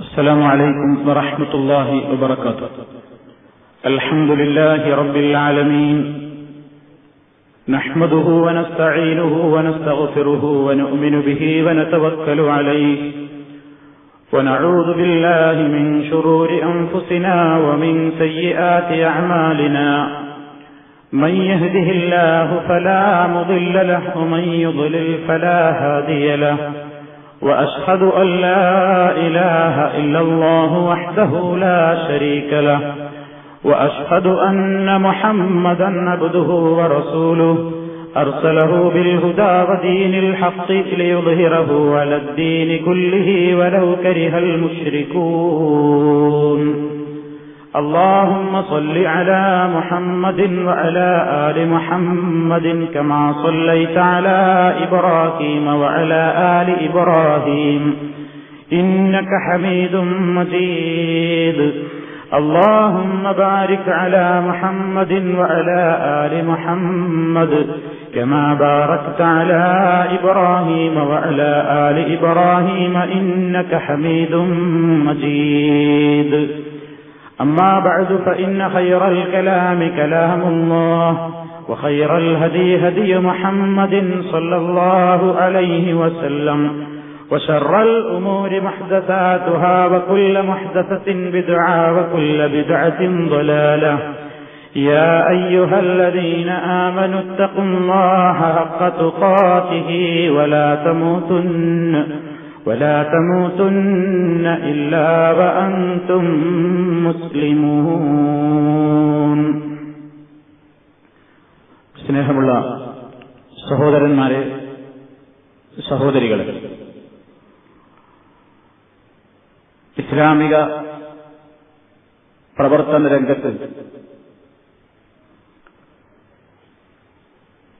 السلام عليكم ورحمة الله وبركاته. الحمد لله رب العالمين. نحمده ونستعينه ونستغفره ونؤمن به ونتوكل عليه. ونعوذ بالله من شرور أنفسنا ومن سيئات أعمالنا. من يهده الله فلا مضل له ومن يضلل فلا هادي له. وأشهد أن لا إله إلا الله وحده لا شريك له. وأشهد أن محمدا عبده ورسوله. أرسله بالهدى ودين الحق ليظهره على الدين كله ولو كره المشركون. اللهم صل على محمد وعلى آل محمد كما صليت على إبراهيم وعلى آل إبراهيم. إنك حميد مجيد. اللهم بارك على محمد وعلى آل محمد كما باركت على إبراهيم وعلى آل إبراهيم. إنك حميد مجيد. أما بعد فإن خير الكلام كلام الله وخير الهدي هدي محمد صلى الله عليه وسلم وشر الأمور محدثاتها وكل محدثة بدعة وكل بدعة ضلالة. يا أيها الذين آمنوا اتقوا الله حق تقاته ولا تموتن. ولا تموتن إلا وأنتم مسلمون സ്നേഹമുള്ള സഹോദരന്മാരെ സഹോദരികളെ ഇസ്ലാമിക പ്രവർത്തന രംഗത്ത്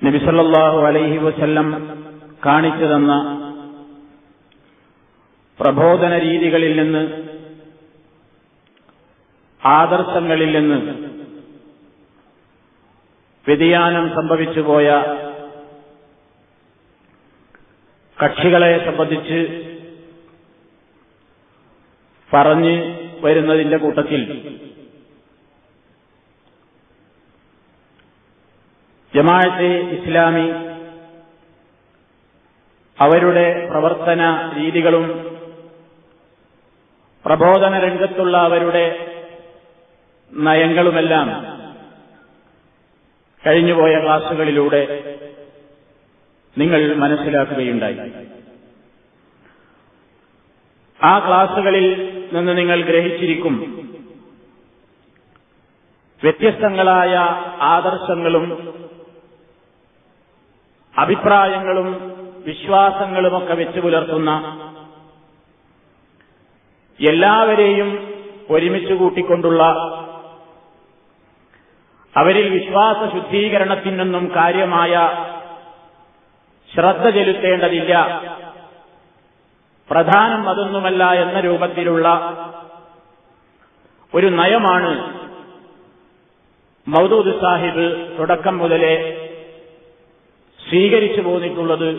നബിസല്ലാഹു അലൈഹി വസല്ലം കാണിച്ചു തന്ന പ്രബോധന രീതികളിൽ നിന്ന് ആദർശങ്ങളിൽ നിന്ന് വ്യതിയാനം സംഭവിച്ചുപോയ കക്ഷികളെ സംബന്ധിച്ച് പറഞ്ഞ് വരുന്നതിന്റെ കൂട്ടത്തിൽ ജമാഅത്തെ ഇസ്ലാമി അവരുടെ പ്രവർത്തന രീതികളും പ്രബോധന രംഗത്തുള്ള അവരുടെ നയങ്ങളുമെല്ലാം കഴിഞ്ഞുപോയ ക്ലാസുകളിലൂടെ നിങ്ങൾ മനസ്സിലാക്കുകയുണ്ടായി. ആ ക്ലാസുകളിൽ നിന്ന് നിങ്ങൾ ഗ്രഹിച്ചിരിക്കും വ്യത്യസ്തങ്ങളായ ആദർശങ്ങളും അഭിപ്രായങ്ങളും വിശ്വാസങ്ങളുമൊക്കെ വെച്ചു പുലർത്തുന്ന എല്ലാവരെയും ഒരുമിച്ച് കൂട്ടിക്കൊണ്ടുള്ള അവരിൽ വിശ്വാസ ശുദ്ധീകരണത്തിനൊന്നും കാര്യമായ ശ്രദ്ധ ചെലുത്തേണ്ടതില്ല. പ്രധാനം അതൊന്നുമല്ല എന്ന രൂപത്തിലുള്ള ഒരു നയമാണ് മൗദൂദ് സാഹിബ് തുടക്കം മുതലേ സ്വീകരിച്ചു പോന്നിട്ടുള്ളത്.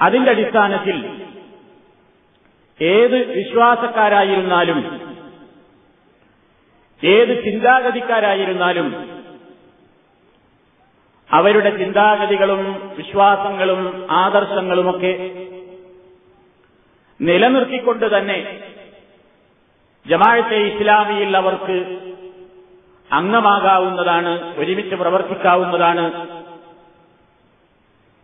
അതിന്റെ അടിസ്ഥാനത്തിൽ ഏത് വിശ്വാസക്കാരായിരുന്നാലും ഏത് ചിന്താഗതിക്കാരായിരുന്നാലും അവരുടെ ചിന്താഗതികളും വിശ്വാസങ്ങളും ആദർശങ്ങളുമൊക്കെ നിലനിർത്തിക്കൊണ്ട് തന്നെ ജമാഴത്തെ ഇസ്ലാമിയിൽ അവർക്ക് അംഗമാകാവുന്നതാണ് ഒരുമിച്ച് പ്രവർത്തിക്കാവുന്നതാണ്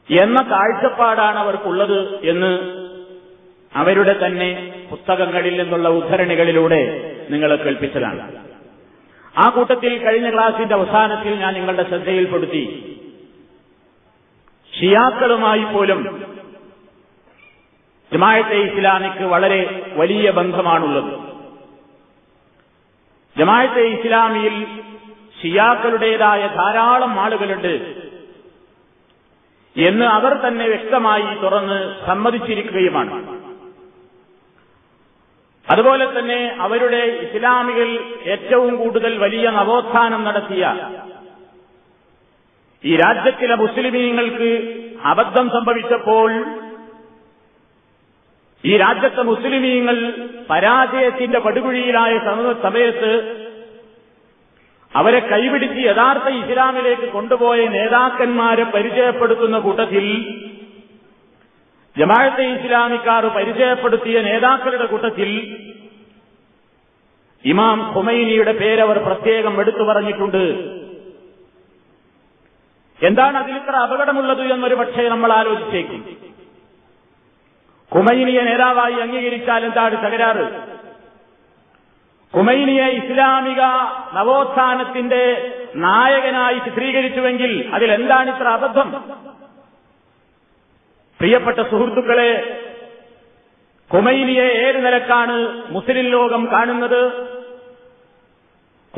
എന്ന കാഴ്ചപ്പാടാണ് അവർക്കുള്ളത് എന്ന് അവരുടെ തന്നെ പുസ്തകങ്ങളിൽ നിന്നുള്ള ഉദ്ധരണികളിലൂടെ നിങ്ങളെ കേൾപ്പിച്ചതാണ്. ആ കൂട്ടത്തിൽ കഴിഞ്ഞ ക്ലാസിന്റെ അവസാനത്തിൽ ഞാൻ നിങ്ങളുടെ ശ്രദ്ധയിൽപ്പെടുത്തി. ഷിയാക്കളുമായി പോലും ജമായത്തെ ഇസ്ലാമിക്ക് വളരെ വലിയ ബന്ധമാണുള്ളത്. ജമായത്തെ ഇസ്ലാമിയിൽ ഷിയാക്കളുടേതായ ധാരാളം ആളുകളുണ്ട് എന്ന് അവർ തന്നെ വ്യക്തമായി തുറന്ന് സമ്മതിച്ചിരിക്കുകയുമാണ്. അതുപോലെ തന്നെ അവരുടെ ഇസ്ലാമികൾ ഏറ്റവും കൂടുതൽ വലിയ നവോത്ഥാനം നടത്തിയ ഈ രാജ്യത്തിലെ മുസ്ലിമീങ്ങൾക്ക് അബദ്ധം സംഭവിച്ചപ്പോൾ ഈ രാജ്യത്തെ മുസ്ലിമീങ്ങൾ പരാജയത്തിന്റെ പടുകുഴിയിലായ സമയത്ത് അവരെ കൈപിടിച്ച് യഥാർത്ഥ ഇസ്ലാമിലേക്ക് കൊണ്ടുപോയ നേതാക്കന്മാരെ പരിചയപ്പെടുത്തുന്ന കൂട്ടത്തിൽ ജമാഅത്തെ ഇസ്ലാമിക്കാർ പരിചയപ്പെടുത്തിയ നേതാക്കളുടെ കൂട്ടത്തിൽ ഇമാം ഖുമൈനിയുടെ പേരവർ പ്രത്യേകം എടുത്തു പറഞ്ഞിട്ടുണ്ട്. എന്താണ് അതിലിത്ര അപകടമുള്ളത് എന്നൊരു പക്ഷേ നമ്മൾ ആലോചിച്ചേക്കും. ഖുമൈനിയെ നേതാവായി അംഗീകരിച്ചാൽ എന്താണ് തകരാറ്? ഖുമൈനിയെ ഇസ്ലാമിക നവോത്ഥാനത്തിന്റെ നായകനായി ചിത്രീകരിച്ചുവെങ്കിൽ അതിലെന്താണ് ഇത്ര അബദ്ധം? പ്രിയപ്പെട്ട സുഹൃത്തുക്കളെ ഖുമൈനിയെ ഏത് നിലക്കാണ് മുസ്ലിം ലോകം കാണുന്നത്?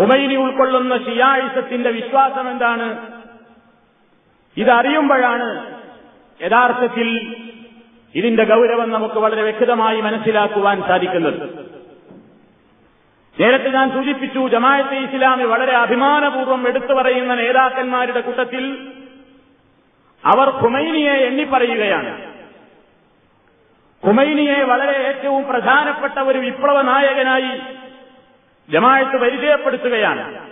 ഖുമൈനി ഉൾക്കൊള്ളുന്ന ഷിയായിസത്തിന്റെ വിശ്വാസം എന്താണ്? ഇതറിയുമ്പോഴാണ് യഥാർത്ഥത്തിൽ ഇതിന്റെ ഗൗരവം നമുക്ക് വളരെ വ്യക്തമായി മനസ്സിലാക്കുവാൻ സാധിക്കുന്നത്. നേരത്തെ ഞാൻ സൂചിപ്പിച്ചു ജമായത്തെ ഇസ്ലാമി വളരെ അഭിമാനപൂർവം എടുത്തു പറയുന്ന നേതാക്കന്മാരുടെ കൂട്ടത്തിൽ അവർ ഖുമൈനിയെ എണ്ണിപ്പറയുകയാണ്. ഖുമൈനിയെ വളരെ ഏറ്റവും പ്രധാനപ്പെട്ട ഒരു വിപ്ലവ നായകനായി ജമായത്ത് പരിചയപ്പെടുത്തുകയാണ്.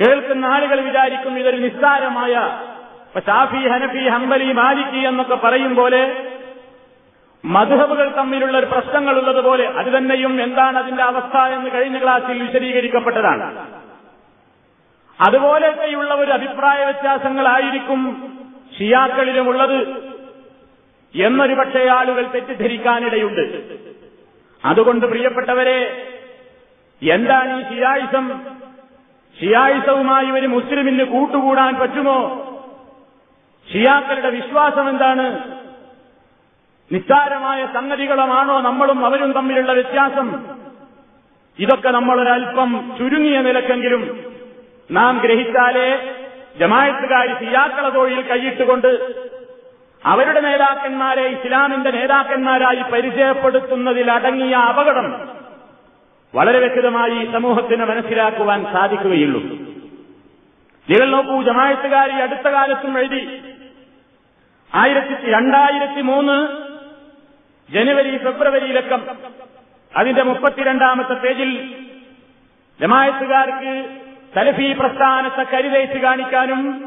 കേൾക്കുന്ന ആളുകൾ വിചാരിക്കും ഇതൊരു നിസ്സാരമായ ഷാഫി ഹനഫി ഹംബലി മാലിക്കി എന്നൊക്കെ പറയും പോലെ മധുഹബുകൾ തമ്മിലുള്ള ഒരു പ്രശ്നങ്ങളുള്ളതുപോലെ അത് തന്നെയും എന്താണ് അതിന്റെ അവസ്ഥ എന്ന് കഴിഞ്ഞ ക്ലാസിൽ വിശദീകരിക്കപ്പെട്ടതാണ്. അതുപോലെയൊക്കെയുള്ള ഒരു അഭിപ്രായ വ്യത്യാസങ്ങളായിരിക്കും ഷിയാക്കളിലുമുള്ളത്. എന്നൊരു പക്ഷേ ആളുകൾ തെറ്റിദ്ധരിക്കാനിടയുണ്ട്. അതുകൊണ്ട് പ്രിയപ്പെട്ടവരെ എന്താണ് ഈ ഷിയായിസം? ഷിയായിസവുമായി ഒരു മുസ്ലിമിന് കൂട്ടുകൂടാൻ പറ്റുമോ? ഷിയാക്കളുടെ വിശ്വാസം എന്താണ്? നിസ്സാരമായ സംഗതികളുമാണോ നമ്മളും അവരും തമ്മിലുള്ള വ്യത്യാസം? ഇതൊക്കെ നമ്മളൊരൽപ്പം ചുരുങ്ങിയ നിലക്കെങ്കിലും നാം ഗ്രഹിച്ചാലേ ജമായത്തുകാർ സിയാക്കള തൊഴിൽ കൈയിട്ടുകൊണ്ട് അവരുടെ നേതാക്കന്മാരെ ഇസ്ലാമിന്റെ നേതാക്കന്മാരായി പരിചയപ്പെടുത്തുന്നതിൽ അടങ്ങിയ അപകടം വളരെ വ്യക്തമായി സമൂഹത്തിന് മനസ്സിലാക്കുവാൻ സാധിക്കുകയുള്ളൂ. നിങ്ങൾ നോക്കൂ ജമായത്തുകാർ ഈ അടുത്ത കാലത്തും എഴുതി. ആയിരത്തി രണ്ടായിരത്തി മൂന്ന് ജനുവരി ഫെബ്രുവരിയിലക്കം അതിന്റെ മുപ്പത്തിരണ്ടാമത്തെ പേജിൽ ജമായത്തുകാർക്ക് സലഫി പ്രസ്ഥാനത്തെ കരുതേറ്റ് കാണിക്കാനും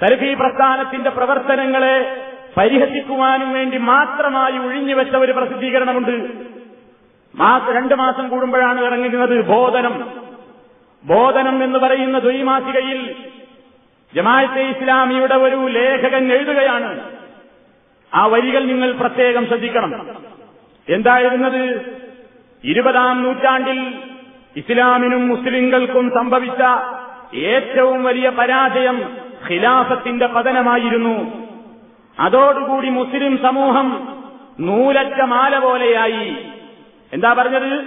സലഫി പ്രസ്ഥാനത്തിന്റെ പ്രവർത്തനങ്ങളെ പരിഹസിക്കുവാനും വേണ്ടി മാത്രമായി ഒഴിഞ്ഞുവെച്ച ഒരു പ്രസിദ്ധീകരണമുണ്ട്. മാസം രണ്ടു മാസം കൂടുമ്പോഴാണ് ഇറങ്ങുന്നത് ബോധനം. ബോധനം എന്ന് പറയുന്ന ദ്വൈമാസികയിൽ ജമാഅത്തെ ഇസ്ലാമിയുടെ ഒരു ലേഖകൻ എഴുതുകയാണ്. ആ വരികൾ നിങ്ങൾ പ്രത്യേകം ശ്രദ്ധിക്കണം. എന്തായിരുന്നത്? ഇരുപതാം നൂറ്റാണ്ടിൽ ഇസ്ലാമിനും മുസ്ലിങ്ങൾക്കും സംഭവിച്ച ഏറ്റവും വലിയ പരാജയം ഖിലാഫത്തിന്റെ പതനമായിരുന്നു. അതോടുകൂടി മുസ്ലിം സമൂഹം നൂലറ്റ മാല പോലെയായി. എന്താ പറഞ്ഞത്?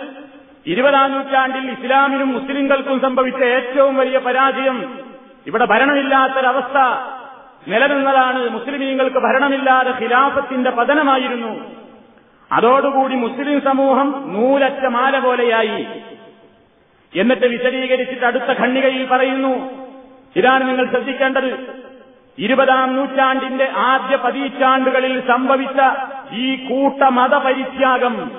ഇരുപതാം നൂറ്റാണ്ടിൽ ഇസ്ലാമിനും മുസ്ലിങ്ങൾക്കും സംഭവിച്ച ഏറ്റവും വലിയ പരാജയം ഇവിടെ ഭരണമില്ലാത്തൊരവസ്ഥ നിലനിന്നതാണ്. മുസ്ലിമീങ്ങൾക്ക് ഭരണമില്ലാതെ ഖിലാഫത്തിന്റെ പതനമായിരുന്നു. അതോടുകൂടി മുസ്ലിം സമൂഹം നൂലറ്റ മാല പോലെയായി. എന്നിട്ട് വിശദീകരിച്ചിട്ട് അടുത്ത ഖണ്ണികയിൽ പറയുന്നു. ഇതാണ് നിങ്ങൾ ശ്രദ്ധിക്കേണ്ടത്. ഇരുപതാം നൂറ്റാണ്ടിന്റെ ആദ്യ പതിറ്റാണ്ടുകളിൽ സംഭവിച്ച ഈ കൂട്ട മതപരിത്യാഗം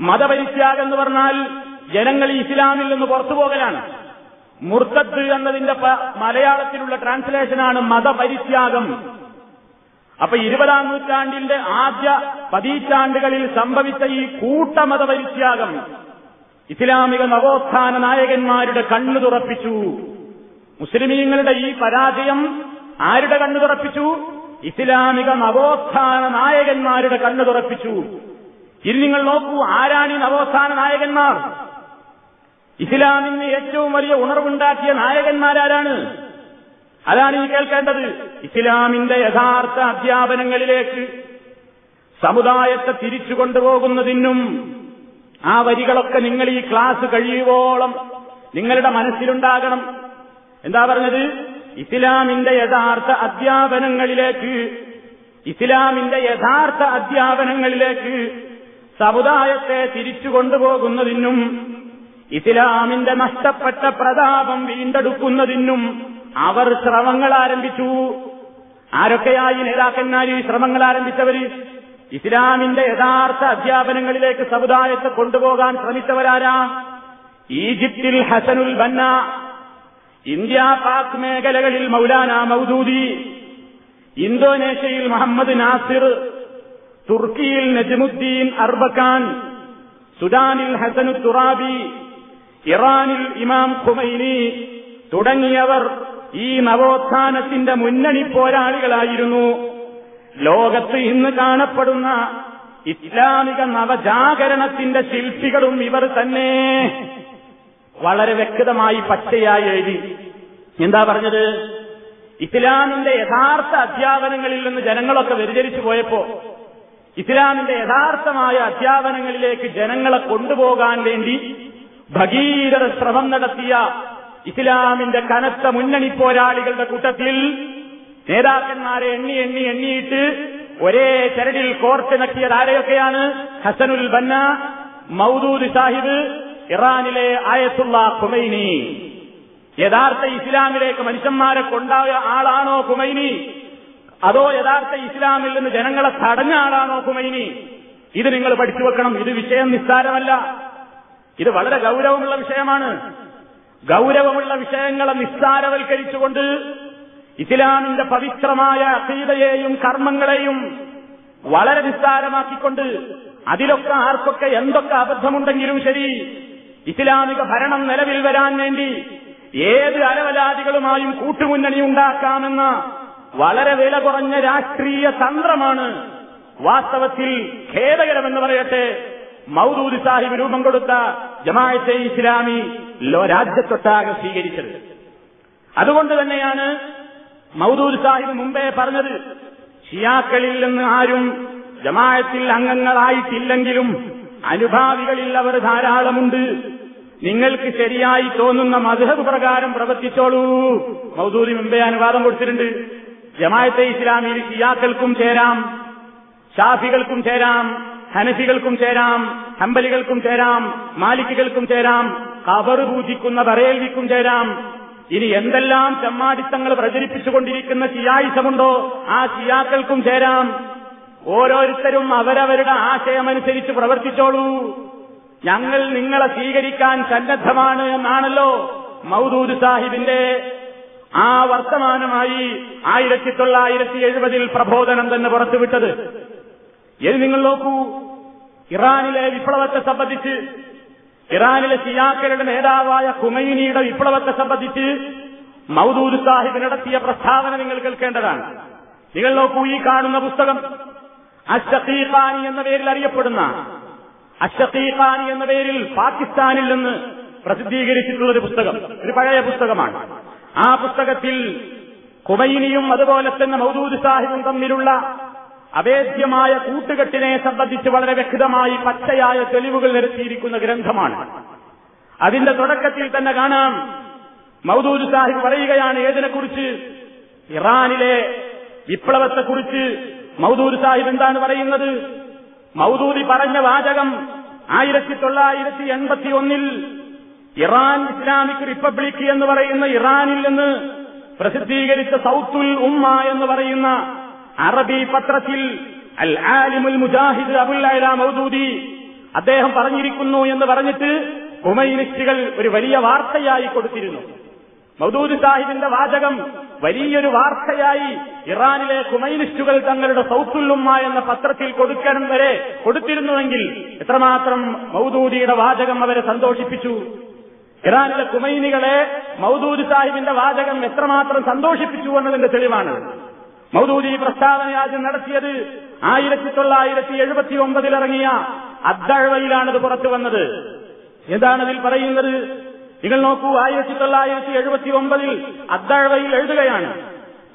മതപരിത്യാഗം എന്ന് പറഞ്ഞാൽ ജനങ്ങൾ ഇസ്ലാമിൽ നിന്ന് പുറത്തുപോകലാണ് മുർത്തത്ത് എന്നതിന്റെ മലയാളത്തിലുള്ള ട്രാൻസ്ലേഷനാണ് മതപരിത്യാഗം. അപ്പൊ ഇരുപതാം നൂറ്റാണ്ടിന്റെ ആദ്യ പതിറ്റാണ്ടുകളിൽ സംഭവിച്ച ഈ കൂട്ടമതപരിത്യാഗം. ഇസ്ലാമിക നവോത്ഥാന നായകന്മാരുടെ കണ്ണു തുറപ്പിച്ചു. മുസ്ലിമീങ്ങളുടെ ഈ പരാജയം ആരുടെ കണ്ണു തുറപ്പിച്ചു? ഇസ്ലാമിക നവോത്ഥാന നായകന്മാരുടെ കണ്ണു തുറപ്പിച്ചു. ഇനി നിങ്ങൾ നോക്കൂ ആരാണ് ഈ നവോത്ഥാന നായകന്മാർ? ഇസ്ലാമിന് ഏറ്റവും വലിയ ഉണർവുണ്ടാക്കിയ നായകന്മാരാരാണ്. അതാണ് ഈ കേൾക്കേണ്ടത്. ഇസ്ലാമിന്റെ യഥാർത്ഥ അധ്യാപനങ്ങളിലേക്ക് സമുദായത്തെ തിരിച്ചു കൊണ്ടുപോകുന്നതിനും ആ വരികളൊക്കെ നിങ്ങൾ ഈ ക്ലാസ് കഴിയുവോളം നിങ്ങളുടെ മനസ്സിലുണ്ടാകണം. എന്താ പറഞ്ഞത്? ഇസ്ലാമിന്റെ യഥാർത്ഥ അധ്യാപനങ്ങളിലേക്ക് ഇസ്ലാമിന്റെ യഥാർത്ഥ അധ്യാപനങ്ങളിലേക്ക് സമുദായത്തെ തിരിച്ചു കൊണ്ടുപോകുന്നതിനും ഇസ്ലാമിന്റെ നഷ്ടപ്പെട്ട പ്രതാപം വീണ്ടെടുക്കുന്നതിനും അവർ ശ്രമങ്ങൾ ആരംഭിച്ചു. ആരൊക്കെയായി ഈ ശ്രമങ്ങൾ ആരംഭിച്ചവര്? ഇസ്ലാമിന്റെ യഥാർത്ഥ അധ്യാപനങ്ങളിലേക്ക് സമുദായത്തെ കൊണ്ടുപോകാൻ ശ്രമിച്ചവരാരാ? ഈജിപ്തിൽ ഹസനുൽ ബന്ന ഇന്ത്യ പാക് മേഖലകളിൽ മൗലാന മൌദൂദി ഇന്തോനേഷ്യയിൽ മുഹമ്മദ് നാസിർ തുർക്കിയിൽ നജ്മുദ്ദീൻ അർബക്കാൻ സുഡാനിൽ ഹസനു തുറാബി ഇറാനിൽ ഇമാം ഖുമൈനി തുടങ്ങിയവർ ഈ നവോത്ഥാനത്തിന്റെ മുന്നണി പോരാളികളായിരുന്നു. ലോകത്ത് ഇന്ന് കാണപ്പെടുന്ന ഇസ്ലാമിക നവജാഗരണത്തിന്റെ ശില്പികളും ഇവർ തന്നെ. വളരെ വ്യക്തമായി പച്ചയായി എഴുതി. എന്താ പറഞ്ഞത്? ഇസ്ലാമിന്റെ യഥാർത്ഥ അധ്യാപനങ്ങളിൽ നിന്ന് ജനങ്ങളൊക്കെ വ്യതിചരിച്ചു പോയപ്പോ ഇസ്ലാമിന്റെ യഥാർത്ഥമായ അധ്യാപനങ്ങളിലേക്ക് ജനങ്ങളെ കൊണ്ടുപോകാൻ വേണ്ടി ഭഗീരഥ ശ്രമം നടത്തിയ ഇസ്ലാമിന്റെ കനത്ത മുന്നണി പോരാളികളുടെ കൂട്ടത്തിൽ നേതാക്കന്മാരെ എണ്ണി എണ്ണി എണ്ണിയിട്ട് ഒരേ ചരടിൽ കോർത്തിണക്കിയത് ആരെയൊക്കെയാണ് ഹസനുൽ ബന്ന മൗദൂദ് സാഹിബ് ഇറാനിലെ ആയത്തുള്ള കുമൈനി യഥാർത്ഥ ഇസ്ലാമിലേക്ക് മനുഷ്യന്മാരെ കൊണ്ടായ ആളാണോ കുമൈനി അതോ യഥാർത്ഥ ഇസ്ലാമിൽ നിന്ന് ജനങ്ങളെ തടഞ്ഞ ആളാണോ കുമൈനി ഇത് നിങ്ങൾ പഠിച്ചു വെക്കണം. ഇത് വിഷയം നിസ്സാരമല്ല. ഇത് വളരെ ഗൗരവമുള്ള വിഷയമാണ്. ഗൗരവമുള്ള വിഷയങ്ങളെ നിസ്സാരവൽക്കരിച്ചുകൊണ്ട് ഇസ്ലാമിന്റെ പവിത്രമായ അസീതയെയും കർമ്മങ്ങളെയും വളരെ നിസ്സാരമാക്കിക്കൊണ്ട് അതിലൊക്കെ ആർക്കൊക്കെ എന്തൊക്കെ അബദ്ധമുണ്ടെങ്കിലും ശരി ഇസ്ലാമിക ഭരണം നിലവിൽ വരാൻ വേണ്ടി ഏത് അലവലാദികളുമായും കൂട്ടുമുന്നണി ഉണ്ടാക്കാമെന്ന വളരെ വില കുറഞ്ഞ രാഷ്ട്രീയ തന്ത്രമാണ് വാസ്തവത്തിൽ ഖേദകരമെന്ന് പറയട്ടെ. മൗദൂദി സാഹിബ് രൂപം കൊടുത്ത ജമാഅത്തെ ഇസ്ലാമി രാജ്യത്തൊട്ടാകെ സ്വീകരിച്ചത്. അതുകൊണ്ട് തന്നെയാണ് മൗദൂദ് സാഹിബ് മുമ്പേ പറഞ്ഞത് ഷിയാക്കളിൽ നിന്ന് ആരും ജമായത്തിൽ അംഗങ്ങളായിട്ടില്ലെങ്കിലും അനുഭാവികളിൽ അവർ ധാരാളമുണ്ട്. നിങ്ങൾക്ക് ശരിയായി തോന്നുന്ന മധുഹബ് പ്രകാരം പ്രവർത്തിച്ചോളൂ. മൗദൂദി മുമ്പേ അനുവാദം കൊടുത്തിട്ടുണ്ട്. ജമായത്തെ ഇസ്ലാമിയിൽ ഷിയാക്കൾക്കും ചേരാം ഷാഫികൾക്കും ചേരാം ഹനഫികൾക്കും ചേരാം ഹമ്പലികൾക്കും ചേരാം മാലിക്കുകൾക്കും ചേരാം കബറ് പൂജിക്കുന്ന ബറേൽവിക്കും ചേരാം ഇനി എന്തെല്ലാം ചമ്മാടിത്തങ്ങൾ പ്രചരിപ്പിച്ചുകൊണ്ടിരിക്കുന്ന ചിയായുസമുണ്ടോ ആ ചിയാക്കൾക്കും ചേരാം. ഓരോരുത്തരും അവരവരുടെ ആശയമനുസരിച്ച് പ്രവർത്തിച്ചോളൂ. ഞങ്ങൾ നിങ്ങളെ സ്വീകരിക്കാൻ സന്നദ്ധമാണ് എന്നാണല്ലോ മൗദൂദ് സാഹിബിന്റെ. ആ വർത്തമാനമായി ആയിരത്തി തൊള്ളായിരത്തി എഴുപതിൽ പ്രബോധനം തന്നെ പുറത്തുവിട്ടത്. ഇനി നിങ്ങൾ നോക്കൂ ഇറാനിലെ വിപ്ലവത്തെ സംബന്ധിച്ച് ഇറാനിലെ ഷിയാക്കളുടെ നേതാവായ ഖുമൈനിയുടെ വിപ്ലവത്തെ സംബന്ധിച്ച് മൗദൂദ് സാഹിബ് നടത്തിയ പ്രസ്താവന നിങ്ങൾ കേൾക്കേണ്ടതാണ്. നിങ്ങൾ നോക്കൂ ഈ കാണുന്ന പുസ്തകം. അഷഖീഖാനി എന്ന പേരിൽ അറിയപ്പെടുന്ന അഷഖീഖാനി എന്ന പേരിൽ പാകിസ്ഥാനിൽ നിന്ന് പ്രസിദ്ധീകരിച്ചിട്ടുള്ള ഒരു പുസ്തകം. ഒരു പഴയ പുസ്തകമാണ്. ആ പുസ്തകത്തിൽ കുമൈനിയും അതുപോലെ തന്നെ മൗദൂദ് സാഹിബും തമ്മിലുള്ള അവേദ്യമായ കൂട്ടുകെട്ടിനെ സംബന്ധിച്ച് വളരെ വ്യക്തമായി പച്ചയായ തെളിവുകൾ നിരത്തിയിരിക്കുന്ന ഗ്രന്ഥമാണ്. അതിന്റെ തുടക്കത്തിൽ തന്നെ കാണാം. മൗദൂദ് സാഹിബ് പറയുകയാണ് ഏതിനെക്കുറിച്ച്? ഇറാനിലെ വിപ്ലവത്തെക്കുറിച്ച് മൗദൂദ് സാഹിബ് എന്താണ് പറയുന്നത്? മൗദൂദി പറഞ്ഞ വാചകം ആയിരത്തി തൊള്ളായിരത്തി എൺപത്തി ഒന്നിൽ ഇറാൻ ഇസ്ലാമിക് റിപ്പബ്ലിക് എന്ന് പറയുന്ന ഇറാനിൽ നിന്ന് പ്രസിദ്ധീകരിച്ച സൌത്തുൽ ഉമ്മ എന്ന് പറയുന്ന അറബി പത്രത്തിൽ അൽ ആലിമുൽ മുജാഹിദ് അബുൽ അല മൗദൂദി അദ്ദേഹം പറഞ്ഞിരിക്കുന്നു എന്ന് പറഞ്ഞിട്ട് ഹുമൈനിസ്റ്റുകൾ ഒരു വലിയ വാർത്തയായി കൊടുത്തിരുന്നു. മൗദൂദ് സാഹിബിന്റെ വാചകം വലിയൊരു വാർത്തയായി ഇറാനിലെ കുമൈനിസ്റ്റുകൾ തങ്ങളുടെ സൗത്തുല്ലുമ്മ എന്ന പത്രത്തിൽ കൊടുക്കണം വരെ കൊടുത്തിരുന്നുവെങ്കിൽ എത്രമാത്രം മൗദൂദിയുടെ വാചകം അവരെ സന്തോഷിപ്പിച്ചു. ഇറാനിലെ കുമൈനികളെ മൗദൂദ് സാഹിബിന്റെ വാചകം എത്രമാത്രം സന്തോഷിപ്പിച്ചു എന്നതിന്റെ തെളിവാണ്. മൗദൂദി പ്രസ്താവന ആദ്യം നടത്തിയത് ആയിരത്തി തൊള്ളായിരത്തി എഴുപത്തി ഒമ്പതിൽ ഇറങ്ങിയ അദ്ദഴവയിലാണത് പുറത്തു വന്നത്. എന്താണതിൽ പറയുന്നത്? നിങ്ങൾ നോക്കൂ ആയിരത്തി തൊള്ളായിരത്തി എഴുപത്തി ഒമ്പതിൽ അദ്ദഴവയിൽ എഴുതുകയാണ്.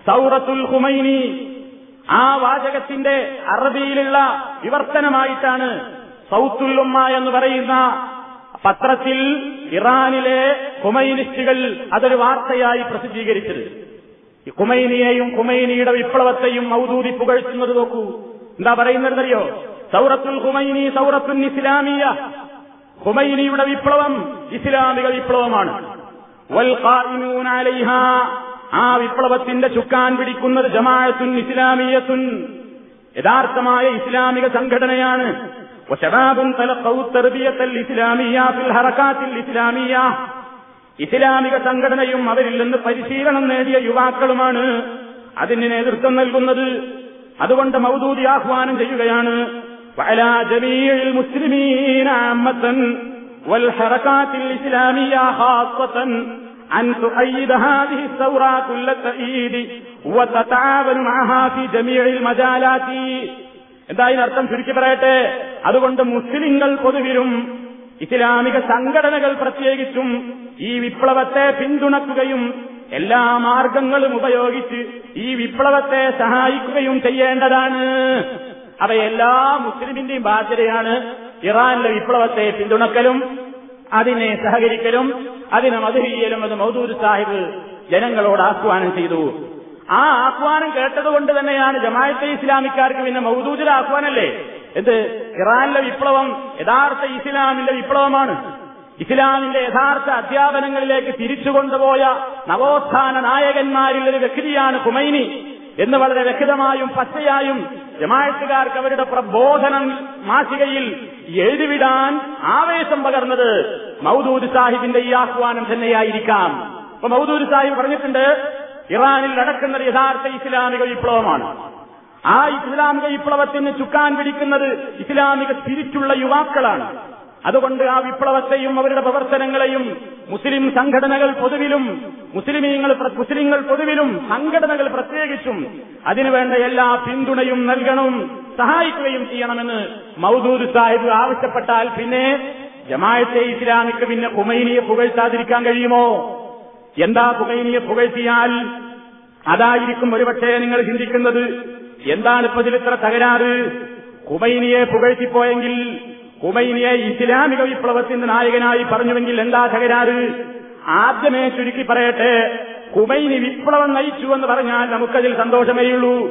സൗറത്തുൽ ഹുമൈനി ആ വാചകത്തിന്റെ അറബിയിലുള്ള വിവർത്തനമായിട്ടാണ് സൗത്തുൽ ഉമ്മ എന്ന് പറയുന്ന പത്രത്തിൽ ഇറാനിലെ ഹുമൈനിസ്റ്റുകൾ അതൊരു വാർത്തയായി പ്രസിദ്ധീകരിച്ചത്. ഈ കുമൈനിയെയും കുമൈനിയുടെ വിപ്ലവത്തെയും മൗദൂദി പുകഴ്ത്തുന്നത് നോക്കൂ. എന്താ പറയുന്നതെന്നറിയോ? സൗറത്തുൽ കുമൈനി സൗറത്തുൽ ഇസ്ലാമിയ. കുമൈനിയുടെ വിപ്ലവം ഇസ്ലാമിക വിപ്ലവമാണ്. ആ വിപ്ലവത്തിന്റെ ചുക്കാൻ പിടിക്കുന്നത് ജമാഅത്തുൻ ഇസ്ലാമിയത്തുൻ. യഥാർത്ഥമായ ഇസ്ലാമിക സംഘടനയാണ്. ഇസ്ലാമിയ ഇസ്ലാമിയ. ഇസ്ലാമിക സംഘടനയും അവരിൽ നിന്ന് പരിശീലനം നേടിയ യുവാക്കളുമാണ് അതിന് നേതൃത്വം നൽകുന്നത് അതുകൊണ്ട് മൗദൂദി ആഹ്വാനം ചെയ്യുകയാണ് وعلى جميع المسلمين عامة والحركات الإسلامية خاصة أن تؤيد هذه الثورة كل التأييد وتتعاون معها في جميع المجالات എന്തായാലും അർത്ഥം ചുരുക്കി പറയട്ടെ അതുകൊണ്ട് മുസ്ലിങ്ങൾ പൊതുവിലും ഇസ്ലാമിക സംഘടനകൾ പ്രത്യേകിച്ചും ഈ വിപ്ലവത്തെ പിന്തുണക്കുകയും എല്ലാ മാർഗങ്ങളും ഉപയോഗിച്ച് ഈ വിപ്ലവത്തെ സഹായിക്കുകയും ചെയ്യേണ്ടതാണ്. അവ എല്ലാ മുസ്ലിമിന്റെയും ബാധ്യതയാണ് ഇറാനിലെ വിപ്ലവത്തെ പിന്തുണക്കലും അതിനെ സഹകരിക്കലും അതിനെ മധുരിയലും അത് മൗദൂദ് സാഹിബ് ജനങ്ങളോട് ആഹ്വാനം ചെയ്തു. ആ ആഹ്വാനം കേട്ടതുകൊണ്ട് തന്നെയാണ് ജമാഅത്തെ ഇസ്ലാമിക്കാർക്ക് പിന്നെ മൗദൂദിൽ ആഹ്വാനല്ലേ എന്ത്? ഇറാനിലെ വിപ്ലവം യഥാർത്ഥ ഇസ്ലാമിന്റെ വിപ്ലവമാണ്. ഇസ്ലാമിന്റെ യഥാർത്ഥ അധ്യാപനങ്ങളിലേക്ക് തിരിച്ചുകൊണ്ടുപോയ നവോത്ഥാന നായകന്മാരിൽ ഒരു വ്യക്തിയാണ് ഹുമൈനി എന്ന് വളരെ വ്യക്തമായും പച്ചയായും ജമാഴത്തുകാർക്ക് അവരുടെ പ്രബോധനം മാസികയിൽ എഴുതിവിടാൻ ആവേശം പകർന്നത് മൗദൂദ് സാഹിബിന്റെ ഈ ആഹ്വാനം തന്നെയായിരിക്കാം. അപ്പൊ മൗദൂദ് സാഹിബ് പറഞ്ഞിട്ടുണ്ട് ഇറാനിൽ നടക്കുന്ന യഥാർത്ഥ ഇസ്ലാമിക വിപ്ലവമാണ്. ആ ഇസ്ലാമിക വിപ്ലവത്തിന് ചുക്കാൻ പിടിക്കുന്നത് ഇസ്ലാമിക തിരിച്ചുള്ള യുവാക്കളാണ്. അതുകൊണ്ട് ആ വിപ്ലവത്തെയും അവരുടെ പ്രവർത്തനങ്ങളെയും മുസ്ലിം സംഘടനകൾ പൊതുവിലും മുസ്ലിമീങ്ങൾ മുസ്ലിങ്ങൾ പൊതുവിലും സംഘടനകൾ പ്രത്യേകിച്ചും അതിനുവേണ്ട എല്ലാ പിന്തുണയും നൽകണം സഹായിക്കുകയും ചെയ്യണമെന്ന് മൗദൂദ് സാഹിബ് ആവശ്യപ്പെട്ടാൽ പിന്നെ ജമായത്തെ ഇസ്ലാമിക്ക് പിന്നെ കുമൈനിയെ പുകഴ്ത്താതിരിക്കാൻ കഴിയുമോ? എന്താ പുകൈനിയെ പുകഴ്ത്തിയാൽ? അതായിരിക്കും ഒരുപക്ഷേ നിങ്ങൾ ചിന്തിക്കുന്നത് എന്താണ് ഇപ്പൊ ഇതിലിത്ര തകരാറ്? കുമൈനിയെ പുകഴ്ത്തിപ്പോയെങ്കിൽ കുമൈനിയെ ഇസ്ലാമിക വിപ്ലവത്തിന്റെ നായകനായി പറഞ്ഞുവെങ്കിൽ എന്താ തകരാറ്? ആദ്യമേ ചുരുക്കി പറയട്ടെ കുമൈനി വിപ്ലവം നയിച്ചു എന്ന് പറഞ്ഞാൽ നമുക്കതിൽ സന്തോഷമേയുള്ളൂ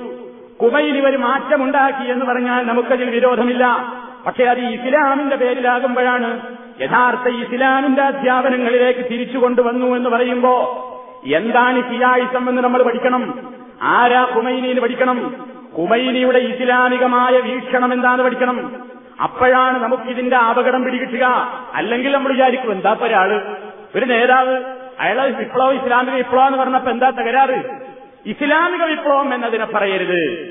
കുമൈനി ഒരു മാറ്റമുണ്ടാക്കി എന്ന് പറഞ്ഞാൽ നമുക്കതിൽ വിരോധമില്ല. പക്ഷെ അത് ഇസ്ലാമിന്റെ പേരിലാകുമ്പോഴാണ് യഥാർത്ഥ ഇസ്ലാമിന്റെ അധ്യാപനങ്ങളിലേക്ക് തിരിച്ചു കൊണ്ടുവന്നു എന്ന് പറയുമ്പോ എന്താണ് സിയായിസം എന്ന് നമ്മൾ പഠിക്കണം? ആരാ കുമൈനിയിൽ പഠിക്കണം? കുമൈനിയുടെ ഇസ്ലാമികമായ വീക്ഷണം എന്താന്ന് പഠിക്കണം? അപ്പോഴാണ് നമുക്കിതിന്റെ അപകടം പിടികിട്ടുക. അല്ലെങ്കിൽ നമ്മൾ വിചാരിക്കും എന്താ ഒരാൾ? ഒരു നേതാവ് അയാളെ വിപ്ലവം ഇസ്ലാമിക വിപ്ലവം എന്ന് പറഞ്ഞപ്പോ എന്താ തകരാറ്? ഇസ്ലാമിക വിപ്ലവം എന്നതിനെ പറയരുത്.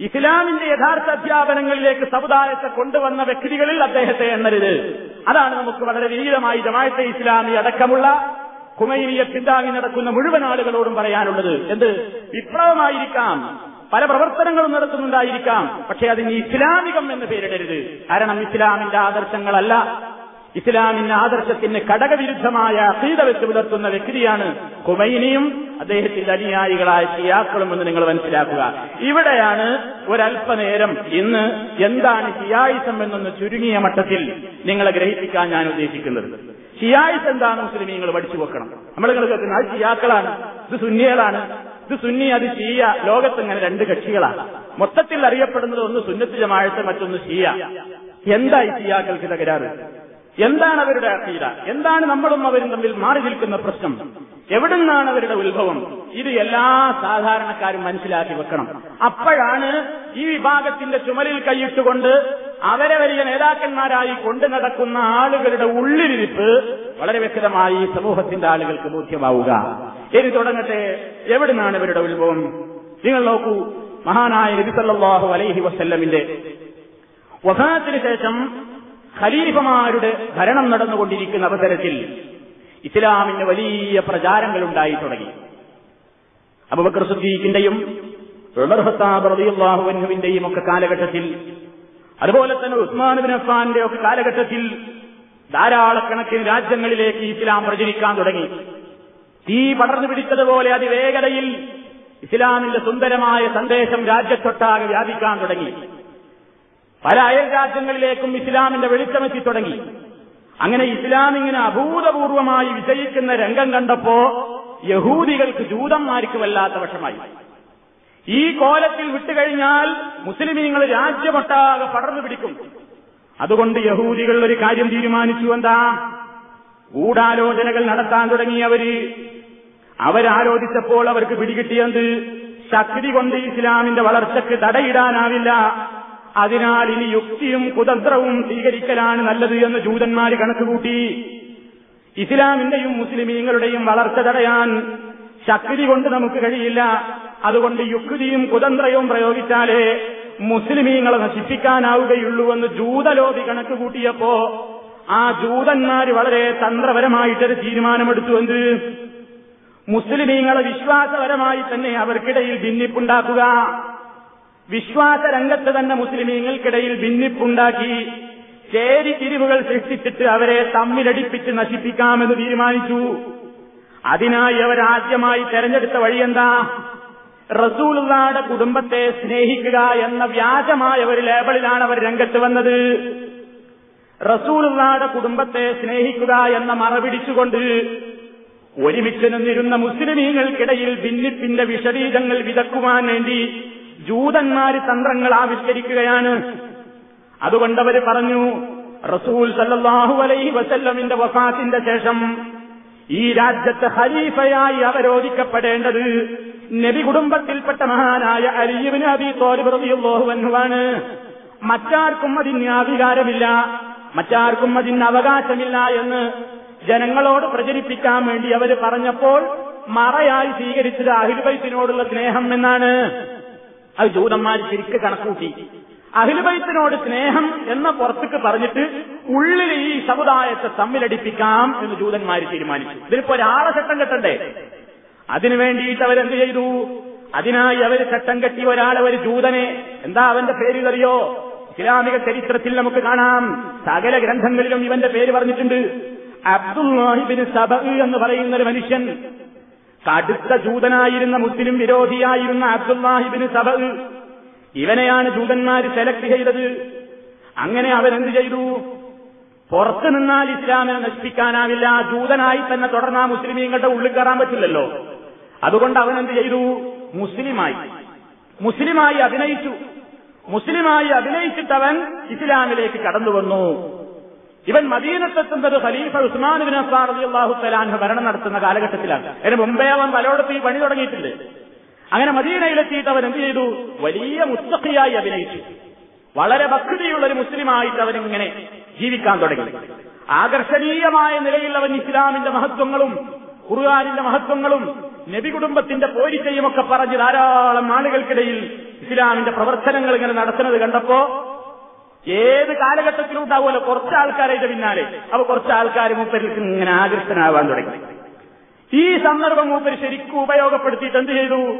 ഇസ്ലാമിന്റെ യഥാർത്ഥ അധ്യാപനങ്ങളിലേക്ക് സമുദായത്തെ കൊണ്ടുവന്ന വ്യക്തികളിൽ അദ്ദേഹത്തെ എണ്ണരുത്. അതാണ് നമുക്ക് വളരെ വിനീതമായി ജമായത്തെ ഇസ്ലാമി അടക്കമുള്ള കുമൈനിയെ പിന്താങ്ങി നടക്കുന്ന മുഴുവൻ ആളുകളോടും പറയാനുള്ളത്. എന്ത്? വിപ്ലവമായിരിക്കാം. പല പ്രവർത്തനങ്ങളും നടത്തുന്നുണ്ടായിരിക്കാം. പക്ഷെ അതിന് ഇസ്ലാമികം എന്ന് പേരിടരുത്. കാരണം ഇസ്ലാമിന്റെ ആദർശങ്ങളല്ല. ഇസ്ലാമിന്റെ ആദർശത്തിന് ഘടകവിരുദ്ധമായ അസീത വെച്ച് പുലർത്തുന്ന വ്യക്തിയാണ് കുമൈനിയും അദ്ദേഹത്തിന്റെ അനുയായികളായ ഷിയാക്കളും എന്ന് നിങ്ങൾ മനസ്സിലാക്കുക. ഇവിടെയാണ് ഒരൽപനേരം ഇന്ന് എന്താണ് ഷിയായിസം എന്നൊന്ന് ചുരുങ്ങിയ മട്ടത്തിൽ നിങ്ങളെ ഗ്രഹിപ്പിക്കാൻ ഞാൻ ഉദ്ദേശിക്കുന്നത്. ഷിയായിസ് എന്താണ് നിങ്ങൾ പഠിച്ചു വെക്കണം. നമ്മൾ നിങ്ങൾ കേൾക്കുന്നത് ഷിയാക്കളാണ്. ഇത് സുന്നികളാണ്. ഇത് സുന്നി അത് ഷീയ ലോകത്ത് ഇങ്ങനെ രണ്ട് കക്ഷികളാണ് മൊത്തത്തിൽ അറിയപ്പെടുന്നത് ഒന്ന് സുന്നത്ത് ജമാഴത്ത് മറ്റൊന്ന് ഷീയ എന്തായി ഷിയാക്കൾക്ക് തകരാറ്? എന്താണ് അവരുടെ അഖീദ? എന്താണ് നമ്മളും അവരും തമ്മിൽ മാറി നിൽക്കുന്ന പ്രശ്നം? എവിടുന്നാണ് അവരുടെ ഉത്ഭവം? ഇത് എല്ലാ സാധാരണക്കാരും മനസ്സിലാക്കി വെക്കണം. അപ്പോഴാണ് ഈ വിഭാഗത്തിന്റെ ചുമലിൽ കൈയിട്ടുകൊണ്ട് അവരെ വലിയ നേതാക്കന്മാരായി കൊണ്ടു നടക്കുന്ന ആളുകളുടെ ഉള്ളിലിരിപ്പ് വളരെ വ്യക്തമായി സമൂഹത്തിന്റെ ആളുകൾക്ക് ബോധ്യമാവുക. ഇനി തുടങ്ങട്ടെ. എവിടുന്നാണ് ഇവരുടെ ഉത്ഭവം? നിങ്ങൾ നോക്കൂ. മഹാനായ നബിസല്ലാഹു അലൈഹി വസ്ല്ലമിന്റെ വസാനത്തിന് ശേഷം ഖലീഫമാരുടെ ഭരണം നടന്നുകൊണ്ടിരിക്കുന്ന അവസരത്തിൽ ഇസ്ലാമിന് വലിയ പ്രചാരങ്ങൾ ഉണ്ടായി തുടങ്ങി. അബുബക്കർ സുദ്ദീഖിന്റെയും ഉമർ ഹത്താബ് റളിയല്ലാഹുവിന്റെയും ഒക്കെ കാലഘട്ടത്തിൽ അതുപോലെ തന്നെ ഉസ്മാൻ ബിൻ അഫ്സാന്റെ ഒക്കെ കാലഘട്ടത്തിൽ ധാരാളക്കണക്കിന് രാജ്യങ്ങളിലേക്ക് ഇസ്ലാം പ്രചരിക്കാൻ തുടങ്ങി. തീ പടർന്നു പിടിച്ചതുപോലെ അതിവേഗതയിൽ ഇസ്ലാമിന്റെ സുന്ദരമായ സന്ദേശം രാജ്യത്തൊട്ടാകെ വ്യാപിക്കാൻ തുടങ്ങി. പല അയൽ രാജ്യങ്ങളിലേക്കും ഇസ്ലാമിന്റെ വെളിച്ചമെത്തി തുടങ്ങി. അങ്ങനെ ഇസ്ലാം ഇങ്ങനെ അഭൂതപൂർവമായി വിജയിക്കുന്ന രംഗം കണ്ടപ്പോ യഹൂദികൾക്ക് ജൂതന്മാർക്ക് വല്ലാത്ത വശമായി ഈ കോലത്തിൽ വിട്ടുകഴിഞ്ഞാൽ മുസ്ലിമീങ്ങൾ രാജ്യമൊട്ടാകെ പടർന്നു പിടിക്കും. അതുകൊണ്ട് യഹൂദികൾ ഒരു കാര്യം തീരുമാനിച്ചു. എന്താ? ഗൂഢാലോചനകൾ നടത്താൻ തുടങ്ങിയവര്. അവരാലോചിച്ചപ്പോൾ അവർക്ക് പിടികിട്ടിയത് ശക്തി കൊണ്ട് ഇസ്ലാമിന്റെ വളർച്ചയ്ക്ക് തടയിടാനാവില്ല. അതിനാൽ ഇനി യുക്തിയും കുതന്ത്രവും സ്വീകരിക്കലാണ് നല്ലത് എന്ന് ജൂതന്മാര് കണക്കുകൂട്ടി. ഇസ്ലാമിന്റെയും മുസ്ലിമീങ്ങളുടെയും വളർച്ച തടയാൻ ശക്തി കൊണ്ട് നമുക്ക് കഴിയില്ല. അതുകൊണ്ട് യുക്തിയും കുതന്ത്രവും പ്രയോഗിച്ചാലേ മുസ്ലിമീങ്ങളെ നശിപ്പിക്കാനാവുകയുള്ളൂവെന്ന് ജൂതലോബി കണക്കുകൂട്ടിയപ്പോ ആ ജൂതന്മാർ വളരെ തന്ത്രപരമായിട്ടൊരു തീരുമാനമെടുത്തു എന്ത്? മുസ്ലിമീങ്ങളെ വിശ്വാസപരമായി തന്നെ അവർക്കിടയിൽ ഭിന്നിപ്പുണ്ടാക്കുക. വിശ്വാസ രംഗത്ത് തന്നെ മുസ്ലിമീങ്ങൾക്കിടയിൽ ഭിന്നിപ്പുണ്ടാക്കി ചേരി തിരിവുകൾ സൃഷ്ടിച്ചിട്ട് അവരെ തമ്മിലടിപ്പിച്ച് നശിപ്പിക്കാമെന്ന് തീരുമാനിച്ചു. അതിനായി അവരാദ്യമായി തെരഞ്ഞെടുത്ത വഴിയെന്താ? റസൂലുള്ളാടെ കുടുംബത്തെ സ്നേഹിക്കുക എന്ന വ്യാജമായ ഒരു ലേബലിലാണ് അവർ രംഗത്ത് വന്നത്. റസൂലുള്ളാടെ കുടുംബത്തെ സ്നേഹിക്കുക എന്ന മറപിടിച്ചുകൊണ്ട് ഒരുമിച്ച് നിന്നിരുന്ന മുസ്ലിമീങ്ങൾക്കിടയിൽ ഭിന്നിപ്പിന്റെ വിഷരീതങ്ങൾ വിതക്കുവാൻ വേണ്ടി ജൂതന്മാര് തന്ത്രങ്ങൾ ആവിഷ്കരിക്കുകയാണ്. അതുകൊണ്ടവര് പറഞ്ഞു റസൂൽ സല്ലാഹു അലൈഹി വസല്ലമിന്റെ വഫാത്തിന്റെ ശേഷം ഈ രാജ്യത്ത് ഹരീഫയായി അവരോധിക്കപ്പെടേണ്ടത് നബി കുടുംബത്തിൽപ്പെട്ട മഹാനായ അലിയുവിന് അബി തോലിബ് റളിയല്ലാഹു അൻഹുവാണ്. മറ്റാർക്കും അതിന് അധികാരമില്ല മറ്റാർക്കും അതിന് അവകാശമില്ല എന്ന് ജനങ്ങളോട് പ്രചരിപ്പിക്കാൻ വേണ്ടി അവർ പറഞ്ഞപ്പോൾ മറയായി സ്വീകരിച്ചത് അഹിൽബൈത്തിനോടുള്ള സ്നേഹം എന്നാണ്. അത് ജൂതന്മാർ ശരിക്ക് കണക്കൂട്ടി. അഹിൽബൈത്തിനോട് സ്നേഹം എന്ന പുറത്തേക്ക് പറഞ്ഞിട്ട് ഉള്ളിൽ ഈ സമുദായത്തെ തമ്മിലടിപ്പിക്കാം എന്ന് ജൂതന്മാർ തീരുമാനിച്ചു. ഇതിനിപ്പോ ഒരാളെ ചട്ടം കെട്ടണ്ടേ? അതിനു വേണ്ടിയിട്ട് അവരെന്ത് ചെയ്തു? അതിനായി അവർ ചട്ടം കെട്ടി ഒരാളെ ഒരു ജൂതനെ. എന്താ അവന്റെ പേര് അറിയോ ഇസ്ലാമിക ചരിത്രത്തിൽ നമുക്ക് കാണാം. സകല ഗ്രന്ഥങ്ങളിലും ഇവന്റെ പേര് പറഞ്ഞിട്ടുണ്ട്. അബ്ദുൽ എന്ന് പറയുന്ന ഒരു മനുഷ്യൻ കടുത്ത ജൂതനായിരുന്ന മുസ്ലിം വിരോധിയായിരുന്ന അബ്ദുല്ലാഹിബിന് സബ. ഇവനെയാണ് ജൂതന്മാർ സെലക്ട് ചെയ്തത്. അങ്ങനെ അവരെന്ത് ചെയ്തു? പുറത്തു നിന്നാൽ ഇസ്ലാമിനെ നശിപ്പിക്കാനാവില്ല. ജൂതനായി തന്നെ തുടർന്ന മുസ്ലിമീങ്ങളുടെ ഉള്ളിൽ കയറാൻ പറ്റില്ലല്ലോ. അതുകൊണ്ട് അവൻ എന്ത് ചെയ്തു? മുസ്ലിമായി. മുസ്ലിമായി അഭിനയിച്ചു. മുസ്ലിമായി അഭിനയിച്ചിട്ടവൻ ഇസ്ലാമിലേക്ക് കടന്നു വന്നു. ഇവൻ മദീനത്തെത്തുന്നത് ഖലീഫ ഉസ്മാൻ ബിൻ അഫ്ഫാൻ റളിയല്ലാഹു തആല ഭരണം നടത്തുന്ന കാലഘട്ടത്തിലാണ്. അതിന് മുമ്പേ അവൻ പലയിടത്ത് ഈ പണി തുടങ്ങിയിട്ടുണ്ട്. അങ്ങനെ മദീനയിലെത്തിയിട്ട് അവൻ എന്ത് ചെയ്തു? വലിയ മുസ്തഖിയായി അഭിനയിച്ചു. വളരെ ഭക്തിയുള്ള ഒരു മുസ്ലിമായിട്ട് അവൻ ഇങ്ങനെ ജീവിക്കാൻ തുടങ്ങി. ആകർഷണീയമായ നിലയിൽ അവൻ ഇസ്ലാമിന്റെ മഹത്വങ്ങളും ഖുർആാനിന്റെ മഹത്വങ്ങളും നബി കുടുംബത്തിന്റെ പോരിച്ചയുമൊക്കെ പറഞ്ഞ് ധാരാളം ആളുകൾക്കിടയിൽ ഇസ്ലാമിന്റെ പ്രവർത്തനങ്ങൾ ഇങ്ങനെ നടത്തുന്നത് കണ്ടപ്പോ ഏത് കാലഘട്ടത്തിലും ഉണ്ടാവുമല്ലോ? കുറച്ച് ആൾക്കാരുടെ പിന്നാലെ. അപ്പൊ കുറച്ച് ആൾക്കാർ മൂപ്പരിക്ക് ഇങ്ങനെ ആകൃഷ്ടനാവാൻ തുടങ്ങി. ഈ സന്ദർഭം മൂപ്പര് ശരിക്കും ഉപയോഗപ്പെടുത്തിയിട്ട് എന്ത് ചെയ്തു?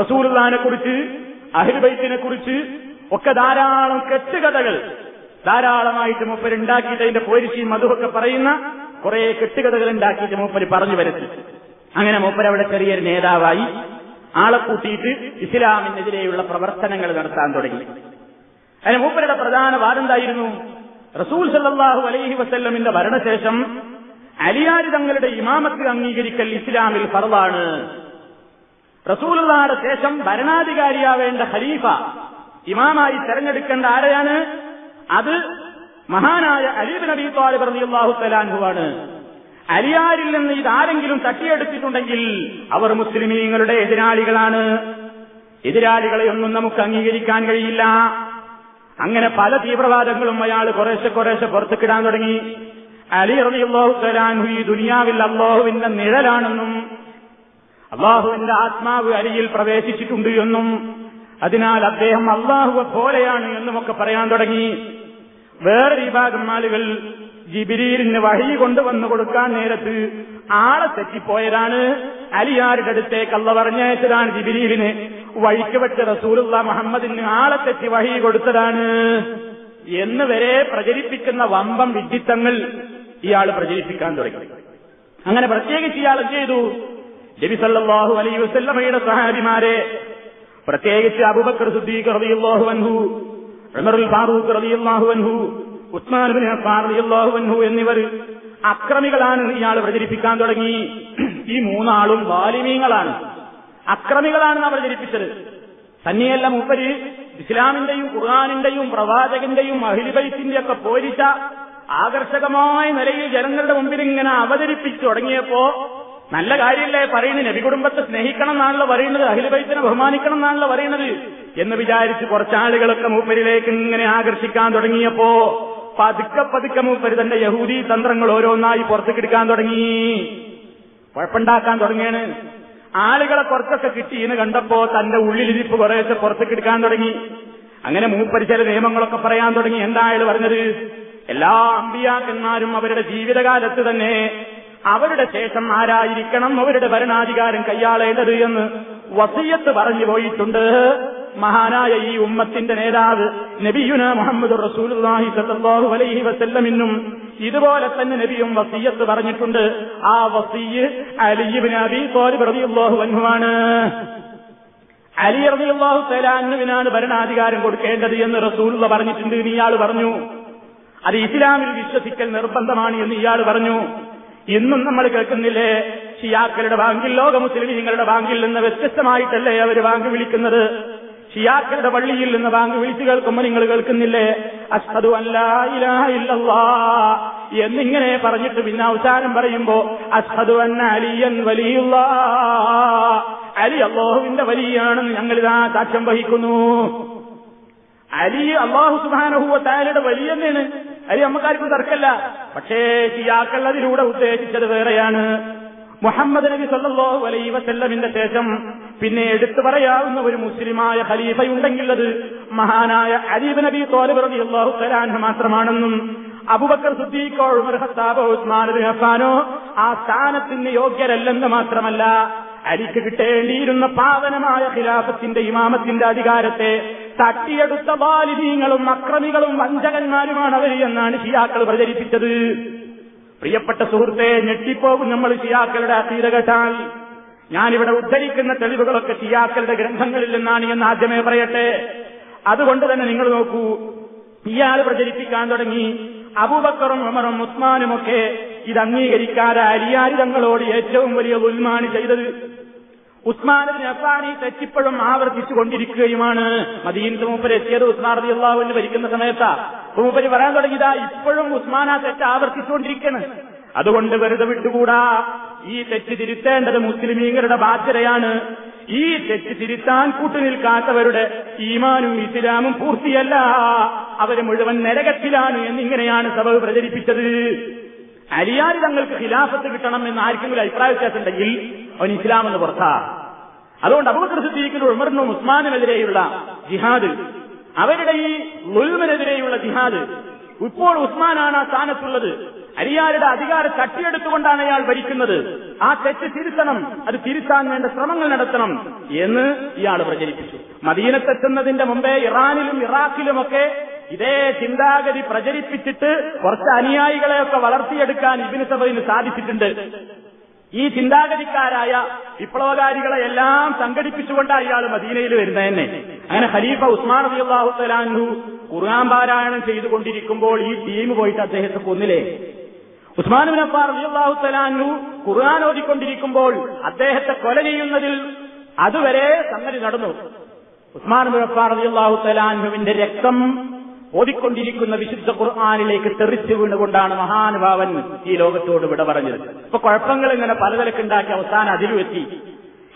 റസൂലുള്ളാനെ കുറിച്ച് അഹിർബൈത്തിനെ കുറിച്ച് ഒക്കെ ധാരാളം കെട്ടുകഥകൾ ധാരാളമായിട്ട് മൂപ്പര് ഉണ്ടാക്കിയിട്ട് അതിന്റെ പോരിശിയും മധുവൊക്കെ പറയുന്ന കുറെ കെട്ടുകഥകൾ ഉണ്ടാക്കിയിട്ട് മൂപ്പര് പറഞ്ഞു വരുത്തി അങ്ങനെ മൂപ്പര് അവിടെ ചെറിയൊരു നേതാവായി. ആളെ കൂട്ടിയിട്ട് ഇസ്ലാമിനെതിരെയുള്ള പ്രവർത്തനങ്ങൾ നടത്താൻ തുടങ്ങി. അതിന് മൂപ്പരുടെ പ്രധാന വാദം എന്തായിരുന്നു റസൂൽ സല്ലാഹു അലൈഹി വസ്ല്ലമിന്റെ ഭരണശേഷം അലിയാരി തങ്ങളുടെ ഇമാമത്ത് അംഗീകരിക്കൽ ഇസ്ലാമിൽ ഫറവാണ്. റസൂലുള്ളായുടെ ശേഷം ഭരണാധികാരിയാവേണ്ട ഖലീഫ ഇമാമായി തെരഞ്ഞെടുക്കേണ്ട ആരെയാണ്? അത് മഹാനായ അലീബ് നബി താലിബ് റളിയല്ലാഹു തലാൻഹുവാണ് അലിയാരിൽ നിന്ന് ഇതാരെങ്കിലും തട്ടിയെടുത്തിട്ടുണ്ടെങ്കിൽ അവർ മുസ്ലിമീങ്ങളുടെ എതിരാളികളാണ്. എതിരാളികളെ ഒന്നും നമുക്ക് അംഗീകരിക്കാൻ കഴിയില്ല. അങ്ങനെ പല തീവ്രവാദങ്ങളും അയാൾ കുറേശ്ശെ കുറേശ്ശെ പുറത്തുക്കിടാൻ തുടങ്ങി. അലി റളിയല്ലാഹു തലാൻഹു ഈ ദുനിയാവിൽ അള്ളാഹുവിന്റെ നിഴലാണെന്നും അള്ളാഹുവിന്റെ ആത്മാവ് അലിയിൽ പ്രവേശിച്ചിട്ടുണ്ട് എന്നും അതിനാൽ അദ്ദേഹം അള്ളാഹുവെ പോലെയാണ് എന്നുമൊക്കെ പറയാൻ തുടങ്ങി. വേറെ വിഭാഗം ആളുകൾ ജിബിരിയിലിന് വഴി കൊണ്ടുവന്നു കൊടുക്കാൻ നേരത്ത് ആളെ തെറ്റിപ്പോയതാണ്. അലിയാരുടെ അടുത്തേക്ക് അല്ല പറഞ്ഞയച്ചതാണ് ജിബിരീലിന്. വഴിക്ക് വെച്ച റസൂലുള്ള മുഹമ്മദിന് ആളെ തെറ്റി വഴി കൊടുത്തതാണ്. എന്ന് വരെ പ്രചരിപ്പിക്കുന്ന വമ്പം വിഡിത്തങ്ങൾ ഇയാൾ പ്രചരിപ്പിക്കാൻ തുടങ്ങി. അങ്ങനെ പ്രത്യേകിച്ച് ഇയാൾ ചെയ്തു? നബി അലൈ വസല്ലമയുടെ സഹാബിമാരെ പ്രത്യേകിച്ച് അബൂബക്കർ സിദ്ദീഖ് റളിയല്ലാഹു അൻഹു ഫാറൂഖ് റളിയല്ലാഹു അൻഹു ഉസ്മാൻ ബിൻ അഫ്ഫാൻ അൻഹു എന്നിവർ അക്രമികളാണ് ഇയാൾ പ്രചരിപ്പിക്കാൻ തുടങ്ങി. ഈ മൂന്നാളും വാലിമീങ്ങളാണ്. നാം പ്രചരിപ്പിച്ചത്. തന്നെയല്ല മൂപ്പര് ഇസ്ലാമിന്റെയും ഖുർആാനിന്റെയും പ്രവാചകന്റെയും അഹിലിബൈത്തിന്റെ ഒക്കെ പോരിച്ച ആകർഷകമായ നിലയിൽ ജനങ്ങളുടെ മുമ്പിൽ ഇങ്ങനെ അവതരിപ്പിച്ചു തുടങ്ങിയപ്പോ നല്ല കാര്യമല്ലേ പറയുന്നത്? നബി കുടുംബത്തെ സ്നേഹിക്കണം എന്നാണല്ലോ പറയുന്നത്. അഖിലബൈത്തിനെ ബഹുമാനിക്കണം എന്നാണല്ലോ പറയുന്നത്. എന്ന് വിചാരിച്ച് കുറച്ചാളുകളൊക്കെ മൂപ്പരിലേക്ക് ഇങ്ങനെ ആകർഷിക്കാൻ തുടങ്ങിയപ്പോ പതുക്കെ പതുക്കെ മൂപ്പര് തന്റെ യഹൂദി തന്ത്രങ്ങൾ ഓരോന്നായി പുറത്തേക്കെടുക്കാൻ തുടങ്ങി. കുഴപ്പമുണ്ടാക്കാൻ തുടങ്ങിയാണ് ആളുകളെ കുറച്ചൊക്കെ കിട്ടിയെന്ന് കണ്ടപ്പോ തന്റെ ഉള്ളിലിരിപ്പ് കുറേശ്ശെ പുറത്തേക്കെടുക്കാൻ തുടങ്ങി. അങ്ങനെ മൂപ്പര് ചില നിയമങ്ങളൊക്കെ പറയാൻ തുടങ്ങി. എന്തായാലും പറഞ്ഞത്? എല്ലാ അമ്പിയാക്കന്മാരും അവരുടെ ജീവിതകാലത്ത് തന്നെ അവരുടെ ശേഷം ആരായിരിക്കണം അവരുടെ ഭരണാധികാരം കൈയാളേണ്ടത് എന്ന് വസീയത്ത് പറഞ്ഞു പോയിട്ടുണ്ട്. മഹാനായ ഈ ഉമ്മത്തിന്റെ നേതാവ് നബിയുന മുഹമ്മദ് റസൂലുള്ളാഹി സല്ലാഹു അലൈഹി വസല്ലമിന്നും ഇതുപോലെ തന്നെ നബിയും വസീയത്ത് പറഞ്ഞിട്ടുണ്ട്. ആ വസീയ് അലി ഇബ്നു അബീ ത്വാലിബ് റളിയല്ലാഹു അൻഹുവാണ്. അലി റബിയുള്ളാഹു അൻഹുവിനാണ് ഭരണാധികാരം കൊടുക്കേണ്ടത് എന്ന് റസൂലുള്ള പറഞ്ഞിട്ടുണ്ട് എന്ന് ഇയാൾ പറഞ്ഞു. അത് ഇസ്ലാമിൽ വിശ്വസിക്കൽ നിർബന്ധമാണ് എന്ന് ഇയാൾ പറഞ്ഞു. ഇന്നും നമ്മൾ കേൾക്കുന്നില്ലേ? ഷിയാക്കളുടെ ബാങ്കിൽ ലോക മുസ്ലിമീങ്ങളുടെ ബാങ്കിൽ നിന്ന് വ്യത്യസ്തമായിട്ടല്ലേ അവർ ബാങ്ക് വിളിക്കുന്നത്? ഷിയാക്കളുടെ പള്ളിയിൽ നിന്ന് ബാങ്ക് വിളിച്ചു കേൾക്കുമ്പോൾ നിങ്ങൾ കേൾക്കുന്നില്ലേ? അഷ്ഹദു അല്ലാ എന്നിങ്ങനെ പറഞ്ഞിട്ട് പിന്നെ അവസാനം പറയുമ്പോ അഷ്ഹദു അന്ന അലിയൻ വലിയുള്ള. അലി അള്ളാഹുവിന്റെ വലിയാണെന്ന് ഞങ്ങളിതാ സാക്ഷ്യം വഹിക്കുന്നു. അലി അള്ളാഹു സുബാനഹുവ താലയുടെ വലിയ തന്നെയാണ്. അലി നമുക്കാർക്കും തർക്കല്ല. പക്ഷേ ഷിയാക്കൾ അതിലൂടെ ഉദ്ദേശിച്ചത് വേറെയാണ്. മുഹമ്മദ് നബി സല്ലല്ലാഹു അലൈഹി വസല്ലമിന്റെ ശേഷം പിന്നെ എടുത്തു പറയാവുന്ന ഒരു മുസ്ലിമായ ഖലീഫയുണ്ടെങ്കിൽ അത് മഹാനായ അലീബ് നബി തോലബ് അള്ളാഹു തആല മാത്രമാണെന്നും അബുബക്കർ സുദ്ദീഖോ ഉമർ ഉസ്മാൻ ആ സ്ഥാനത്തിന് യോഗ്യരല്ലെന്ന് മാത്രമല്ല അലിക്ക് കിട്ടേണ്ടിയിരുന്ന പാവനമായ ഖിലാഫത്തിന്റെ ഇമാമത്തിന്റെ അധികാരത്തെ തട്ടിയെടുത്ത ബാലിനീങ്ങളും അക്രമികളും വഞ്ചകന്മാരുമാണ് അവർ എന്നാണ് ഷിയാക്കൾ പ്രചരിപ്പിച്ചത്. പ്രിയപ്പെട്ട സുഹൃത്തെ ഞെട്ടിപ്പോകും നമ്മൾ ഷിയാക്കളുടെ അതീത കേട്ടാൽ ഞാനിവിടെ ഉദ്ധരിക്കുന്ന തെളിവുകളൊക്കെ ഷിയാക്കളുടെ ഗ്രന്ഥങ്ങളിൽ നിന്നാണ് എന്ന് ആദ്യമേ പറയട്ടെ. അതുകൊണ്ട് തന്നെ നിങ്ങൾ നോക്കൂ ഇയാൾ പ്രചരിപ്പിക്കാൻ തുടങ്ങി. അബൂബക്കറും ഉമറും ഉസ്മാനുമൊക്കെ ഇത് അംഗീകരിക്കാതെ അരിയാരി തങ്ങളോട് ഏറ്റവും വലിയ ഉൽമാനി ചെയ്തത് ഉസ്മാനിന് അഫാനി തെറ്റിപ്പോഴും ആവർത്തിച്ചു കൊണ്ടിരിക്കുകയുമാണ് മദീനത്ത് മൂപ്പര് എത്തിയത് ഉസ്മാൻ റബി അള്ളാഹുവിന് ഭരിക്കുന്ന സമയത്താ. മൂപ്പര് പറയാൻ തുടങ്ങിയതാ ഇപ്പോഴും ഉസ്മാൻ ആ തെറ്റ് ആവർത്തിച്ചുകൊണ്ടിരിക്കണ്. അതുകൊണ്ട് വെറുതെ വിട്ടുകൂടാ. ഈ തെറ്റ് തിരുത്തേണ്ടത് മുസ്ലിമീങ്ങളുടെ ബാധ്യതയാണ്. ഈ തെറ്റ് തിരുത്താൻ കൂട്ടുനിൽക്കാത്തവരുടെ ഈമാനും ഇസ്ലാമും പൂർത്തിയല്ല. അവർ മുഴുവൻ നരകത്തിലാണ് എന്നിങ്ങനെയാണ് സഭ പ്രചരിപ്പിച്ചത്. അലിയാരി തങ്ങൾക്ക് ഖിലാഫത്ത് കിട്ടണം എന്ന് ആർക്കെങ്കിലും അഭിപ്രായ വ്യത്യാസം ഉണ്ടെങ്കിൽ അവൻ ഇസ്ലാം എന്ന് പുറത്താ. അതുകൊണ്ട് അബൂബക്കർ സിദ്ദീഖിനും ഉമറിനും ഉസ്മാനുമെതിരെയുള്ള ജിഹാദ് അവരുടെ ഈ ലുൽമിനെതിരെയുള്ള ജിഹാദ് ഇപ്പോൾ ഉസ്മാനാണ് ആ സ്ഥാനത്തുള്ളത്. അരിയാരുടെ അധികാരം തട്ടിയെടുത്തുകൊണ്ടാണ് അയാൾ ഭരിക്കുന്നത്. ആ തെറ്റ് തിരുത്തണം അത് തിരുത്താൻ വേണ്ട ശ്രമങ്ങൾ നടത്തണം എന്ന് ഇയാൾ പ്രചരിപ്പിച്ചു. മദീനത്തെത്തുന്നതിന്റെ മുമ്പേ ഇറാനിലും ഇറാഖിലുമൊക്കെ ഇതേ ചിന്താഗതി പ്രചരിപ്പിച്ചിട്ട് കുറച്ച് അനുയായികളെയൊക്കെ വളർത്തിയെടുക്കാൻ ഇബിന് സഭയിന് സാധിച്ചിട്ടുണ്ട്. ഈ ചിന്താഗതിക്കാരായ വിപ്ലവകാരികളെ എല്ലാം സംഘടിപ്പിച്ചുകൊണ്ടാണ് ഇയാൾ മദീനയിൽ വരുന്നത് തന്നെ അങ്ങനെ ഖലീഫ ഉസ്മാൻ റബിഅള്ളാഹു തലാൻഹു ഖുർആൻ പാരായണം ചെയ്തുകൊണ്ടിരിക്കുമ്പോൾ ഈ ടീം പോയിട്ട് അദ്ദേഹത്തെ കൊന്നില്ലേ? ഉസ്മാൻ ബിൻ അബി അള്ളാഹു തലാൻഹു ഖുർആൻ ഓതിക്കൊണ്ടിരിക്കുമ്പോൾ അദ്ദേഹത്തെ കൊല ചെയ്യുന്നതിൽ അതുവരെ സംഗതി നടന്നു. ഉസ്മാൻ ബിൻ അബി അള്ളാഹു രക്തം ഓതിക്കൊണ്ടിരിക്കുന്ന വിശുദ്ധ ഖുർആാനിലേക്ക് തെറിച്ചു വീണുകൊണ്ടാണ് മഹാനുഭാവൻ ഈ ലോകത്തോട് വിട പറഞ്ഞത്. ഇപ്പൊ കുഴപ്പങ്ങൾ ഇങ്ങനെ പലതരക്കുണ്ടാക്കി അവസാനം അതിലുമെത്തി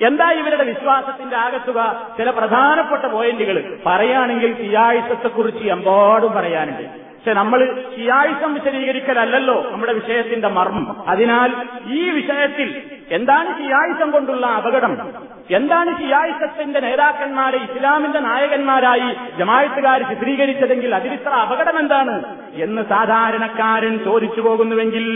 എന്താ ഇവരുടെ വിശ്വാസത്തിന്റെ ആകത്തുക? ചില പ്രധാനപ്പെട്ട പോയിന്റുകൾ. പറയുകയാണെങ്കിൽ തിയാഴ്ചത്തെക്കുറിച്ച് എമ്പാടും പറയാനുണ്ട്. പക്ഷെ നമ്മൾ ഷിയായിസം വിശദീകരിക്കലല്ലോ നമ്മുടെ വിഷയത്തിന്റെ മർമ്മം. അതിനാൽ ഈ വിഷയത്തിൽ എന്താണ് ഷിയായിസം കൊണ്ടുള്ള അപകടം? എന്താണ് ഷിയായിസത്തിന്റെ നേതാക്കന്മാരെ ഇസ്ലാമിന്റെ നായകന്മാരായി ജമായത്തുകാർ ചിത്രീകരിച്ചതെങ്കിൽ അതിലിത്ര അപകടം എന്താണ് എന്ന് സാധാരണക്കാരൻ ചോദിച്ചു പോകുന്നുവെങ്കിൽ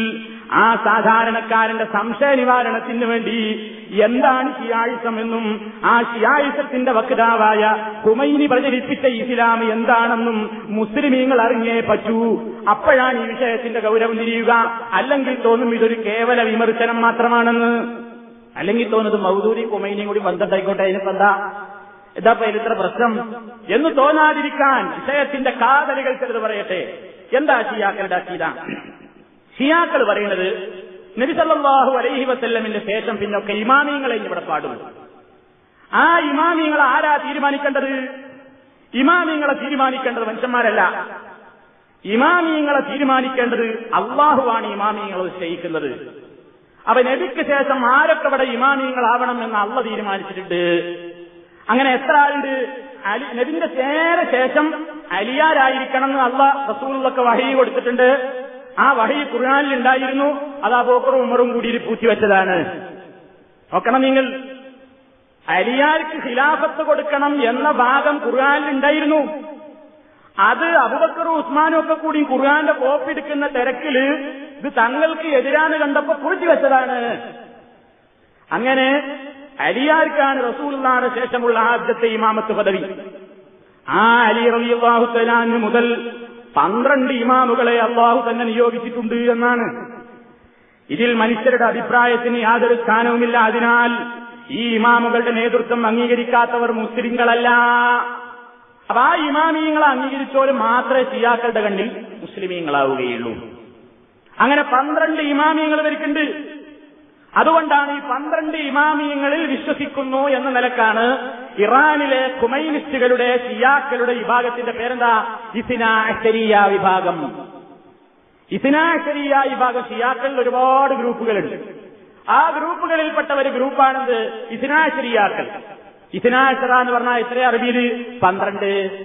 ആ സാധാരണക്കാരന്റെ സംശയ നിവാരണത്തിന് വേണ്ടി എന്താണ് ഷിയായിസം എന്നും ആ ഷിയായുസത്തിന്റെ വക്താവായ ഹുമൈനി പ്രചരിപ്പിച്ച ഇസ്ലാം എന്താണെന്നും മുസ്ലിമീങ്ങൾ അറിഞ്ഞേ പറ്റൂ. അപ്പോഴാണ് ഈ വിഷയത്തിന്റെ ഗൗരവം തിരിയുക. അല്ലെങ്കിൽ തോന്നും ഇതൊരു കേവല വിമർശനം മാത്രമാണെന്ന്. അല്ലെങ്കിൽ തോന്നുന്നത് മൗദൂരി കുമൈനിയും കൂടി ബന്ധപ്പെട്ടായിക്കോട്ടെ അതിനിപ്പോ എന്താ? എന്താ ഇത്ര പ്രശ്നം? എന്ന് തോന്നാതിരിക്കാൻ വിഷയത്തിന്റെ കാതലുകൾ ചിലത് പറയട്ടെ. എന്താ ഷിയാക്കളുടെ അക്കീത ഷിയാക്കൾ പറയുന്നത് നബിസല്ലാഹു അലൈഹി വസ്ല്ലമിന്റെ ശേഷം പിന്നൊക്കെ ഇമാമിയങ്ങളെ ഇവിടെ പാടുന്നു. ആ ഇമാമിയങ്ങൾ ആരാ തീരുമാനിക്കേണ്ടത്? ഇമാമിയങ്ങളെ തീരുമാനിക്കേണ്ടത് മനുഷ്യന്മാരല്ല. ഇമാമിയങ്ങളെ തീരുമാനിക്കേണ്ടത് അള്ളാഹുവാണ് ഇമാമിയങ്ങളെ നിശ്ചയിക്കുന്നത് അപ്പൊ നബിക്ക് ശേഷം ആരൊക്കെ ഇവിടെ ഇമാമിയങ്ങളാവണം എന്ന് അള്ള തീരുമാനിച്ചിട്ടുണ്ട്? അങ്ങനെ എത്ര ആളുണ്ട്? അലി നബിന്റെ നേരെ ശേഷം അലിയാരായിരിക്കണം എന്ന് അള്ള റസൂലൊക്കെ വഹി കൊടുത്തിട്ടുണ്ട്. ആ വഹി ഖുർആാനിൽ ഉണ്ടായിരുന്നു. അത് അബൂക്കറും ഉമറും കൂടി പൂത്തിവെച്ചതാണ് നോക്കണം നിങ്ങൾ. അലിയാർക്ക് ഖിലാഫത്ത് കൊടുക്കണം എന്ന ഭാഗം ഖുർആാനിൽ ഉണ്ടായിരുന്നു. അത് അബുബക്കറും ഉസ്മാനും ഒക്കെ കൂടി ഖുർആാന്റെ കോപ്പിയെടുക്കുന്ന തിരക്കിൽ ഇത് തങ്ങൾക്ക് എതിരാണ് കണ്ടപ്പോ പൂഴ്ത്തി വെച്ചതാണ്. അങ്ങനെ അലിയാർക്കാണ് റസൂലിനാണ് ശേഷമുള്ള ആദ്യത്തെ ഇമാമത്ത് പദവി. ആ അലി റളിയല്ലാഹു തലാന് മുതൽ പന്ത്രണ്ട് ഇമാമുകളെ അള്ളാഹു തന്നെ നിയോഗിച്ചിട്ടുണ്ട് എന്നാണ്. ഇതിൽ മനുഷ്യരുടെ അഭിപ്രായത്തിന് യാതൊരു സ്ഥാനവുമില്ല. അതിനാൽ ഈ ഇമാമുകളുടെ നേതൃത്വം അംഗീകരിക്കാത്തവർ മുസ്ലിങ്ങളല്ല. അപ്പൊ ആ ഇമാമീങ്ങളെ അംഗീകരിച്ചോലും മാത്രമേ ഷിയാക്കളുടെ കണ്ണിൽ മുസ്ലിമീങ്ങളാവുകയുള്ളൂ. അങ്ങനെ പന്ത്രണ്ട് ഇമാമിയങ്ങൾ ഇവർക്കുണ്ട് അതുകൊണ്ടാണ് ഈ പന്ത്രണ്ട് ഇമാമിയങ്ങളിൽ വിശ്വസിക്കുന്നു എന്ന നിലക്കാണ് ഇറാനിലെ കുമൈനിസ്റ്റുകളുടെ ഷിയാക്കളുടെ വിഭാഗത്തിന്റെ പേരെന്താ? ഇസിനാശരിയ വിഭാഗം. ഇസിനാശരിയ വിഭാഗം ഷിയാക്കളിൽ ഒരുപാട് ഗ്രൂപ്പുകളുണ്ട്. ആ ഗ്രൂപ്പുകളിൽപ്പെട്ട ഒരു ഗ്രൂപ്പാണെന്ത് ഇസിനാശരിയാക്കൾ ഇസിനാശറ എന്ന് പറഞ്ഞാൽ എത്ര അറബിയിൽ? പന്ത്രണ്ട്.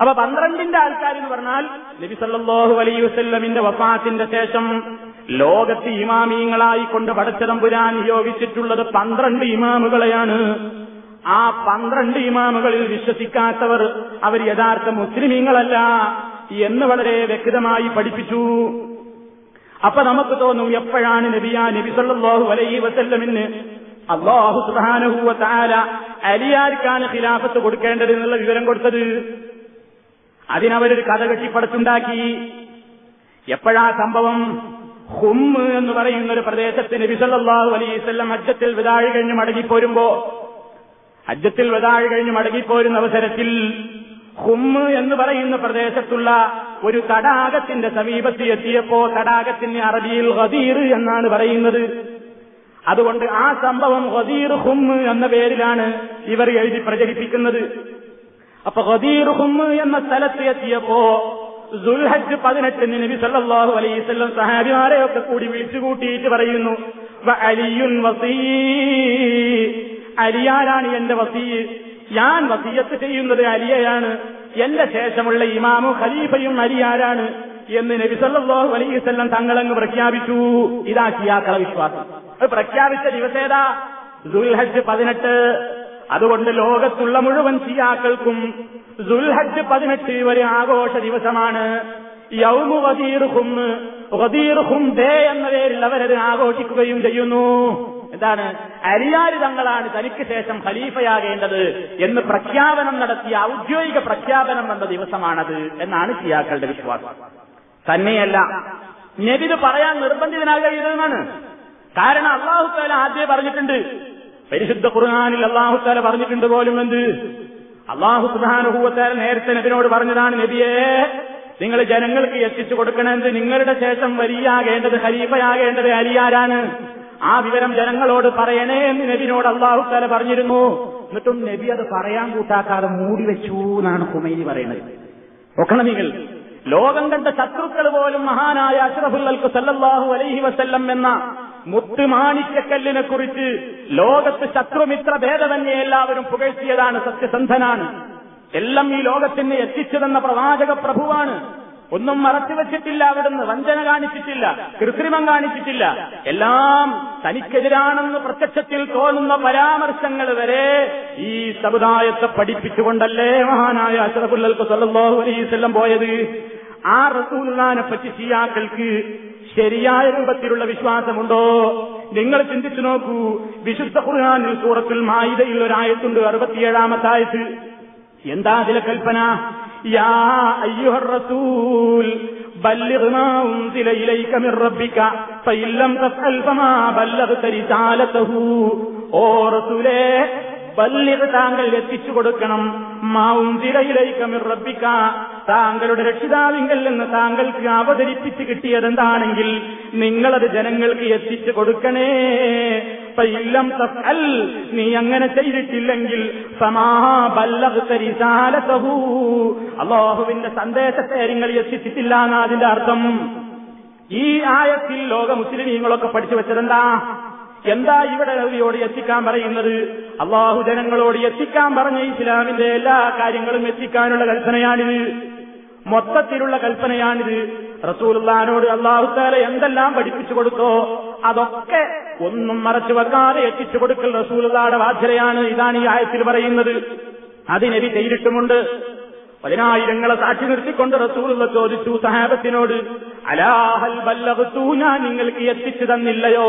അപ്പൊ പന്ത്രണ്ടിന്റെ ആൾക്കാർ എന്ന് പറഞ്ഞാൽ നബി സല്ലല്ലാഹു അലൈഹി വസല്ലമിന്റെ വഫാത്തിന്റെ ശേഷം ലോകത്ത് ഇമാമീങ്ങളായി കൊണ്ട് പടച്ചതമ്പുരാൻ നിയോഗിച്ചിട്ടുള്ളത് പന്ത്രണ്ട് ഇമാമുകളെയാണ്. ആ പന്ത്രണ്ട് ഇമാമുകളിൽ വിശ്വസിക്കാത്തവർ അവർ യഥാർത്ഥ മുസ്ലിമീങ്ങളല്ല എന്ന് വളരെ വ്യക്തമായി പഠിപ്പിച്ചു. അപ്പൊ നമുക്ക് തോന്നും എപ്പോഴാണ് നബിയാ നബി സല്ലല്ലാഹു അലൈഹി വസല്ലമിന് അള്ളാഹു സുബ്ഹാനഹു താര അലിയാർക്കാണ് ഖിലാഫത്ത് കൊടുക്കേണ്ടത് എന്നുള്ള വിവരം കൊടുത്തത്? അതിനവരൊരു കഥ കെട്ടിപ്പടച്ചുണ്ടാക്കി. എപ്പോഴാ സംഭവം? ഹുമ്മ് എന്ന് പറയുന്ന ഒരു പ്രദേശത്ത് നബി സല്ലല്ലാഹു അജ്ജത്തിൽ വിതാഴ് കഴിഞ്ഞ് മടങ്ങിപ്പോരുമ്പോ അജ്ജത്തിൽ വിതാഴ് കഴിഞ്ഞ് മടങ്ങിപ്പോരുന്ന അവസരത്തിൽ ഹുമ്മ് എന്ന് പറയുന്ന പ്രദേശത്തുള്ള ഒരു തടാകത്തിന്റെ സമീപത്ത് എത്തിയപ്പോ തടാകത്തിന് അറബിയിൽ ഹദീർ എന്നാണ് പറയുന്നത്. അതുകൊണ്ട് ആ സംഭവം ഹദീർ ഹുമ്മ് എന്ന പേരിലാണ് ഇവർ എഴുതി പ്രചരിപ്പിക്കുന്നത്. അപ്പൊ ഹദീർ ഹുമ്മ് എന്ന സ്ഥലത്ത് എത്തിയപ്പോ സുൽഹജ് പതിനെട്ടിന് നബി വസല്ലം സഹാബിമാരെ ഒക്കെ കൂടി വിളിച്ചു കൂട്ടിയിട്ട് പറയുന്നു അലിയുൻ വസീ അലിയാരാണ് എന്റെ വസീ? ഞാൻ വസീയത്ത് ചെയ്യുന്നത് അലിയയാണ്. എന്റെ ശേഷമുള്ള ഇമാമും ഖലീഫയും അലിയാരാണ് എന്ന് നബി സല്ലല്ലാഹു അലൈഹി വസല്ലം തങ്ങളങ്ങ് പ്രഖ്യാപിച്ചു. ഇതാ ഷിയാക്കള വിശ്വാസം. അത് പ്രഖ്യാപിച്ച ദിവസേതാ ദുൽഹജ് പതിനെട്ട്. അതുകൊണ്ട് ലോകത്തുള്ള മുഴുവൻ ഷിയാക്കൾക്കും ദുൽഹജ് പതിനെട്ട് ഒരു ആഘോഷ ദിവസമാണ്. യൗമു വദീർ ഹും വദീർ ഹും ദേ എന്ന പേരിൽ അവരത് ആഘോഷിക്കുകയും ചെയ്യുന്നു. എന്താണ്? അരിയാരി തങ്ങളാണ് തനിക്ക് ശേഷം ഖലീഫയാകേണ്ടത് എന്ന് പ്രഖ്യാപനം നടത്തിയ ഔദ്യോഗിക പ്രഖ്യാപനം വന്ന ദിവസമാണത് എന്നാണ് ഷിയാക്കളുടെ വിശ്വാസം. തന്നെയല്ല നബിത് പറയാൻ നിർബന്ധിതനാകരുതെന്നാണ് കാരണം അള്ളാഹുത്താല ആദ്യം പറഞ്ഞിട്ടുണ്ട് പരിശുദ്ധ ഖുർആാനിൽ അള്ളാഹുത്താല പറഞ്ഞിട്ടുണ്ട് പോലും എന്ത്? അള്ളാഹു സുധാനുഭൂവത്താല നേരത്തെ നബിനോട് പറഞ്ഞതാണ് നബിയെ നിങ്ങൾ ജനങ്ങൾക്ക് എത്തിച്ചു കൊടുക്കണമെന്ന് നിങ്ങളുടെ ശേഷം വലിയാകേണ്ടത് ഹരീഫയാകേണ്ടത് അലിയാരാണ്. ആ വിവരം ജനങ്ങളോട് പറയണേ എന്ന് നബിനോട് അള്ളാഹു തല പറഞ്ഞിരുന്നു. എന്നിട്ടും നബി അത് പറയാൻ കൂട്ടാക്കാതെ മൂടി വെച്ചു എന്നാണ് കുമൈനി പറയുന്നത്. ഒക്കണം നിങ്ങൾ. ലോകം കണ്ട ശത്രുക്കൾ പോലും മഹാനായ അഷ്റഫുല്ലൽക്ക് സല്ലാഹു അലൈഹി വസല്ലം എന്ന മുത്തുമാണിക്കക്കല്ലിനെ കുറിച്ച് ലോകത്ത് ശത്രുമിത്ര ഭേദമന്യെ എല്ലാവരും പുകഴ്ത്തിയതാണ് സത്യസന്ധനാണ്. എല്ലാം ഈ ലോകത്തിന് എത്തിച്ചതെന്ന പ്രവാചക പ്രഭുവാണ്. ഒന്നും മറച്ചു വെച്ചിട്ടില്ല അവിടുന്ന് വഞ്ചന കാണിച്ചിട്ടില്ല കൃത്രിമം കാണിച്ചിട്ടില്ല. എല്ലാം തനിക്കെതിരാണെന്ന് പ്രത്യക്ഷത്തിൽ തോന്നുന്ന പരാമർശങ്ങൾ വരെ ഈ സമുദായത്തെ പഠിപ്പിച്ചുകൊണ്ടല്ലേ മഹാനായ അഷ്റഫുല്ലൽക്ക് സല്ലല്ലാഹു അലൈഹി വസല്ലം പോയത്? ആ റസൂലിനെ പറ്റി ഷിയാക്കൾക്ക് ശരിയായ രൂപത്തിലുള്ള വിശ്വാസമുണ്ടോ നിങ്ങൾ ചിന്തിച്ചു നോക്കൂ വിശുദ്ധ ഖുർആാനിൽ സൂറത്തുൽ മായിദയിൽ ഒരായത്തുണ്ട് അറുപത്തിയേഴാമത്തെ ആയത്ത് എന്താ അതിലെ കൽപ്പന യാ അയ്യുഹർ റസൂൽ بلغ ما أنزل إليك من ربك فإن لم تفعل فما بلغت رسالته ഓ റസൂലേ ബല്ലിഗ് താങ്കൾ എത്തിച്ചു കൊടുക്കണം മാവുന്തിരയിലേക്കമിർ റബ്ബിക്ക താങ്കളുടെ രക്ഷിതാവിങ്കൽ നിന്ന് താങ്കൾക്ക് അവതരിപ്പിച്ച് കിട്ടിയതെന്താണെങ്കിൽ നിങ്ങളത് ജനങ്ങൾക്ക് എത്തിച്ചു കൊടുക്കണേ. ഇല്ലം തഫ്അൽ നീ അങ്ങനെ ചെയ്തിട്ടില്ലെങ്കിൽ അള്ളാഹുവിന്റെ സന്ദേശത്തെ നിങ്ങൾ എത്തിച്ചിട്ടില്ല എന്നതിന്റെ അർത്ഥം. ഈ ആയത്തിൽ ലോക മുസ്ലിമീങ്ങളൊക്കെ പഠിച്ചു വെച്ചതെന്താ? എന്താ ഇവിടെ നബിയോട് എത്തിക്കാൻ പറയുന്നത്? അള്ളാഹു ജനങ്ങളോട് എത്തിക്കാൻ പറഞ്ഞ ഇസ്ലാമിന്റെ എല്ലാ കാര്യങ്ങളും എത്തിക്കാനുള്ള കൽപ്പനയാണിത്. മൊത്തത്തിലുള്ള കൽപ്പനയാണിത്. റസൂലുള്ളാനോട് അള്ളാഹുത്താല എന്തെല്ലാം പഠിപ്പിച്ചു കൊടുത്തോ അതൊക്കെ ഒന്നും മറച്ചു വെക്കാതെ എത്തിച്ചു കൊടുക്കൽ റസൂലുള്ളാടെ ബാധ്യതയാണ് ഇതാണ് ഈ ആയത്തിൽ പറയുന്നത്. അതിനെതി ചെയ്തിട്ടുമുണ്ട്. പതിനായിരങ്ങളെ സാക്ഷി നിർത്തിക്കൊണ്ട് റസൂലുള്ള ചോദിച്ചു സഹാബത്തിനോട് അലാഹൽ വല്ലവത്തു ഞാൻ നിങ്ങൾക്ക് എത്തിച്ചു തന്നില്ലയോ?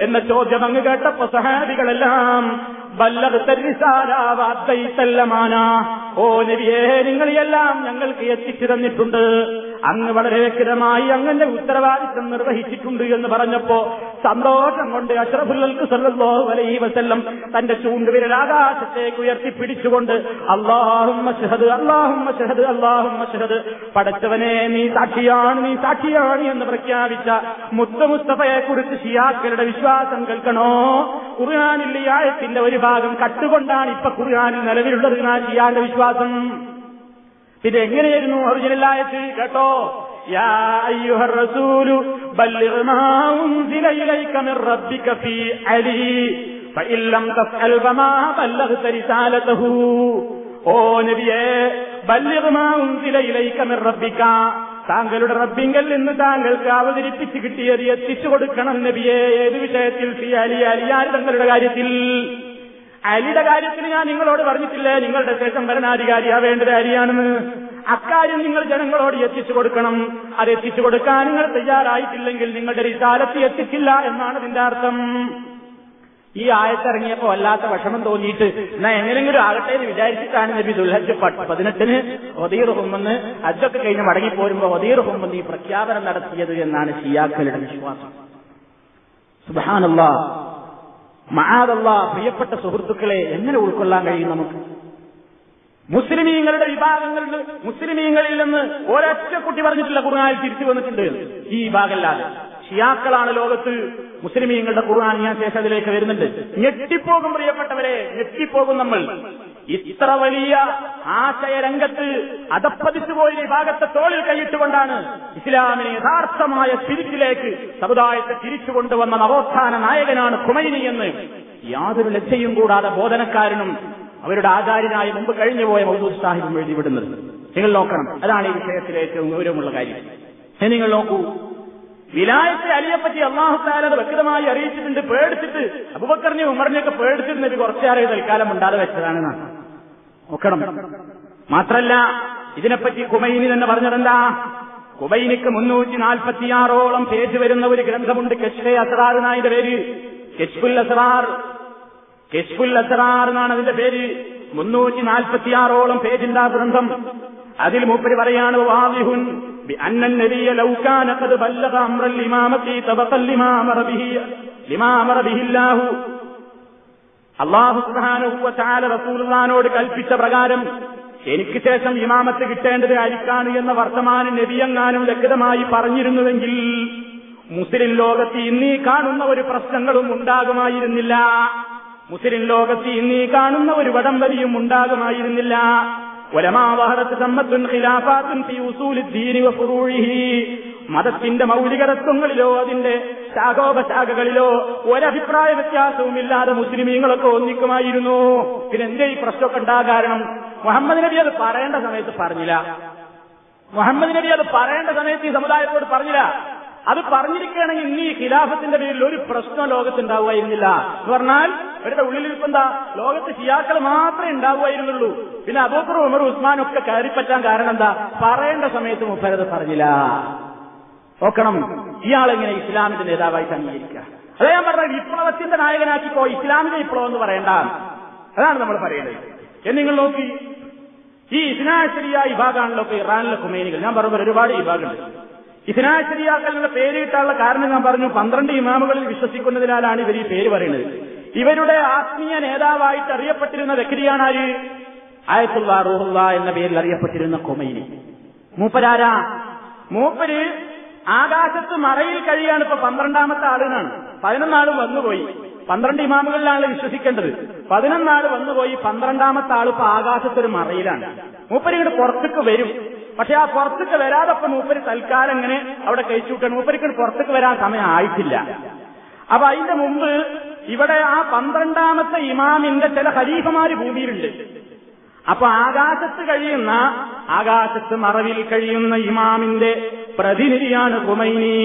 എന്ന ചോദ്യം അങ്ങ് കേട്ടപ്പോ സഹാബികളെല്ലാം ബല്ലമാന ഓ നബിയേ നിങ്ങളെല്ലാം ഞങ്ങൾക്ക് എത്തിച്ചു തന്നിട്ടുണ്ട്. അങ്ങ് വളരെ വ്യക്തമായി അങ്ങന്റെ ഉത്തരവാദിത്വം നിർവഹിച്ചിട്ടുണ്ട് എന്ന് പറഞ്ഞപ്പോ സന്തോഷം കൊണ്ട് അഷ്റഫുല്ലൽക്ക് സല്ലല്ലാഹു അലൈഹി വസല്ലം തന്റെ ചൂണ്ടുവിരൽ ആകാശത്തേക്ക് ഉയർത്തിപ്പിടിച്ചുകൊണ്ട് അള്ളാഹും അള്ളാഹും അള്ളാഹും പടച്ചവനെ നീ സാക്ഷിയാണ് നീ സാക്ഷിയാണ് എന്ന് പ്രഖ്യാപിച്ച മുത്ത മുസ്തഫയെ കുറിച്ച് ഷിയാക്കളുടെ വിശ്വാസം കേൾക്കണോ? ആയത്തിന്റെ ഒരു ഭാഗം കട്ടുകൊണ്ടാണ് ഇപ്പൊ ഖുർആാനിൽ നിലവിലുള്ളത് ഞാൻ ചെയ്യാന്റെ വിശ്വാസം. പിന്നെ എങ്ങനെയായിരുന്നു ഒറിജിനലായത് കേട്ടോ. താങ്കളുടെ റബ്ബിങ്കൽ നിന്ന് താങ്കൾക്ക് അവതരിപ്പിച്ച് കിട്ടിയത് എത്തിച്ചു കൊടുക്കണം നബിയെ. ഏത് വിഷയത്തിൽ? ഫി അലി അലിയാർ തങ്ങളുടെ കാര്യത്തിൽ? അലിയുടെ കാര്യത്തിന് ഞാൻ നിങ്ങളോട് പറഞ്ഞിട്ടില്ലേ? നിങ്ങളുടെ ശേഷം ഭരണാധികാരിയാവേണ്ടത് അലിയാണെന്ന്. അക്കാര്യം നിങ്ങൾ ജനങ്ങളോട് എത്തിച്ചു കൊടുക്കണം. അത് എത്തിച്ചു കൊടുക്കാൻ നിങ്ങൾ തയ്യാറായിട്ടില്ലെങ്കിൽ നിങ്ങളുടെ റിസാലത്ത് എത്തിച്ചില്ല എന്നാണ് ഇതിന്റെ അർത്ഥം. ഈ ആയത്തിറങ്ങിയപ്പോ വല്ലാത്ത വിഷമം തോന്നിയിട്ട് എന്നാ എങ്ങനെങ്കിലും ആകട്ടെ എന്ന് വിചാരിച്ചിട്ടാണ് നബി ദുൽഹജ് പതിനെട്ടിന് ഒതീർ ഹുമെന്ന് ഹജ്ജൊക്കെ കഴിഞ്ഞ് മടങ്ങിപ്പോരുമ്പോ ഒതീർ ഹുമെന്ന് ഈ പ്രഖ്യാപനം നടത്തിയത് എന്നാണ് ഷിയാക്കളുടെ വിശ്വാസം. സുബാനല്ലാ മഹാദല്ല പ്രിയപ്പെട്ട സുഹൃത്തുക്കളെ എങ്ങനെ ഉൾക്കൊള്ളാൻ കഴിയും നമുക്ക്? മുസ്ലിമീങ്ങളുടെ വിഭാഗങ്ങളിൽ മുസ്ലിമീങ്ങളിൽ നിന്ന് ഒരൊറ്റ കുട്ടി പറഞ്ഞിട്ടില്ല ഖുർആാനിൽ തിരിച്ചു വന്നിട്ടുണ്ട്. ഈ വിഭാഗമല്ലാതെ. ഷിയാക്കളാണ് ലോകത്ത് മുസ്ലിമീങ്ങളുടെ ഖുർആൻ ഞാൻ ശേഷം അതിലേക്ക് വരുന്നുണ്ട്. ഞെട്ടിപ്പോകും പ്രിയപ്പെട്ടവരെ ഞെട്ടിപ്പോകും നമ്മൾ. ഇത്ര വലിയ ആശയരംഗത്ത് അതപ്പതിച്ചു പോയ വിഭാഗത്തെ തോളിൽ കൈയിട്ടുകൊണ്ടാണ് ഇസ്ലാമിനെ യഥാർത്ഥമായ തിരിച്ചിലേക്ക് സമുദായത്തെ തിരിച്ചു കൊണ്ടുവന്ന നവോത്ഥാന നായകനാണ് കുമൈനി എന്ന് യാതൊരു ലജ്ജയും കൂടാതെ ബോധനക്കാരനും അവരുടെ ആചാര്യനായി മുമ്പ് കഴിഞ്ഞുപോയ മൗദൂദ് സാഹിബും എഴുതിവിടുന്നത്. നിങ്ങൾ നോക്കണം. അതാണ് ഈ വിഷയത്തിലെ ഏറ്റവും ഗൗരവമുള്ള കാര്യം. നിങ്ങൾ നോക്കൂ. വിലായത്തെ അലിയെപ്പറ്റി അള്ളാഹുത്താലത് വ്യക്തമായി അറിയിച്ചിട്ടുണ്ട് പേടിച്ചിട്ട്. അബുബക്കറിനെ ഉമറിനെയൊക്കെ പേടിച്ചിട്ട് നബി കുറച്ചേറെ തൽക്കാലം ഉണ്ടാതെ വെച്ചതാണ് നോക്കണം. മാത്രല്ല ഇതിനെപ്പറ്റി കുമൈനി തന്നെ പറഞ്ഞതെന്താ? കുബൈനിക്ക് മുന്നൂറ്റി നാൽപ്പത്തിയാറോളം പേജ് വരുന്ന ഒരു ഗ്രന്ഥമുണ്ട് കെഷ്ഫെ അസറാർ എന്നായതിന്റെ പേര്. കെഷ്ഫുൽ അസറാർ. കെഷ്ഫുൽ അസറാർ എന്നാണ് അതിന്റെ പേര്. മുന്നൂറ്റി നാൽപ്പത്തിയാറോളം പേജിന്റെ ആ ഗ്രന്ഥം. അതിൽ മൂപ്പര് പറയാണ് വാദിഹുൻ بأن النبي لو كان قد بلغ أمر الإمامة طبقا لما أمر به لما أمر به الله അള്ളാഹു സുബാനുഹുവ ചാല റസൂൽഖാനോട് കൽപ്പിച്ച പ്രകാരം എനിക്ക് ശേഷം ഇമാമത്ത് കിട്ടേണ്ടത് അരിക്കാണ് എന്ന വർത്തമാനം നബിയങ്ങാനും വ്യക്തമായി പറഞ്ഞിരുന്നുവെങ്കിൽ മുസ്ലിം ലോകത്ത് ഇന്നീ കാണുന്ന ഒരു പ്രശ്നങ്ങളും ഉണ്ടാകുമായിരുന്നില്ല മുസ്ലിം ലോകത്ത് ഇന്നീ കാണുന്ന ഒരു വടംവലിയും ഉണ്ടാകുമായിരുന്നില്ല മതത്തിന്റെ മൗലികതത്വങ്ങളിലോ അതിന്റെ ശാഖോപശാഖകളിലോ ഒരഭിപ്രായ വ്യത്യാസവുമില്ലാതെ മുസ്ലിമീങ്ങളൊക്കെ ഒന്നിക്കുമായിരുന്നു. പിന്നെ എന്തേ ഈ പ്രശ്നമൊക്കെ ഉണ്ടാ കാരണം? മുഹമ്മദ് നബി അത് പറയേണ്ട സമയത്ത് പറഞ്ഞില്ല. മുഹമ്മദ് നബി അത് പറയേണ്ട സമയത്ത് ഈ സമുദായത്തോട് പറഞ്ഞില്ല. അത് പറഞ്ഞിരിക്കുകയാണെങ്കിൽ ഇനി ഖിലാഫത്തിന്റെ പേരിൽ ഒരു പ്രശ്നം ലോകത്തുണ്ടാവുമായിരുന്നില്ല. എന്ന് പറഞ്ഞാൽ ഇവരുടെ ഉള്ളിലിരിപ്പെന്താ ലോകത്ത് ഷിയാക്കൾ മാത്രമേ ഉണ്ടാവുമായിരുന്നുള്ളൂ. പിന്നെ അബൂക്കർ ഉമർ ഉസ്മാൻ ഒക്കെ കയറിപ്പറ്റാൻ കാരണം എന്താ? പറയേണ്ട സമയത്ത് മുപ്പരത് പറഞ്ഞില്ല. നോക്കണം. ഇയാളെങ്ങനെ ഇസ്ലാമിന്റെ നേതാവായിട്ട് അംഗീകരിക്കുക അതെ ഞാൻ പറഞ്ഞ വിപ്ലവത്തിന്റെ പോ ഇസ്ലാമിന്റെ വിപ്ലവം എന്ന് പറയണ്ട. അതാണ് നമ്മൾ പറയുന്നത് എന്ന് നിങ്ങൾ നോക്കി. ഈ ഇസ്നാശരിയ വിഭാഗമാണല്ലോ ഇറാനിലെ കുമേനികൾ ഞാൻ പറഞ്ഞ ഒരുപാട് വിഭാഗമുണ്ട്. ഇസ്നാശരിയാക്കളുടെ പേര് കിട്ടാനുള്ള കാരണം ഞാൻ പറഞ്ഞു. പന്ത്രണ്ട് ഇമാമുകളിൽ വിശ്വസിക്കുന്നതിനാലാണ് ഇവർ ഈ പേര് പറയുന്നത്. ഇവരുടെ ആത്മീയ നേതാവായിട്ട് അറിയപ്പെട്ടിരുന്ന വ്യക്തിയാണ് ആര്? ആയത്തുള്ള റൂഹുള്ള എന്ന പേരിൽ അറിയപ്പെട്ടിരുന്ന കൊമൈനി. മൂപ്പരാരാ? മൂപ്പര് ആകാശത്ത് മറയിൽ കഴിയാണ് ഇപ്പൊ പന്ത്രണ്ടാമത്തെ ആളിനാണ് പതിനൊന്നാളും വന്നുപോയി. പന്ത്രണ്ട് ഇമാമുകളിലാണ് വിശ്വസിക്കേണ്ടത്. പതിനൊന്നാൾ വന്നുപോയി പന്ത്രണ്ടാമത്തെ ആൾ ഇപ്പൊ ആകാശത്തൊരു മറയിലാണ്. മൂപ്പര് ഇങ്ങോട്ട് പുറത്തേക്ക് വരും. പക്ഷെ ആ പുറത്തേക്ക് വരാതെ ഇപ്പൊ മൂപ്പര് തൽക്കാലം ഇങ്ങനെ അവിടെ കഴിച്ചുവിട്ടാണ് മൂപ്പരിക്ക് പുറത്തേക്ക് വരാൻ സമയം ആയിട്ടില്ല. അപ്പൊ അതിന്റെ മുമ്പ് ഇവിടെ ആ പന്ത്രണ്ടാമത്തെ ഇമാമിന്റെ ചില ഹരീഫമാര് ഭൂമിയിലുണ്ട്. അപ്പൊ ആകാശത്ത് കഴിയുന്ന ആകാശത്ത് മറവിൽ കഴിയുന്ന ഇമാമിന്റെ പ്രതിനിധിയാണ് കുമൈനി.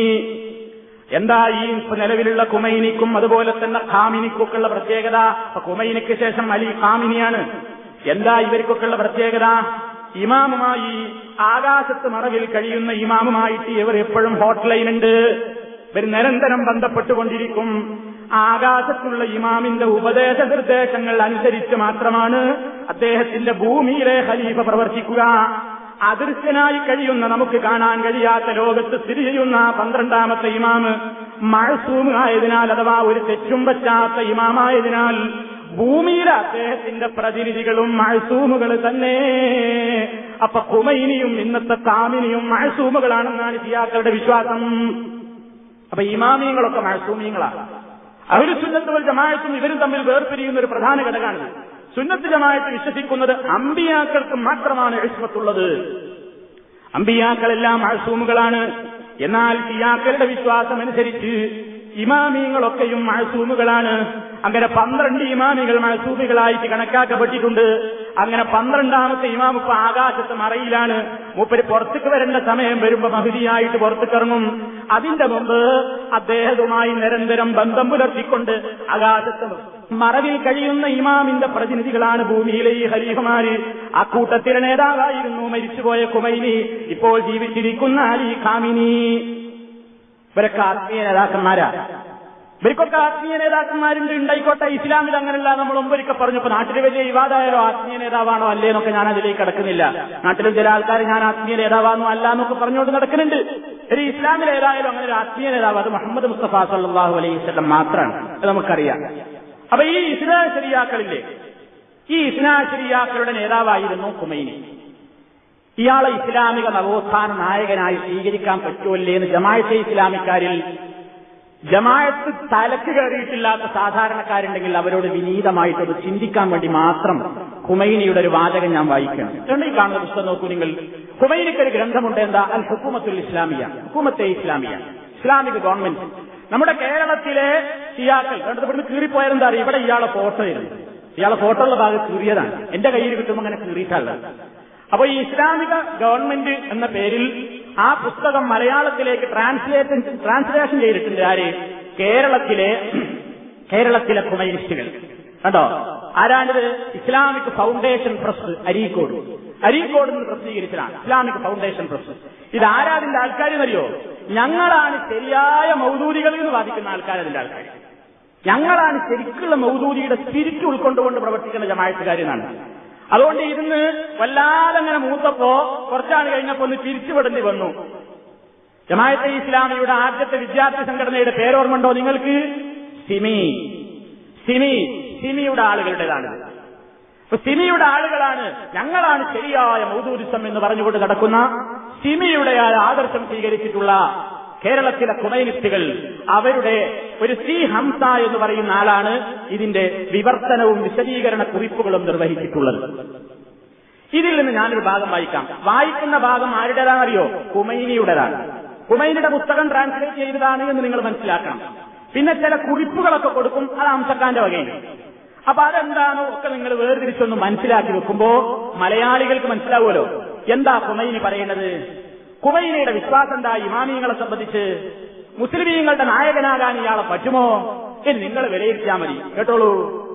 എന്താ ഈ നിലവിലുള്ള കുമൈനിക്കും അതുപോലെ തന്നെ ഖാമിനിക്കൊക്കെയുള്ള പ്രത്യേകത? കുമൈനിക്ക് ശേഷം അലി ഖാമിനിയാണ്. എന്താ ഇവർക്കൊക്കെയുള്ള പ്രത്യേകത? ഇമാമുമായി ആകാശത്ത് മറവിൽ കഴിയുന്ന ഇമാമുമായിട്ട് ഇവർ എപ്പോഴും ഹോട്ട്ലൈൻ ഉണ്ട് ഇവർ നിരന്തരം ബന്ധപ്പെട്ടുകൊണ്ടിരിക്കും. ആകാശത്തുള്ള ഇമാമിന്റെ ഉപദേശ നിർദ്ദേശങ്ങൾ അനുസരിച്ച് മാത്രമാണ് അദ്ദേഹത്തിന്റെ ഭൂമിയിലെ ഖലീഫ പ്രവർത്തിക്കുക. അദൃശ്യനായി കഴിയുന്ന നമുക്ക് കാണാൻ കഴിയാത്ത ലോകത്ത് സ്ഥിതി ചെയ്യുന്ന പന്ത്രണ്ടാമത്തെ ഇമാമ് മഴസൂമായതിനാൽ അഥവാ ഒരു തെറ്റും പറ്റാത്ത ഇമാമായതിനാൽ ഭൂമിയിലെ അദ്ദേഹത്തിന്റെ പ്രതിനിധികളും മഴസൂമുകൾ തന്നെ. അപ്പൊ കുമൈനിയും ഇന്നത്തെ കാമിനിയും മഴസൂമുകളാണെന്നാണ് ഷിയാക്കളുടെ വിശ്വാസം. അപ്പൊ ഇമാമിയങ്ങളൊക്കെ മഴസൂമിയങ്ങളാണ് അവർ സുന്നത്തുകൾ ജമായത്തും ഇവരും തമ്മിൽ വേർപിരിയുന്ന ഒരു പ്രധാന ഘടകമാണ് സുന്നത്ത് ജമായത്ത് വിശ്വസിക്കുന്നത് അമ്പിയാക്കൾക്ക് മാത്രമാണ് എഴുസ്മത്തുള്ളത് അമ്പിയാക്കളെല്ലാം മഴസൂമുകളാണ് എന്നാൽ ഷിയാക്കളുടെ വിശ്വാസം അനുസരിച്ച് ഇമാമിയങ്ങളൊക്കെയും മഴസൂമുകളാണ് അങ്ങനെ പന്ത്രണ്ട് ഇമാമികൾ മഴസൂമികളായിട്ട് കണക്കാക്കപ്പെട്ടിട്ടുണ്ട്. അങ്ങനെ പന്ത്രണ്ടാമത്തെ ഇമാം ഇപ്പൊ ആകാശത്ത് മറയിലാണ്. മൂപ്പര് പുറത്തേക്ക് വരേണ്ട സമയം വരുമ്പോ പുറത്തു പുറത്തേക്കിറങ്ങും. അതിന്റെ മുമ്പ് അദ്ദേഹവുമായി നിരന്തരം ബന്ധം പുലർത്തിക്കൊണ്ട് ആകാശത്ത് മറവിൽ കഴിയുന്ന ഇമാമിന്റെ പ്രതിനിധികളാണ് ഭൂമിയിലെ ഈ ഖലീഫമാര്. ആ കൂട്ടത്തിലെ നേതാവായിരുന്നു മരിച്ചുപോയ കുമൈനി. ഇപ്പോൾ ജീവിച്ചിരിക്കുന്ന അലി ഖാമിനി. ഇവരൊക്കെ ആത്മീയ നേതാക്കന്മാരാ. ഇവർക്കൊക്കെ ആത്മീയ നേതാക്കന്മാരുണ്ട് ഉണ്ടായിക്കോട്ടെ. ഇസ്ലാമിൽ അങ്ങനെയല്ല. നമ്മൾ മുമ്പൊരിക്കൽ പറഞ്ഞു ഇപ്പൊ നാട്ടിൽ വലിയ വിവാദമായാലോ ആത്മീയ നേതാവാണോ അല്ലേ എന്നൊക്കെ ഞാൻ അതിലേക്ക് കിടക്കുന്നില്ല. നാട്ടിലും ചില ആൾക്കാർ ഞാൻ ആത്മീയ നേതാവാണോ അല്ല എന്നൊക്കെ പറഞ്ഞുകൊണ്ട് നടക്കുന്നുണ്ട്. ഒരു ഇസ്ലാമിൽ ഏതായാലും അങ്ങനെ ഒരു ആത്മീയ നേതാവ് അത് മുഹമ്മദ് മുസ്തഫ സല്ലാഹു അലൈഹി സ്വലം മാത്രമാണ് അത് നമുക്കറിയാം. അപ്പൊ ഈ ഇസ്ലാ ശരിയാക്കളില്ലേ ഈ ഇസ്ലാ ശരിയാക്കളുടെ നേതാവായിരുന്നു കുമൈനി ഇയാളെ ഇസ്ലാമിക നവോത്ഥാന നായകനായി സ്വീകരിക്കാൻ പറ്റുമല്ലേ എന്ന് ജമായത്തെ ഇസ്ലാമിക്കാരിൽ ജമായത്ത് തലക്ക് കയറിയിട്ടില്ലാത്ത സാധാരണക്കാരുണ്ടെങ്കിൽ അവരോട് വിനീതമായിട്ടത് ചിന്തിക്കാൻ വേണ്ടി മാത്രം ഹുമൈനിയുടെ ഒരു വാചകം ഞാൻ വായിക്കണം. ഈ കാണുന്ന പുസ്തകം നോക്കൂ നിങ്ങൾ. ഹുമൈനിക്ക് ഒരു ഗ്രന്ഥമുണ്ട് എന്താ? അൽ ഹുക്കുമത്തുൽ ഇസ്ലാമിയ. ഹുക്കുമത്തെ ഇസ്ലാമിയ. Islamic government. നമ്മുടെ കേരളത്തിലെ സിയാക്കൾ കണ്ടത് ഇവിടുന്ന് കീറിപ്പോയാലെന്താ അറിയാം? ഇവിടെ ഇയാളെ ഫോട്ടോ ഇരുന്നു ഇയാളെ ഫോട്ടോ ഉള്ള ഭാഗം കീറിയതാണ്. എന്റെ കയ്യിൽ കിട്ടുമ്പോൾ അങ്ങനെ കീറിയിട്ടുള്ളത് അപ്പൊ ഈ ഇസ്ലാമിക ഗവൺമെന്റ് എന്ന പേരിൽ ആ പുസ്തകം മലയാളത്തിലേക്ക് ട്രാൻസ്ലേഷൻ ട്രാൻസ്ലേഷൻ ചെയ്തിട്ടുണ്ട് ആര്? കേരളത്തിലെ കേരളത്തിലെ കുമൈനിസ്റ്റുകൾ കണ്ടോ? ആരാണിത്? Islamic Foundation Press Areekode. Areekode നിന്ന് പ്രസിദ്ധീകരിച്ചതാണ്. ഇസ്ലാമിക് ഫൗണ്ടേഷൻ പ്രസ് ഇത് ആരാതിന്റെ ആൾക്കാരെന്നറിയോ? ഞങ്ങളാണ് ശരിയായ മൗദൂരികളിൽ എന്ന് വാദിക്കുന്ന ആൾക്കാരതിന്റെ ആൾക്കാർ. ഞങ്ങളാണ് ശരിക്കുള്ള മൗദൂരിയുടെ സ്പിരിറ്റ് ഉൾക്കൊണ്ടുകൊണ്ട് പ്രവർത്തിക്കുന്ന ജമായത്തുകാരെന്നാണ്. അതുകൊണ്ട് ഇരുന്ന് വല്ലാതെ അങ്ങനെ മൂത്തപ്പോ കുറച്ചാണ് കഴിഞ്ഞപ്പോ ഒന്ന് തിരിച്ചുവിടേണ്ടി വന്നു. ജമായത്തെ ഇസ്ലാമിയുടെ ആദ്യത്തെ വിദ്യാർത്ഥി സംഘടനയുടെ പേരോർമ്മണ്ടോ നിങ്ങൾക്ക്? സിമി. സിമി. സിമിയുടെ ആളുകളുടേതാണ്. അപ്പൊ സിമിയുടെ ആളുകളാണ് ഞങ്ങളാണ് ശരിയായ മൗദൂരിസം എന്ന് പറഞ്ഞുകൊണ്ട് നടക്കുന്ന സിമിയുടെ ആദർശം സ്വീകരിച്ചിട്ടുള്ള കേരളത്തിലെ കുമൈനിസ്റ്റുകൾ അവരുടെ ഒരു സി ഹംസ എന്ന് പറയുന്ന ആളാണ് ഇതിന്റെ വിവർത്തനവും വിശദീകരണ കുറിപ്പുകളും നിർവഹിച്ചിട്ടുള്ളത്. ഇതിൽ നിന്ന് ഞാനൊരു ഭാഗം വായിക്കാം. വായിക്കുന്ന ഭാഗം ആരുടേതാണെന്നറിയോ? കുമൈനിയുടേതാണ് കുമൈനിയുടെ പുസ്തകം ട്രാൻസ്ലേറ്റ് ചെയ്തതാണ് എന്ന് നിങ്ങൾ മനസ്സിലാക്കണം. പിന്നെ ചില കുറിപ്പുകളൊക്കെ കൊടുക്കും അത് അംസക്കാന്റെ വകയാണ്. അപ്പൊ അതെന്താണോ ഒക്കെ നിങ്ങൾ വേർതിരിച്ചൊന്ന് മനസ്സിലാക്കി വെക്കുമ്പോ മലയാളികൾക്ക് മനസ്സിലാവുമല്ലോ. എന്താ കുമൈനി പറയുന്നത്? കുമൈനയുടെ വിശ്വാസം എന്താ? ഇമാമിയങ്ങളെ സംബന്ധിച്ച് മുസ്ലിമീങ്ങളുടെ നായകനാകാൻ ഇയാളെ പറ്റുമോ? എന്ന് നിങ്ങൾ വിലയിരുത്തിയാൽ മതി. കേട്ടോളൂ.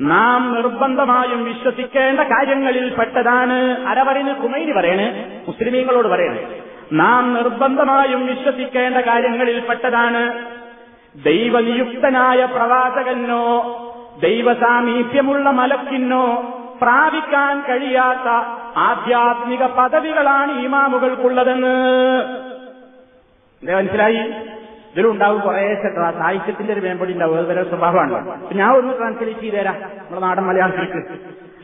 നാം നിർബന്ധമായും വിശ്വസിക്കേണ്ട കാര്യങ്ങളിൽ പെട്ടതാണ് അരവറിന് കുമൈനി പറയണ് മുസ്ലിമീങ്ങളോട് പറയണ്. നാം നിർബന്ധമായും വിശ്വസിക്കേണ്ട കാര്യങ്ങളിൽ പെട്ടതാണ് ദൈവനിയുക്തനായ പ്രവാചകനോ ദൈവസാമീപ്യമുള്ള മലക്കിനോ പ്രാപിക്കാൻ കഴിയാത്ത ആധ്യാത്മിക പദവികളാണ് ഇമാമുകൾക്കുള്ളതെന്ന്. എന്താ മനസ്സിലായി? ഇതിലുണ്ടാവും കുറേ സാഹിത്യത്തിന്റെ ഒരു മേമ്പടി ഉണ്ടാവും. അത് വരെ സ്വഭാവമാണ്. ഞാൻ ഒന്ന് ട്രാൻസ്ലേറ്റ് ചെയ്തുതരാം. നമ്മുടെ നാടൻ മലയാളത്തിലേക്ക്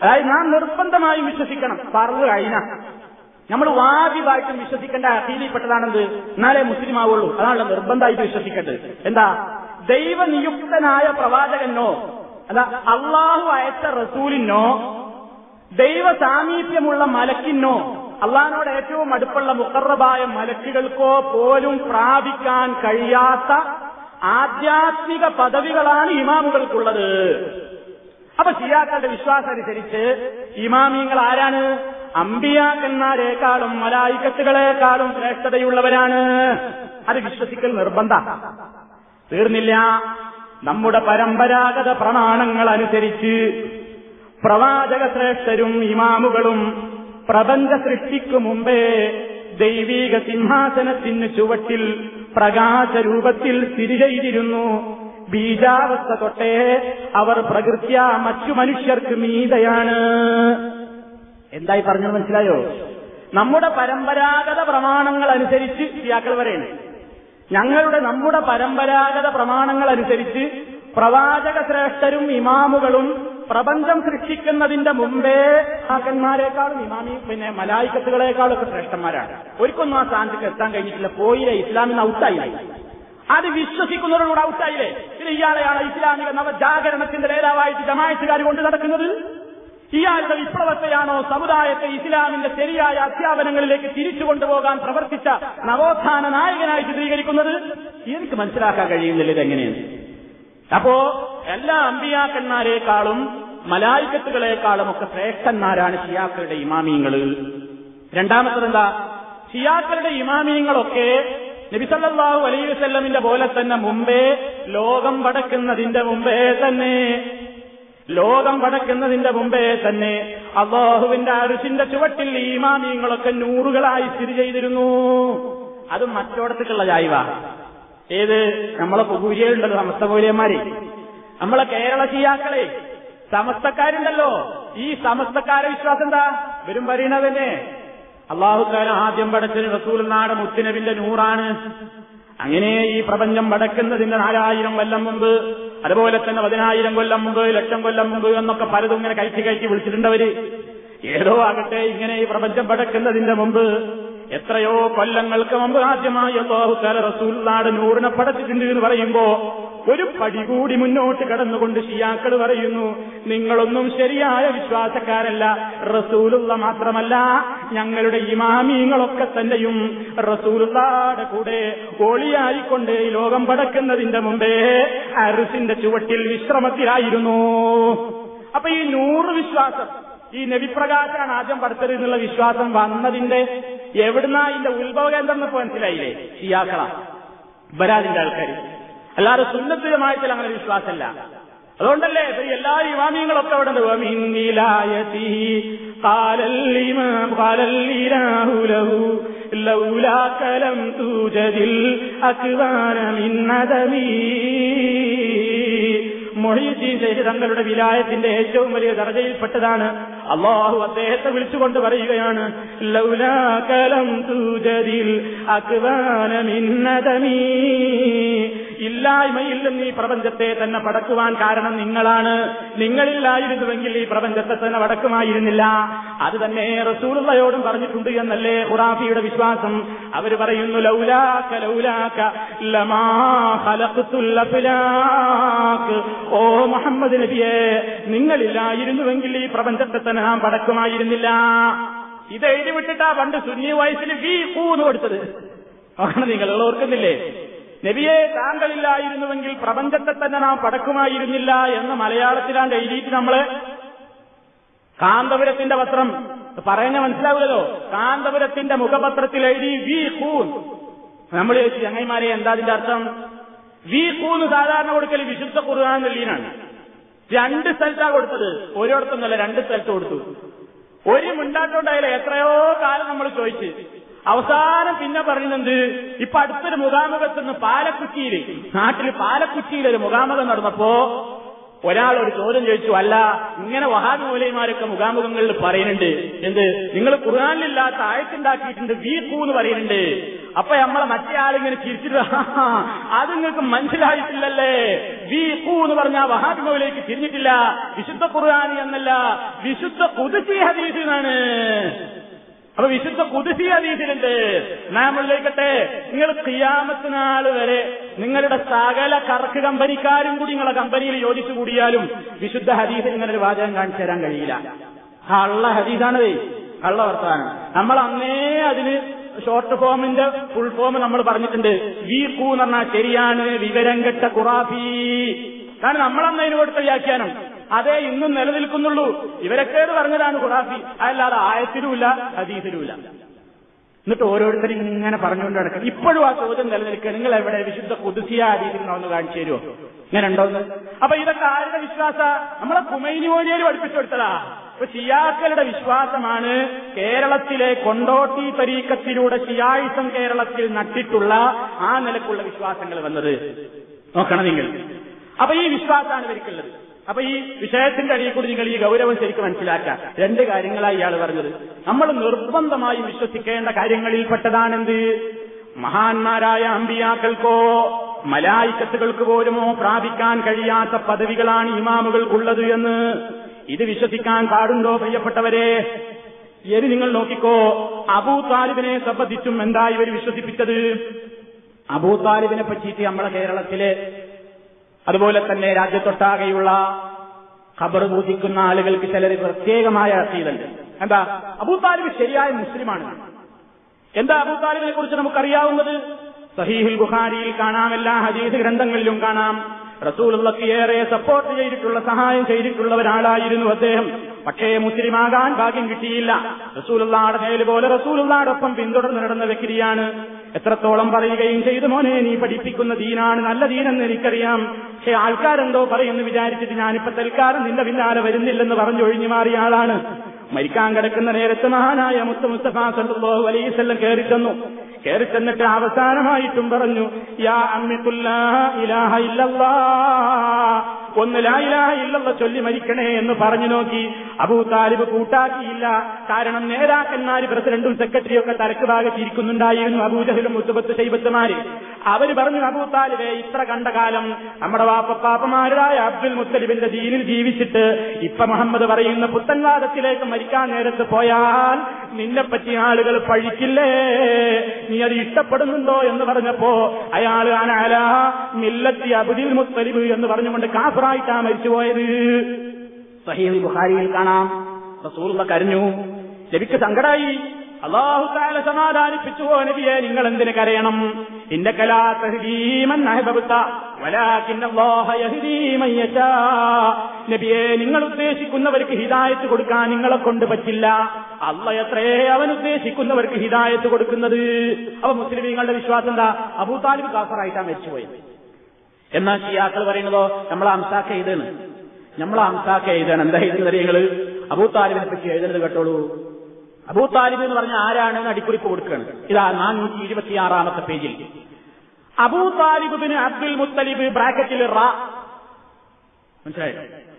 അതായത് നാം നിർബന്ധമായി വിശ്വസിക്കണം. പറഞ്ഞു കഴിഞ്ഞ നമ്മൾ വാജിബായിട്ടും വിശ്വസിക്കേണ്ട അഖീലിൽപ്പെട്ടതാണെന്ത് എന്നാലേ മുസ്ലിം ആവുള്ളൂ അതാണല്ലോ നിർബന്ധമായിട്ട് വിശ്വസിക്കേണ്ടത്. എന്താ? ദൈവനിയുക്തനായ പ്രവാചകനോ അല്ല അള്ളാഹു അയച്ച റസൂലിനോ ദൈവ സാമീപ്യമുള്ള മലക്കിനോ അള്ളഹാനോട് ഏറ്റവും അടുപ്പുള്ള മുക്കറബായ മലക്കുകൾക്കോ പോലും പ്രാപിക്കാൻ കഴിയാത്ത ആധ്യാത്മിക പദവികളാണ് ഇമാമുകൾക്കുള്ളത്. അപ്പൊ ഷിയാക്കളുടെ വിശ്വാസം അനുസരിച്ച് ഇമാമിങ്ങൾ ആരാണ്? അമ്പിയാക്കന്മാരെക്കാളും മലായിക്കത്തുകളെക്കാളും ശ്രേഷ്ഠതയുള്ളവരാണ്. അത് വിശ്വസിക്കൽ നിർബന്ധ. തീർന്നില്ല. നമ്മുടെ പരമ്പരാഗത പ്രമാണങ്ങൾ അനുസരിച്ച് പ്രവാചക ശ്രേഷ്ഠരും ഇമാമുകളും പ്രപഞ്ച സൃഷ്ടിക്കു മുമ്പേ ദൈവീക സിംഹാസനത്തിന് ചുവട്ടിൽ പ്രകാശരൂപത്തിൽ ചെയ്തിരുന്നു. ബീജാവസ്ഥ തൊട്ടേ അവർ പ്രകൃത്യ മറ്റു മനുഷ്യർക്ക് മീതയാണ്. എന്തായി പറഞ്ഞത് മനസ്സിലായോ? നമ്മുടെ പരമ്പരാഗത പ്രമാണങ്ങൾ അനുസരിച്ച് ഇയാക്കൾ വരെയാണ് ഞങ്ങളുടെ നമ്മുടെ പരമ്പരാഗത പ്രമാണങ്ങൾ അനുസരിച്ച് പ്രവാചക ശ്രേഷ്ഠരും ഇമാമുകളും പ്രപഞ്ചം സൃഷ്ടിക്കുന്നതിന്റെ മുമ്പേ ഹാക്കന്മാരെക്കാളും ഇമാമി പിന്നെ മലായിക്കത്തുകളെക്കാളും ഒക്കെ ശ്രേഷ്ഠന്മാരാണ്. ഒരിക്കൊന്നും ആ സ്ഥാനത്തേക്ക് എത്താൻ കഴിഞ്ഞിട്ടില്ല. പോയില്ലേ ഇസ്ലാമിന് ഔട്ടായില്ലേ? അത് വിശ്വസിക്കുന്നവരോട് ഔട്ടായില്ലേ? പിന്നെ ഇയാളെയാണ് ഇസ്ലാമിക നവജാഗരണത്തിന്റെ നേതാവായിട്ട് ജമായത്തുകാർ കൊണ്ട് നടക്കുന്നത്. ഇയാളുടെ വിപ്ലവത്തെയാണോ സമുദായത്തെ ഇസ്ലാമിന്റെ ശരിയായ അധ്യാപനങ്ങളിലേക്ക് തിരിച്ചു കൊണ്ടുപോകാൻ പ്രവർത്തിച്ച നവോത്ഥാന നായകനായി ചിത്രീകരിക്കുന്നത്? എനിക്ക് മനസ്സിലാക്കാൻ കഴിയുന്നില്ല ഇതെങ്ങനെയാണ് അപ്പോ എല്ലാ അമ്പിയാക്കന്മാരെക്കാളും മലായിക്കത്തുകളെക്കാളും ഒക്കെ ശ്രേഷ്ഠന്മാരാണ് ഷിയാക്കളുടെ ഇമാമിയങ്ങൾ രണ്ടാമത്തത് എന്താ ഷിയാക്കളുടെ ഇമാമിയങ്ങളൊക്കെ നബിസല്ലാഹു അലൈഹി വസ്ല്ലമിന്റെ പോലെ തന്നെ മുമ്പേ ലോകം വടക്കുന്നതിന്റെ മുമ്പേ തന്നെ. ലോകം വടക്കുന്നതിന്റെ മുമ്പേ തന്നെ അള്ളാഹുവിന്റെ അരുസിന്റെ ചുവട്ടിൽ ഈ ഇമാമിയങ്ങളൊക്കെ നൂറുകളായി സ്ഥിതി ചെയ്തിരുന്നു. അതും മറ്റോടത്തേക്കുള്ള ജായ്വ ഏത്? നമ്മളെ പൂജയുണ്ടല്ലോ സമസ്ത പൂജയന്മാരെ നമ്മളെ കേരള ശിയാക്കളെ സമസ്തക്കാരുണ്ടല്ലോ. ഈ സമസ്തക്കാരെ വിശ്വാസം എന്താ? വരും പറയണതന്നെ അള്ളാഹുക്കാരൻ ആദ്യം പടച്ചത് റസൂൽ നാട് മുത്തുനബിന്റെ നൂറാണ്. അങ്ങനെ ഈ പ്രപഞ്ചം പടക്കുന്നതിന്റെ നാലായിരം കൊല്ലം മുമ്പ് അതുപോലെ തന്നെ പതിനായിരം കൊല്ലം മുമ്പ് ലക്ഷം കൊല്ലം മുമ്പ് എന്നൊക്കെ പലതും ഇങ്ങനെ കയറ്റി കയറ്റി വിളിച്ചിട്ടുണ്ടവര്. ഏതോ ആകട്ടെ ഇങ്ങനെ ഈ പ്രപഞ്ചം പടക്കുന്നതിന്റെ മുമ്പ് എത്രയോ കൊല്ലങ്ങൾക്ക് മുമ്പ് ആദ്യമായി അള്ളാഹുക്കാല റസൂൽ നാട് നൂറിനെ പടച്ചിട്ടുണ്ട് എന്ന് പറയുമ്പോ ഒരു പടി കൂടി മുന്നോട്ട് കടന്നുകൊണ്ട് ഷിയാക്കൾ പറയുന്നു നിങ്ങളൊന്നും ശരിയായ വിശ്വാസക്കാരല്ല റസൂലുള്ള മാത്രമല്ല ഞങ്ങളുടെ ഇമാമീങ്ങളൊക്കെ തന്നെയും റസൂലുള്ളാടെ കൂടെ ഓളിയായിക്കൊണ്ട് ഈ ലോകം പടക്കുന്നതിന്റെ മുമ്പേ അരുസിന്റെ ചുവട്ടിൽ വിശ്രമത്തിലായിരുന്നു. അപ്പൊ ഈ നൂറ് വിശ്വാസം ഈ നബിപ്രകാശാണ് ആദ്യം പഠിച്ചത് എന്നുള്ള വിശ്വാസം വന്നതിന്റെ എവിടുന്നാ ഇതിന്റെ ഉത്ഭവ കേന്ദ്രം എന്നൊക്കെ മനസ്സിലായില്ലേ? ഷിയാക്കള. ബരാദിന്റെ ആൾക്കാർ അല്ലാതെ സുന്നത്തിലുമായത്തിൽ അങ്ങനെ വിശ്വാസമല്ല അതുകൊണ്ടല്ലേ എല്ലാ ഇമാമിയങ്ങളൊക്കെ അവിടെ ഉണ്ട്. തൂജതിൽ ഖാലല്ലിമാം മൊഹീദ്ദീൻ ഷെയ്ഖ് തങ്ങളുടെ വിലായത്തിന്റെ ഏറ്റവും വലിയ ദർജയിൽപ്പെട്ടതാണ്. അള്ളാഹു അദ്ദേഹത്തെ വിളിച്ചുകൊണ്ട് പറയുകയാണ് ലൗലാകലം തൂജതിൽ അക്വാനമിന്നതമീ ഇല്ലായ്മയിൽ നിന്ന് ഈ പ്രപഞ്ചത്തെ തന്നെ പടക്കുവാൻ കാരണം നിങ്ങളാണ്. നിങ്ങളില്ലായിരുന്നുവെങ്കിൽ ഈ പ്രപഞ്ചത്തെ തന്നെ പടക്കുമായിരുന്നില്ല. അത് തന്നെ റസൂലുള്ളയോടും പറഞ്ഞിട്ടുണ്ട് എന്നല്ലേ ഖുറാഫിയുടെ വിശ്വാസം. അവർ പറയുന്നു ലൗലാക്ക ലൗലാക്ക ലമാ ഓ മുഹമ്മദ് നബിയെ നിങ്ങളില്ലായിരുന്നുവെങ്കിൽ ഈ പ്രപഞ്ചത്തെ തന്നെ നാം പടക്കുമായിരുന്നില്ല. ഇത് എഴുതി വിട്ടിട്ടാ പണ്ട് സുന്നി വയസ്സിൽ വി കൂന്ന് കൊടുത്തത്. അങ്ങനെ നിങ്ങൾ ഓർക്കുന്നില്ലേ? നബിയെ താങ്കളില്ലായിരുന്നുവെങ്കിൽ പ്രപഞ്ചത്തെ തന്നെ നാം പടക്കുമായിരുന്നില്ല എന്ന് മലയാളത്തിലാണ്ട് എഴുതിയിട്ട് നമ്മൾ കാന്തപുരത്തിന്റെ പത്രം പറയുന്ന മനസ്സിലാവില്ലല്ലോ? കാന്തപുരത്തിന്റെ മുഖപത്രത്തിൽ എഴുതി വി കൂൻ. നമ്മൾ ചങ്ങൈമാരെ എന്താ അതിന്റെ അർത്ഥം? വി കൂന്ന് സാധാരണ കൊടുക്കൽ വിശുദ്ധ കുറുവാൻ വെള്ളീനാണ് രണ്ട് സ്ഥലത്താ കൊടുത്തത്. ഒരിടത്തൊന്നല്ല രണ്ട് സ്ഥലത്ത് കൊടുത്തു. ഒരു മിണ്ടാട്ടോണ്ടായാലും എത്രയോ കാലം നമ്മൾ ചോദിച്ചു. അവസാനം പിന്നെ പറയുന്നത് ഇപ്പൊ അടുത്തൊരു മുഖാമുഖത്ത് നിന്ന് പാലക്കുറ്റിയിൽ നാട്ടിൽ പാലക്കുറ്റിയിൽ ഒരു മുഖാമുഖം നടന്നപ്പോ ഒരാൾ ഒരു ചോദ്യം ചോദിച്ചു അല്ല ഇങ്ങനെ വഹാബി മൂലയന്മാരൊക്കെ മുഖാമുഖങ്ങളിൽ പറയുന്നുണ്ട് എന്ത് നിങ്ങൾ ഖുർആാനിലില്ലാത്ത വീ പൂ എന്ന് പറയുന്നുണ്ട്. അപ്പൊ നമ്മളെ മറ്റേ ആളിങ്ങനെ ചിരിച്ചിട്ട് "ആഹാ, അത് നിങ്ങൾക്ക് മനസ്സിലായിട്ടില്ലല്ലേ? വീപ്പൂ എന്ന് പറഞ്ഞ വഹാബി മൗലേക്ക് തിരിഞ്ഞിട്ടില്ല. വിശുദ്ധ ഖുർആാനി എന്നല്ല വിശുദ്ധ പുതുക്കി ഹദീസ് എന്നാണ്. അപ്പൊ വിശുദ്ധ കുതിസി ഹദീസിലുണ്ട്. നാം ഉള്ളിലേക്കട്ടെ നിങ്ങൾ ഖിയാമത്ത് നാൾ വരെ നിങ്ങളുടെ സകല കറക്ക് കമ്പനിക്കാരും കൂടി നിങ്ങളെ കമ്പനിയിൽ യോജിച്ചു കൂടിയാലും വിശുദ്ധ ഹദീസിൽ ഇങ്ങനെ ഒരു വാചകം കാണിച്ചു തരാൻ കഴിയില്ല. കള്ള ഹദീസാണതേ കള്ള വർത്താനം നമ്മൾ അന്നേ അതിന് ഷോർട്ട് ഫോമിന്റെ ഫുൾ ഫോം നമ്മൾ പറഞ്ഞിട്ടുണ്ട്. വി കൂ എന്ന് പറഞ്ഞാൽ ശരിയാണ് വിവരം കെട്ട കുറാഫി കാരണം നമ്മളന്ന് അതിന് കൊടുത്ത വ്യാഖ്യാനം അതേ ഇന്നും നിലനിൽക്കുന്നുള്ളൂ. ഇവരൊക്കെ പറഞ്ഞതാണ് ഖുറാഫി അതല്ലാതെ ആയത്തിലുമില്ല ഹദീസിലുമില്ല. എന്നിട്ട് ഓരോരുത്തരും ഇങ്ങനെ പറഞ്ഞുകൊണ്ട് നടക്കണം ഇപ്പോഴും ആ ചോദ്യം നിലനിൽക്കുക. നിങ്ങൾ എവിടെ വിശുദ്ധ കുതിസിയ ഹദീസിലുണ്ടോ ഒന്ന് കാണിച്ചു തരുമോ ഇങ്ങനെ ഉണ്ടോന്ന് അപ്പൊ ഇതൊക്കെ ആരുടെ വിശ്വാസ? നമ്മളെ കുമൈനി മോനിയർ പഠിപ്പിച്ചു കൊടുത്തതാ. അപ്പൊ ഷിയാക്കളുടെ വിശ്വാസമാണ് കേരളത്തിലെ കൊണ്ടോട്ടി പരീക്കത്തിലൂടെ ഷിയായിസം കേരളത്തിൽ നട്ടിട്ടുള്ള ആ നിലക്കുള്ള വിശ്വാസങ്ങൾ വന്നത്. നോക്കണം നിങ്ങൾ. അപ്പൊ ഈ വിശ്വാസമാണ് ഇവർക്കുള്ളത്. അപ്പൊ ഈ വിഷയത്തിന്റെ അടിയിൽ കൂടി നിങ്ങൾ ഈ ഗൗരവം ശരിക്കും മനസ്സിലാക്കുക. രണ്ട് കാര്യങ്ങളായി ഇയാൾ പറഞ്ഞത്. നമ്മൾ നിർബന്ധമായി വിശ്വസിക്കേണ്ട കാര്യങ്ങളിൽപ്പെട്ടതാണെന്ത്? മഹാന്മാരായ അമ്പിയാക്കൾക്കോ മലായിക്കത്തുകൾക്ക് പോലുമോ പ്രാപിക്കാൻ കഴിയാത്ത പദവികളാണ് ഇമാമുകൾക്കുള്ളത് എന്ന് ഇത് വിശ്വസിക്കാൻ പാടുണ്ടോ പ്രിയപ്പെട്ടവരെ? ഇനി നിങ്ങൾ നോക്കിക്കോ അബൂ താലിബിനെ സംബന്ധിച്ചും എന്താ ഇവർ വിശ്വസിപ്പിച്ചത്? അബൂ താലിബിനെ പറ്റിയിട്ട് നമ്മളെ കേരളത്തിലെ അതുപോലെ തന്നെ രാജ്യത്തൊട്ടാകെയുള്ള ഖബർ പൂജിക്കുന്ന ആളുകൾക്ക് ചിലർ പ്രത്യേകമായ അസീതുണ്ട് എന്താ? അബൂ താലിബ് ശരിയായ മുസ്ലിമാണ്. എന്താ അബൂ താലിബിനെ കുറിച്ച് നമുക്കറിയാവുന്നത്? സഹീഹുൽ ബുഖാരിയിൽ കാണാം എല്ലാ ഹദീസ് ഗ്രന്ഥങ്ങളിലും കാണാം. റസൂലുള്ളക്ക് ഏറെ സപ്പോർട്ട് ചെയ്തിട്ടുള്ള സഹായം ചെയ്തിട്ടുള്ള ഒരാളായിരുന്നു അദ്ദേഹം. പക്ഷേ മുസ്ലിമാകാൻ ഭാഗ്യം കിട്ടിയില്ല. റസൂലുള്ളാടെ പോലെ റസൂലുള്ളാടൊപ്പം പിന്തുടർന്ന് നടന്ന വ്യക്തിയാണ് എത്രത്തോളം പറയുകയും ചെയ്തു മോനെ നീ പഠിപ്പിക്കുന്ന ദീനാണ് നല്ല ദീനെന്ന് എനിക്കറിയാം. പക്ഷെ ആൾക്കാരെന്തോ പറയുമെന്ന് വിചാരിച്ചിട്ട് ഞാനിപ്പോ തൽക്കാലം നിന്റെ പിന്നാലെ വരുന്നില്ലെന്ന് പറഞ്ഞൊഴിഞ്ഞു മാറിയ ആളാണ്. മരിക്കാൻ കിടക്കുന്ന നേരത്ത് മഹാനായ മുത്ത മുസ്തഫ സല്ലാഹു അലൈസ് കയറി ചെന്നു. കയറി ചെന്നിട്ട് അവസാനമായിട്ടും പറഞ്ഞു യാ അമ്മിത്തുല്ലാ ഇലാഹ ഇല്ലല്ലാ ഒന്ന് ലായിലാഹ ഇല്ലല്ല ചൊല്ലി മരിക്കണേ എന്ന് പറഞ്ഞു നോക്കി. അബൂ താലിബ് കൂട്ടാക്കിയില്ല. കാരണം നേതാക്കന്മാര് പ്രസിഡന്റും സെക്രട്ടറിയും ഒക്കെ തലക്ക് ഭാഗത്തിരിക്കുന്നുണ്ടായിരുന്നു അബൂജഹലും മുത്തുബത്ത് ശൈബത്തുമാര്. അവർ പറഞ്ഞു അബൂ താലിബെ ഇത്ര കണ്ട കാലം നമ്മുടെ വാപ്പപ്പാപ്പമാരായ അബ്ദുൽ മുത്തലിബിന്റെ ദീനിൽ ജീവിച്ചിട്ട് ഇപ്പൊ മുഹമ്മദ് പറയുന്ന പുത്തൻവാദത്തിലേക്ക് മരിക്കാൻ നേരത്ത് പോയാൽ നിന്നെപ്പറ്റി ആളുകൾ പഴിക്കില്ലേ? നീ അത് ഇഷ്ടപ്പെടുന്നുണ്ടോ എന്ന് പറഞ്ഞപ്പോ അയാൾ അനാല മില്ലത്തി അബുദിൽ മുത്തലിബ് എന്ന് പറഞ്ഞുകൊണ്ട് കാഫറായിട്ടാ മരിച്ചുപോയത്. സഹീൽ ബുഹാരിയിൽ കാണാം. റസൂലുള്ള കരഞ്ഞു. ശരിക്ക് സങ്കടായി. അള്ളാഹു താല സമാധാനിപ്പിച്ചു നബിയെ? നിങ്ങൾ എന്തിന് കരയണം? ഇന്റെ നബിയെ നിങ്ങൾ ഉദ്ദേശിക്കുന്നവർക്ക് ഹിദായത്ത് കൊടുക്കാൻ നിങ്ങളെ കൊണ്ട് പറ്റില്ല. അള്ള എത്രയേ അവൻ ഉദ്ദേശിക്കുന്നവർക്ക് ഹിതായത്ത് കൊടുക്കുന്നത്? അവ മുസ്ലിമീങ്ങളുടെ വിശ്വാസം എന്താ? അബൂ താലിബ് കാഫറായിട്ടാണ് മരിച്ചുപോയത്. എന്നാൽ ഷിയാക്കൾ പറയുന്നതോ? നമ്മൾ അംസാക്ക എഴുതാണ്. നമ്മൾ അംസാക്ക എഴുതാണ്. എന്താ എഴുതുന്നത് നിങ്ങൾ അബൂ താലിബിനെ പറ്റി എഴുതുന്നത് കേട്ടോളൂ. അബൂ താലിബ് എന്ന് പറഞ്ഞ ആരാണെന്ന് അടിക്കുറിപ്പ് കൊടുക്കുകയാണ് ഇതാ നാനൂറ്റി ഇരുപത്തിയാറാമത്തെ പേജിൽ. അബൂ താലിബിന് അബ്ദുൽ മുത്തലിബ് ബ്രാക്കറ്റിൽ റ. മനസ്സിലായോ?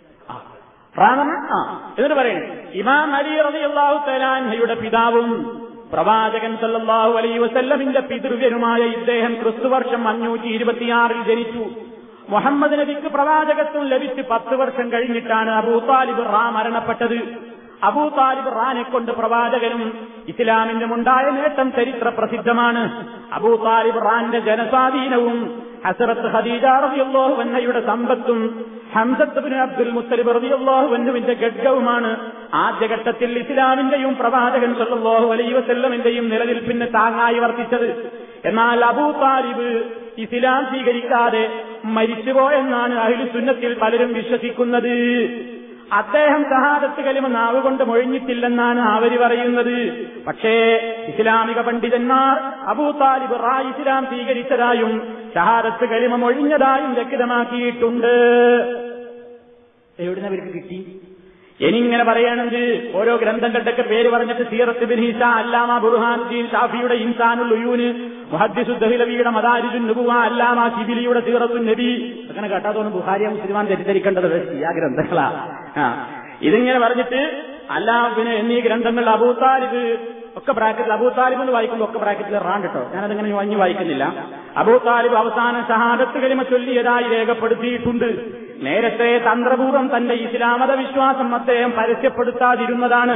എന്ന് ആ എന്നിട്ട് പറയുന്നത് ഇമാം അലി റളിയല്ലാഹു തലാൻഹയുടെ പിതാവും പ്രവാചകൻ സല്ലല്ലാഹു അലൈഹി വസല്ലമിന്റെ പിതൃവ്യനുമായ ഇദ്ദേഹം ക്രിസ്തുവർഷം അഞ്ഞൂറ്റി ഇരുപത്തിയാറിൽ ജനിച്ചു. മുഹമ്മദ് നബിക്ക് പ്രവാചകത്വം ലഭിച്ച് പത്ത് വർഷം കഴിഞ്ഞിട്ടാണ് അബൂ താലിബ് റാ മരണപ്പെട്ടത്. അബൂ താലിബ് റാനെ കൊണ്ട് പ്രവാചകനും ഇസ്ലാമിന്റെ ഉണ്ടായ നേട്ടം ചരിത്ര പ്രസിദ്ധമാണ്. അബൂ താലിബ് റാന്റെ ജനസ്വാധീനവും ഹസറത്ത് ഖദീജ റളിയല്ലാഹു അൻഹയുടെ സമ്പത്തും ഹംസത്ത് ബിൻ അബ്ദുൽ മുത്തലിബ് റളിയല്ലാഹു അൻഹുവിന്റെ ഗഡ്ഗവുമാണ്. ആദ്യഘട്ടത്തിൽ ഇസ്ലാമിന്റെയും പ്രവാചകൻ സല്ലല്ലാഹു അലൈഹി വസല്ലമിന്റെയും നിലനിൽപ്പിന് താങ്ങായി വർത്തിച്ചത്. എന്നാൽ അബൂ താലിബ് ഇസ്ലാം സ്വീകരിക്കാതെ മരിച്ചുപോയെന്നാണ് അഹിലു സുന്നത്തിൽ പലരും വിശ്വസിക്കുന്നത്. അദ്ദേഹം സഹാദത്ത് കലിമ നാവ് കൊണ്ട് മൊഴിഞ്ഞിട്ടില്ലെന്നാണ് അവർ പറയുന്നത്. പക്ഷേ ഇസ്ലാമിക പണ്ഡിതന്മാർ അബൂ താലിബ് റാ ഇസ്ലാം സ്വീകരിച്ചതായും സഹാദത്ത് കലിമ മൊഴിഞ്ഞതായും വ്യക്തമാക്കിയിട്ടുണ്ട്. എവിടുന്ന് അവർക്ക് കിട്ടി? ഇനിങ്ങനെ പറയണെങ്കിൽ ഓരോ ഗ്രന്ഥങ്ങളുടെയൊക്കെ പേര് പറഞ്ഞിട്ട് സീറത്ത് ബിൻ ഹിസ അല്ലാമ ബുർഹാൻദീൻ ഷാഫിയുടെ ഇൻസാനുൽ ഉയൂന് മുഹദ്ദിസു ദഹിലവിയുടെ മദാരിജുൻ നുബുവ അല്ലാമ സിബിലിയുടെ സീറത്തുൻ നബി. അങ്ങനെ കേട്ടാത്തോന്നും ബുഹാരിയ മുസ്ലിമാൻ തെറ്റിദ്ധരിക്കേണ്ടത് ഈ ആ ഗ്രന്ഥങ്ങളാ. ആ ഇതിങ്ങനെ പറഞ്ഞിട്ട് അല്ല പിന്നെ എന്നീ ഗ്രന്ഥങ്ങൾ അബൂ താലിബ് ഒക്കെ ബ്രാക്കറ്റിൽ അബൂ താലിബ് എന്ന് വായിക്കുമ്പോൾ ഒക്കെ ബ്രാക്കറ്റിൽ റാണ്ട് കേട്ടോ ഞാനതിങ്ങനെ വാങ്ങി വായിക്കുന്നില്ല. അബൂ താലിബ് അവസാന ഷഹാദത്ത് കലിമ ചൊല്ലിയതായി രേഖപ്പെടുത്തിയിട്ടുണ്ട്. നേരത്തെ തന്ത്രപൂർവം തന്റെ ഇസ്ലാമത വിശ്വാസം അദ്ദേഹം പരസ്യപ്പെടുത്താതിരുന്നതാണ്.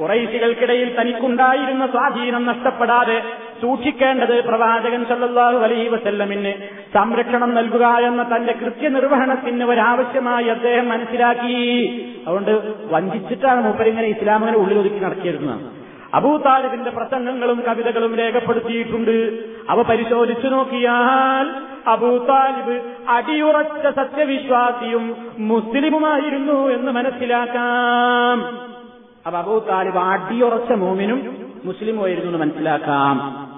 കുറൈശികൾക്കിടയിൽ തനിക്കുണ്ടായിരുന്ന സ്വാധീനം നഷ്ടപ്പെടാതെ സൂക്ഷിക്കേണ്ടത് പ്രവാചകൻ സല്ലല്ലാഹു അലൈഹി വസല്ലമിന് സംരക്ഷണം നൽകുക എന്ന തന്റെ കൃത്യനിർവഹണത്തിന് ഒരാവശ്യമായി അദ്ദേഹം മനസ്സിലാക്കി. അതുകൊണ്ട് വഞ്ചിച്ചിട്ടാണ് മൂപ്പരിങ്ങനെ ഇസ്ലാമിനെ ഉള്ളിലൊതുക്കി നടത്തിയിരുന്നത്. അബൂ താലിബിന്റെ പ്രസംഗങ്ങളും കവിതകളും രേഖപ്പെടുത്തിയിട്ടുണ്ട്. അവ പരിശോധിച്ചു നോക്കിയാൽ അബൂ താലിബ് അടിയുറച്ച സത്യവിശ്വാസിയും മുസ്ലിമുമായിരുന്നു എന്ന് മനസ്സിലാക്കാം. അപ്പൊ അബൂ താലിബ് അടിയുറച്ച മോമിനും മുസ്ലിമുമായിരുന്നു എന്ന് മനസ്സിലാക്കാം.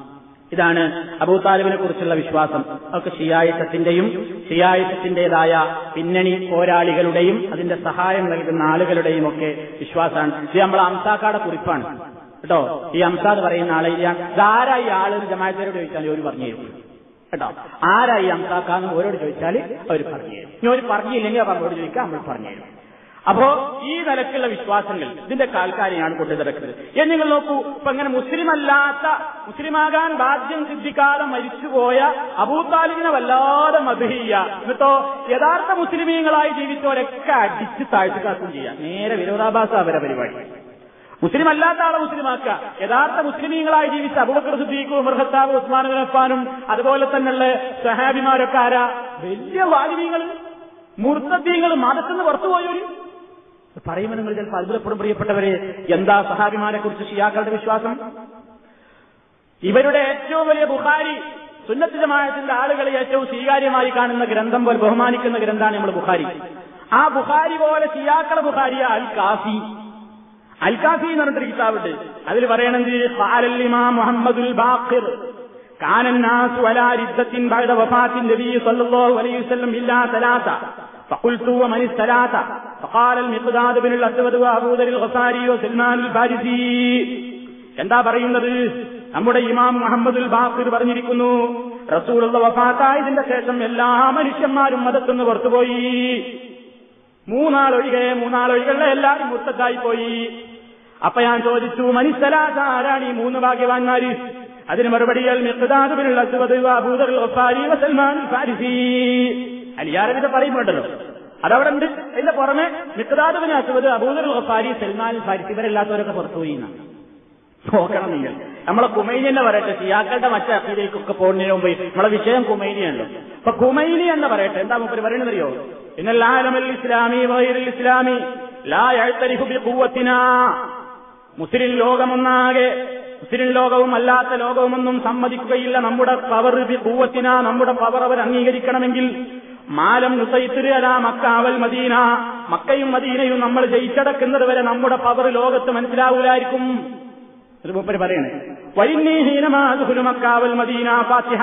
ഇതാണ് അബൂ താലിബിനെ കുറിച്ചുള്ള വിശ്വാസം. അതൊക്കെ ഷിയായുസത്തിന്റെയും ഷിയായുസത്തിന്റേതായ പിന്നണി പോരാളികളുടെയും അതിന്റെ സഹായം നൽകുന്ന ആളുകളുടെയും ഒക്കെ വിശ്വാസമാണ്. ഇത് നമ്മൾ അംസാക്കാടെ കുറിപ്പാണ്. കേട്ടോ? ഈ അംസാദ് പറയുന്ന ആളെ ഞാൻ ഈ ആൾ ജമാരോട് ചോദിച്ചാൽ ഒരു പറഞ്ഞു തരും. കേട്ടോ? ആരായി അംസാക്കാന്ന് ഓരോട് ചോദിച്ചാൽ അവർ പറഞ്ഞു തരും. ഇനി ഒരു പറഞ്ഞില്ലെങ്കിൽ അവരോട് ചോദിക്കാം നമ്മൾ പറഞ്ഞു തരും. അപ്പോ ഈ നിലക്കുള്ള വിശ്വാസങ്ങൾ ഇതിന്റെ കാൽക്കാരിയാണ് കൊണ്ടു നടക്കുന്നത്. എന്ന് നിങ്ങൾ നോക്കൂ ഇപ്പൊ അങ്ങനെ മുസ്ലിം അല്ലാത്ത മുസ്ലിമാകാൻ ബാധ്യം സിദ്ധിക്കാതെ മരിച്ചുപോയ അബൂതാലിബിനെ വല്ലാതെ മധുഹിയ എന്നിട്ടോ യഥാർത്ഥ മുസ്ലിമീങ്ങളായി ജീവിച്ചവരൊക്കെ അടിച്ച് താഴ്ത്തിക്കാക്കും ചെയ്യാം നേരെ വിരോധാഭാസ അവരെ പരിപാടി. മുസ്ലിം അല്ലാത്ത ആളെ മുസ്ലിമാക്കുക. യഥാർത്ഥ മുസ്ലിമീങ്ങളായി ജീവിച്ച അബൂബക്കർ സുദ്ദീഖും മൃഹത്താബ് ഉസ്മാൻ അഫാനും അതുപോലെ തന്നെയുള്ള സഹാബിമാരൊക്കെ ആരാ? വലിയ വാലിമീങ്ങൾ മുർത്തീങ്ങൾ മതത്തിന് പുറത്തു പോയവര് പറയുമ്പോൾ നിങ്ങൾ ചിലപ്പോൾ അത്ഭുതപ്പെടും പ്രിയപ്പെട്ടവരെ. എന്താ സഹാബിമാരെ കുറിച്ച് ഷിയാക്കളുടെ വിശ്വാസം? ഇവരുടെ ഏറ്റവും വലിയ ബുഹാരി സുന്നത്തിജമായത്തിന്റെ ആളുകളെ ഏറ്റവും സ്വീകാര്യമായി കാണുന്ന ഗ്രന്ഥം പോലെ ബഹുമാനിക്കുന്ന ഗ്രന്ഥമാണ് നമ്മൾ ബുഹാരി ആ ബുഹാരി പോലെ സിയാക്കള ബുഹാരിയ അൽ കാഫി അൽ കാഫി എന്ന് പറഞ്ഞിട്ടുണ്ട് കിതാബുണ്ട്. അതിൽ പറയണെങ്കിൽ മുഹമ്മദുൽ ബാഖിർ വലാ ബഅദ നബി അലൈഹി വസല്ലം ഇല്ലാ فقلت ومن الثلاثة فقال المقداد بن الأسود وأبو ذر الغفاري وسلمان الفارسي എന്താ പറയുന്നത് നമ്മുടെ ഇമാം മുഹമ്മദുൽ ബാഖിർ പറഞ്ഞിരിക്കുന്നു റസൂലുള്ള വഫാത്തായതിന്റെ ശേഷം എല്ലാ മനുഷ്യന്മാരും മതത്തുനിന്ന് പുറത്തുപോയി മൂന്നാളൊഴികെ മൂന്നാളൊഴികളെ എല്ലാവരും മുത്തത്തായി പോയി അപ്പൊ ഞാൻ ചോദിച്ചു മനുഷ്യലാത്ത ആരാണ് ഈ മൂന്ന് ഭാഗ്യവാന്മാര് അതിന് മറുപടിയാൽ മിഖ്ദാദുബിനുള്ള സൽമാൻ ഫാരിസി അലിയാരവിന്റെ പറയുമ്പോണ്ടല്ലോ? അതവിടെ ഉണ്ട്. അതിന്റെ പുറമെ മിഖ്ദാദുബിന് അസുവത് അബൂദർ ഖസാരി സൽമാൻ ഫാരിസ് ഇവരെല്ലാത്തവരൊക്കെ പുറത്തുപോയി നോക്കണം നിങ്ങൾ നമ്മളെ കുമൈനി തന്നെ പറയട്ടെ സിയാക്കളുടെ മറ്റേ അക്കീതിലേക്കൊക്കെ പോകുന്നതിന് മുമ്പ് നമ്മളെ വിഷയം കുമൈനിയാണല്ലോ അപ്പൊ കുമൈനി എന്ന് പറയട്ടെ എന്താ മുപ്പര് പറയണെന്നറിയോ ഇന്നല്ലാലമൽ ഇസ്ലാമി വൈറിൽ ഇസ്ലാമി മുസ്ലിം ലോകമൊന്നാകെ മുസ്ലിം ലോകവും അല്ലാത്ത ലോകവുമൊന്നും സമ്മതിക്കുകയില്ല. നമ്മുടെ പവർ കൂവത്തിന നമ്മുടെ പവർ അവർ അംഗീകരിക്കണമെങ്കിൽ മാലം നുസൈത്തിരി അലാ മക്കാവൽ മദീന. മക്കയും മദീനയും നമ്മൾ ജയിച്ചടക്കുന്നത് വരെ നമ്മുടെ പവർ ലോകത്ത് മനസ്സിലാവൂലായിരിക്കും. മൂപ്പര് പറയണേ വൈന്നീഹീനമാതുഹുലു മക്കാവൽ മദീന ഫാത്തിഹ.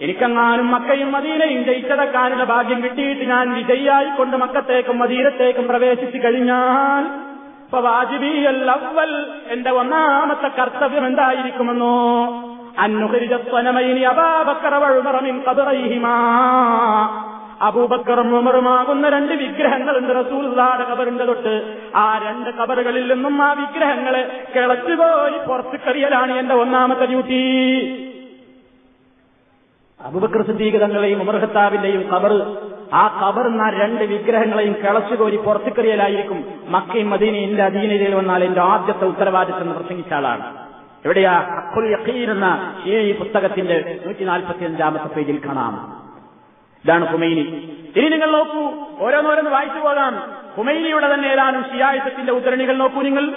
എനിക്കെങ്ങാനും മക്കയും മദീനയും ജയിച്ചടക്കാനുള്ള ഭാഗ്യം കിട്ടിയിട്ട് ഞാൻ വിജയായിക്കൊണ്ട് മക്കത്തേക്കും മദീനത്തേക്കും പ്രവേശിച്ചു കഴിഞ്ഞാൽ അവൽ എന്റെ ഒന്നാമത്തെ കർത്തവ്യം എന്തായിരിക്കുമെന്നോ? അബൂബക്കറും ഉമറുമാകുന്ന രണ്ട് വിഗ്രഹങ്ങളുണ്ട് റസൂലുള്ളാടെ കബറിന്റെ തൊട്ട്. ആ രണ്ട് കബറുകളിൽ നിന്നും ആ വിഗ്രഹങ്ങളെ കിളച്ചുപോയി പുറത്തുകറിയലാണ് എന്റെ ഒന്നാമത്തെ ഡ്യൂട്ടി. അബുബക്കർ സിദ്ദീഖ് തങ്ങളെയും ഉമർ ഖത്താബിന്റെയും കബർ ആ കബറുന്ന രണ്ട് വിഗ്രഹങ്ങളെയും കിളച്ചുകോരി പുറത്തുകറിയലായിരിക്കും മക്കയും മദീനയും അധീനതയിൽ വന്നാൽ എന്റെ ആദ്യത്തെ ഉത്തരവാദിത്തം പ്രസംഗിച്ച ആളാണ്. എവിടെയാ? അക്കുൽ യഖീൻ എന്ന ഈ പുസ്തകത്തിന്റെ നൂറ്റി നാൽപ്പത്തി അഞ്ചാമത്തെ പേജിൽ കാണാം. ഇതാണ് ഹുമൈനി. ഇനി നിങ്ങൾ നോക്കൂ ഓരോന്നോരോന്ന് വായിച്ചു പോകാം. ഹുമൈനിയുടെ തന്നെ ഏതാനും ഷിയായുസത്തിന്റെ ഉദ്ധരണികൾ നോക്കൂ നിങ്ങൾ.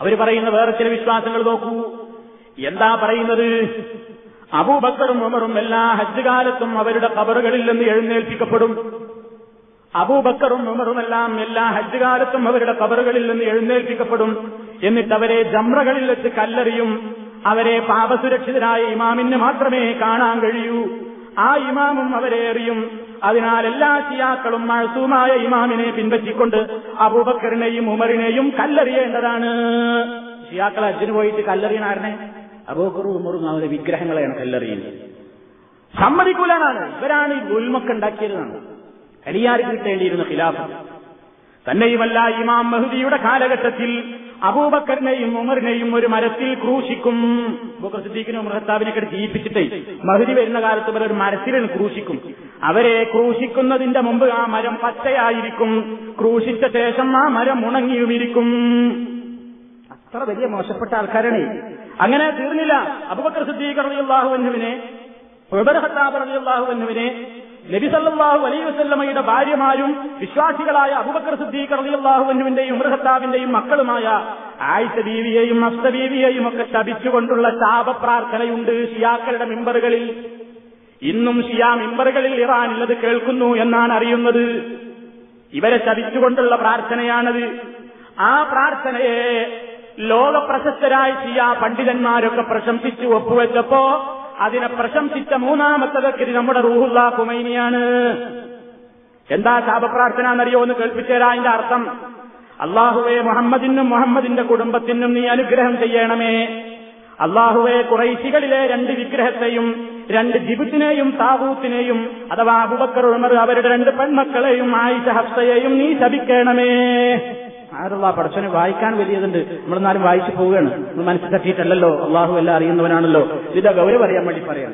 അവർ പറയുന്ന വേറെ ചില വിശ്വാസങ്ങൾ നോക്കൂ. എന്താ പറയുന്നത്? അബൂബക്കറും ഉമറും എല്ലാ ഹജ്ജ് കാലത്തും അവരുടെ കബറുകളിൽ നിന്ന് എഴുന്നേൽപ്പിക്കപ്പെടും. അബൂബക്കറും ഉമറുമെല്ലാം എല്ലാ ഹജ്ജ് കാലത്തും അവരുടെ കബറുകളിൽ നിന്ന് എഴുന്നേൽപ്പിക്കപ്പെടും. എന്നിട്ട് അവരെ ജമ്രകളിൽ വെച്ച് കല്ലെറിയും. അവരെ പാപസുരക്ഷിതരായ ഇമാമിന് മാത്രമേ കാണാൻ കഴിയൂ. ആ ഇമാമും അവരെ എറിയും. അതിനാൽ എല്ലാ ഷിയാക്കളും മഴസൂമായ ഇമാമിനെ പിൻവറ്റിക്കൊണ്ട് അബൂബക്കറിനെയും ഉമറിനെയും കല്ലെറിയേണ്ടതാണ്. ഷിയാക്കൾ അജ്ജിന് പോയിട്ട് കല്ലെറിയണാരനെ അബൂബക്കറും ഉമറും അവരുടെ വിഗ്രഹങ്ങളെയാണ് കല്ലെറിയുന്നത്. സമ്മതിക്കൂലാണ് ഇവരാണ് ഈ ഗുൽമൊക്കെ ഉണ്ടാക്കിയതാണ് അലിയാർക്ക് കിട്ടേണ്ടിയിരുന്ന ഖിലാഫ് തന്നെയുമല്ല ഇമാം മഹുദിയുടെ കാലഘട്ടത്തിൽ അബൂബക്കറിനെയും ഉമറിനെയും ഒരു മരത്തിൽ ക്രൂശിക്കും. അബൂബക്കർ സിദ്ദീഖിനും ഉമർ ഖത്താബിനൊക്കെ ജീവിപ്പിച്ചിട്ടേ മഹുരി വരുന്ന കാലത്ത് ഒരു മരത്തിൽ ക്രൂശിക്കും. അവരെ ക്രൂശിക്കുന്നതിന്റെ മുമ്പ് ആ മരം പച്ചയായിരിക്കും. ക്രൂശിച്ച ശേഷം ആ മരം ഉണങ്ങിയുമിരിക്കും. അത്ര വലിയ മോശപ്പെട്ട ആൾക്കാരാണ്. അങ്ങനെ തീർന്നില്ല. അബൂബക്കർ സിദ്ദീഖ് റളിയല്ലാഹു അൻഹുവിനെ ഉമർ ഖത്താബ് റളിയല്ലാഹു അൻഹുവിനെ നബി സല്ലല്ലാഹു അലൈഹി വസല്ലമയുടെ ഭാര്യമാരും വിശ്വാസികളായ അബൂബക്കർ സിദ്ദീഖ് റളിയല്ലാഹുവിന്റെയും ഉമർ ഖത്താബിന്റെയും മക്കളുമായ ആയിഷ ബീവിയെയും അഫ്സ ഒക്കെ ശപിച്ചുകൊണ്ടുള്ള ശാപപ്രാർത്ഥനയുണ്ട് ഷിയാക്കളുടെ മെമ്പറുകളിൽ. ഇന്നും ഷിയാ മെമ്പറുകളിൽ ഇറാൻ ഉള്ളത് കേൾക്കുന്നു എന്നാണ് അറിയുന്നത്. ഇവരെ ശപിച്ചുകൊണ്ടുള്ള പ്രാർത്ഥനയാണത്. ആ പ്രാർത്ഥനയെ ലോകപ്രശസ്തരായ ഷിയാ പണ്ഡിതന്മാരൊക്കെ പ്രശംസിച്ചു ഒപ്പുവെച്ചപ്പോ അതിനെ പ്രശംസിച്ച മൂന്നാമത്തെ വ്യക്തി നമ്മുടെ റൂഹുല്ല കുമൈനിയാണ് എന്താ ശാപപ്രാർത്ഥന എന്നറിയോ എന്ന് കേൾപ്പിച്ചേരാ അതിന്റെ അർത്ഥം. അള്ളാഹുവെ മുഹമ്മദിനും മുഹമ്മദിന്റെ കുടുംബത്തിനും നീ അനുഗ്രഹം ചെയ്യണമേ. അള്ളാഹുവെ കുറൈശികളിലെ രണ്ട് വിഗ്രഹത്തെയും രണ്ട് ജിബുത്തിനെയും താവൂത്തിനെയും അഥവാ അബുബക്കർ ഉമർ അവരുടെ രണ്ട് പെൺമക്കളെയും ആയിഷ ഹഫ്സയെയും നീ ശപിക്കണമേ. ആരുള്ള പടച്ചനെ വായിക്കാൻ വലിയതുണ്ട് നമ്മളെന്നാലും വായിച്ചു പോവുകയാണ്. നമ്മൾ മനസ്സിൽ തട്ടിയിട്ടല്ലല്ലോ അള്ളാഹു എല്ലാം അറിയുന്നവനാണല്ലോ. ഇതിന്റെ ഗൗരവം അറിയാൻ വേണ്ടി പറയാം.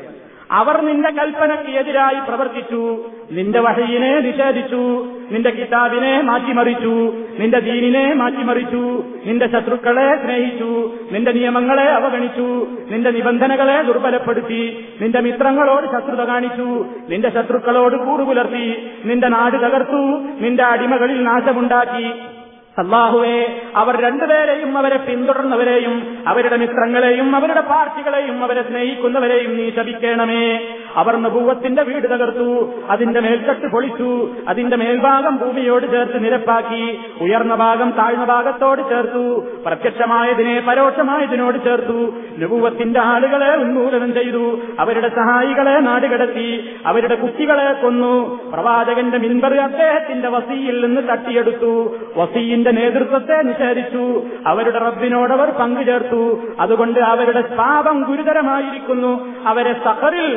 അവർ നിന്റെ കൽപ്പനയ്ക്ക് എതിരായി പ്രവർത്തിച്ചു. നിന്റെ വഹയിനെ നിഷേധിച്ചു. നിന്റെ കിതാബിനെ മാറ്റിമറിച്ചു. നിന്റെ ദീനിനെ മാറ്റിമറിച്ചു. നിന്റെ ശത്രുക്കളെ സ്നേഹിച്ചു. നിന്റെ നിയമങ്ങളെ അവഗണിച്ചു. നിന്റെ നിബന്ധനകളെ ദുർബലപ്പെടുത്തി. നിന്റെ മിത്രങ്ങളോട് ശത്രുത കാണിച്ചു. നിന്റെ ശത്രുക്കളോട് കൂറുപുലർത്തി നിന്റെ നാട് തകർത്തു. നിന്റെ അടിമകളിൽ നാശമുണ്ടാക്കി. അള്ളാഹുവെ അവർ രണ്ടുപേരെയും അവരെ പിന്തുടർന്നവരെയും അവരുടെ മിത്രങ്ങളെയും അവരുടെ പാർട്ടികളെയും അവരെ സ്നേഹിക്കുന്നവരെയും നീ ശപിക്കണമേ. അവർ നബൂവത്തിന്റെ വീട് തകർത്തു അതിന്റെ മേൽക്കെട്ട് പൊളിച്ചു അതിന്റെ മേൽഭാഗം ഭൂമിയോട് ചേർത്ത് നിരപ്പാക്കി ഉയർന്ന ഭാഗം താഴ്ന്ന ഭാഗത്തോട് ചേർത്തു പ്രത്യക്ഷമായതിനെ പരോക്ഷമായതിനോട് ചേർത്തു നബൂവത്തിന്റെ ആളുകളെ ഉന്മൂലനം ചെയ്തു അവരുടെ സഹായികളെ നാടുകടത്തി അവരുടെ കുട്ടികളെ കൊന്നു. പ്രവാചകന്റെ മിൻബർ അദ്ദേഹത്തിന്റെ വസിയിൽ നിന്ന് തട്ടിയെടുത്തു വസീന്റെ നേതൃത്വത്തെ നിഷേധിച്ചു അവരുടെ റബ്ബിനോട് അവർ പങ്കുചേർത്തു. അതുകൊണ്ട് അവരുടെ പാപം ഗുരുതരമായിരിക്കുന്നു. അവരെ സഹറിൽ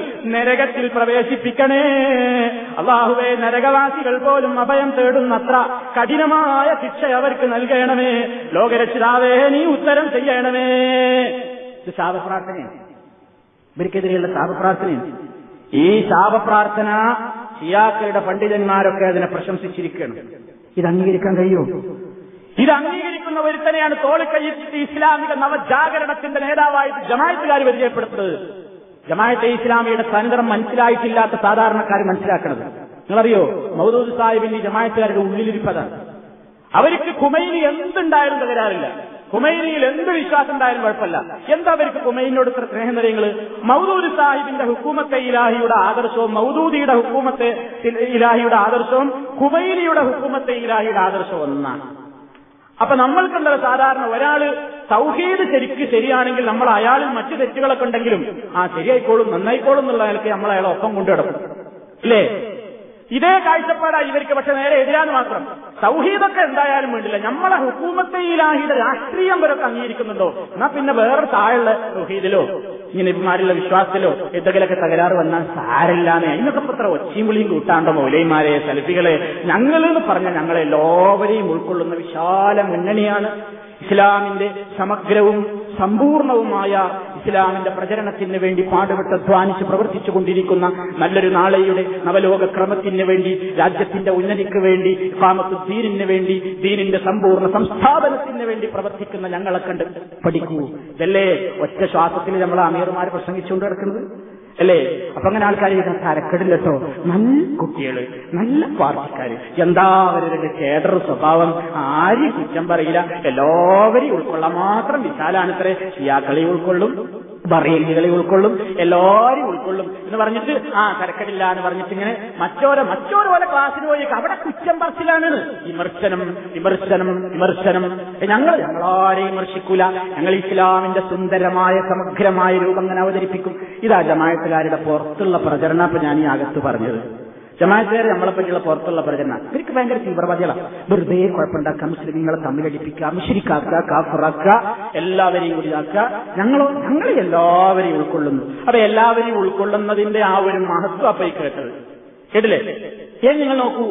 നരകത്തിൽ പ്രവേശിപ്പിക്കണേ. അള്ളാഹുവെ നരകവാസികൾ പോലും അഭയം തേടുന്നത്ര കഠിനമായ ശിക്ഷ അവർക്ക് നൽകണമേ. ലോകരക്ഷിതാവേ നീ ഉത്തരം ചെയ്യണമേ. ഇത് ഇവർക്കെതിരെയുള്ള ശാപപ്രാർത്ഥനയാണ്. ഈ ശാപപ്രാർത്ഥന ഷിയാക്കളുടെ പണ്ഡിതന്മാരൊക്കെ അതിനെ പ്രശംസിച്ചിരിക്കണം ഇത് അംഗീകരിക്കാൻ കഴിയുമോ? ഇത് അംഗീകരിക്കുന്ന ഒരുത്തനെയാണ് തോളിക്കയ്യിട്ട് ഇസ്ലാമിക നവജാഗരണത്തിന്റെ നേതാവായിട്ട് ജമായത്തുകാർ പരിചയപ്പെടുത്തുന്നത്. ജമായത്തെ ഇസ്ലാമിയുടെ തനിതരം മനസ്സിലായിട്ടില്ലാത്ത സാധാരണക്കാർ മനസ്സിലാക്കണത്. നിങ്ങളറിയോ? മൗദൂദ് സാഹിബിന്റെ ജമാഅത്തുകാരുടെ ഉള്ളിലിരിപ്പതാണ് അവർക്ക് കുമൈനി എന്തുണ്ടായാലും തകരാറില്ല. കുമൈനിയിൽ എന്ത് വിശ്വാസം ഉണ്ടായാലും കുഴപ്പമില്ല. എന്താ അവർക്ക് കുമൈനിയോട് ഇത്ര സ്നേഹനിരയങ്ങൾ മൗദൂദ് സാഹിബിന്റെ ഹുക്കൂമത്തെ ഇലാഹിയുടെ ആദർശവും മൗദൂദിയുടെ ഹുക്കൂമത്തെ ഇലാഹിയുടെ ആദർശവും കുമൈനിയുടെ ഹുക്കൂമത്തെ ഇലാഹിയുടെ ആദർശവും ഒന്നാണ്. അപ്പൊ നമ്മൾക്കുണ്ടല്ലോ സാധാരണ ഒരാൾ സൗഹീദ് ശരിക്ക് ശരിയാണെങ്കിൽ നമ്മൾ അയാളിൽ മറ്റു തെറ്റുകളൊക്കെ ഉണ്ടെങ്കിലും ആ ശരിയായിക്കോളും നന്നായിക്കോളും എന്നുള്ള നിലയ്ക്ക് നമ്മൾ അയാളെ ഒപ്പം കൊണ്ടുകിടക്കും ഇല്ലേ? ഇതേ കാഴ്ചപ്പാടാ ഇവർക്ക് പക്ഷെ നേരെ എതിരാന്ന് മാത്രം. സൗഹീദൊക്കെ എന്തായാലും വേണ്ടില്ല. നമ്മളെ ഹുക്കൂമത്തെ ഇലാഹിയുടെ രാഷ്ട്രീയം വരൊക്കെ അംഗീകരിക്കുന്നുണ്ടോ? എന്നാ പിന്നെ വേറെ താഴെയുള്ള സൗഹീദിലോ ഇങ്ങനെ ഇവന്മാരുള്ള വിശ്വാസത്തിലോ എന്തെങ്കിലുമൊക്കെ തകരാറ് വന്നാൽ സാരില്ലാന്ന് അതിനൊക്കെ പത്ര ഒച്ചയും വിളിയും കൂട്ടാണ്ടോ മൗലൈമാരെ സെൽഫികളെ ഞങ്ങളെന്ന് പറഞ്ഞ ഞങ്ങളെ ഞങ്ങളെല്ലാവരെയും ഉൾക്കൊള്ളുന്ന വിശാല മുന്നണിയാണ്. ഇസ്ലാമിന്റെ സമഗ്രവും സമ്പൂർണവുമായ ഇസ്ലാമിന്റെ പ്രചരണത്തിന് വേണ്ടി പാടുപെട്ട് അധ്വാനിച്ച് പ്രവർത്തിച്ചു കൊണ്ടിരിക്കുന്ന നല്ലൊരു നാളെയുടെ നവലോക ക്രമത്തിന് വേണ്ടി രാജ്യത്തിന്റെ ഉന്നതിക്ക് വേണ്ടി ഇസ്ലാമത്ത് ദീനിന് വേണ്ടി ദീനിന്റെ സമ്പൂർണ സംസ്ഥാപനത്തിന് വേണ്ടി പ്രവർത്തിക്കുന്ന ഞങ്ങളെ കണ്ട് പഠിക്കൂ. ഇതല്ലേ ഒറ്റ ശ്വാസത്തിൽ നമ്മൾ അമീർമാർ പ്രസംഗിച്ചുകൊണ്ട് കിടക്കുന്നത് അല്ലേ? അപ്പൊ അങ്ങനെ ആൾക്കാർ തരക്കെടില്ലട്ടോ. നല്ല കുട്ടികൾ നല്ല പാർട്ടിക്കാര്. എന്താ അവരുടെ കേഡർ സ്വഭാവം? ആരും കുറ്റം പറയില്ല? എല്ലാവരെയും ഉൾക്കൊള്ളാൻ മാത്രം വിശാലാണ് ഇത്രേ ഷിയാക്കളെ ഉൾക്കൊള്ളും. ബറേലികളെ ഉൾക്കൊള്ളും എല്ലാവരും ഉൾക്കൊള്ളും എന്ന് പറഞ്ഞിട്ട് ആ കരക്കടില്ല എന്ന് പറഞ്ഞിട്ട് ഇങ്ങനെ മറ്റോരോ പോലെ ക്ലാസ്സിന് പോയി അവിടെ കുറ്റം പറച്ചിലാണ് വിമർശനം വിമർശനം വിമർശനം. ഞങ്ങൾ ഞങ്ങളാരെയും വിമർശിക്കൂല. ഞങ്ങൾ ഇസ്ലാമിന്റെ സുന്ദരമായ സമഗ്രമായ രൂപം അങ്ങനെ അവതരിപ്പിക്കും. ഇതാ ജമായത്തുകാരുടെ പുറത്തുള്ള പ്രചരണം ഞാൻ ഈ അകത്ത് പറഞ്ഞത്. ജമാഅത്തുകാർ നമ്മളെ പറ്റിയുള്ള പുറത്തുള്ള പ്രചരണം. ഇവർക്ക് ഭയങ്കര തീവ്രവാദികളാണ് വെറുതെ കുഴപ്പമുണ്ടാക്കുക മുസ്ലിങ്ങളെ തമ്മിലടിപ്പിക്കുക മിശ്രിക്കാക്കുക കാഫറാക്കുക എല്ലാവരെയും കൂടി ആക്കുക ഞങ്ങളോ ഞങ്ങൾ എല്ലാവരെയും ഉൾക്കൊള്ളുന്നു. അപ്പൊ എല്ലാവരെയും ഉൾക്കൊള്ളുന്നതിന്റെ ആ ഒരു മഹത്വം അപ്പൊ കേട്ടത്. കേട്ടില്ലേ? ഏ നിങ്ങൾ നോക്കൂ.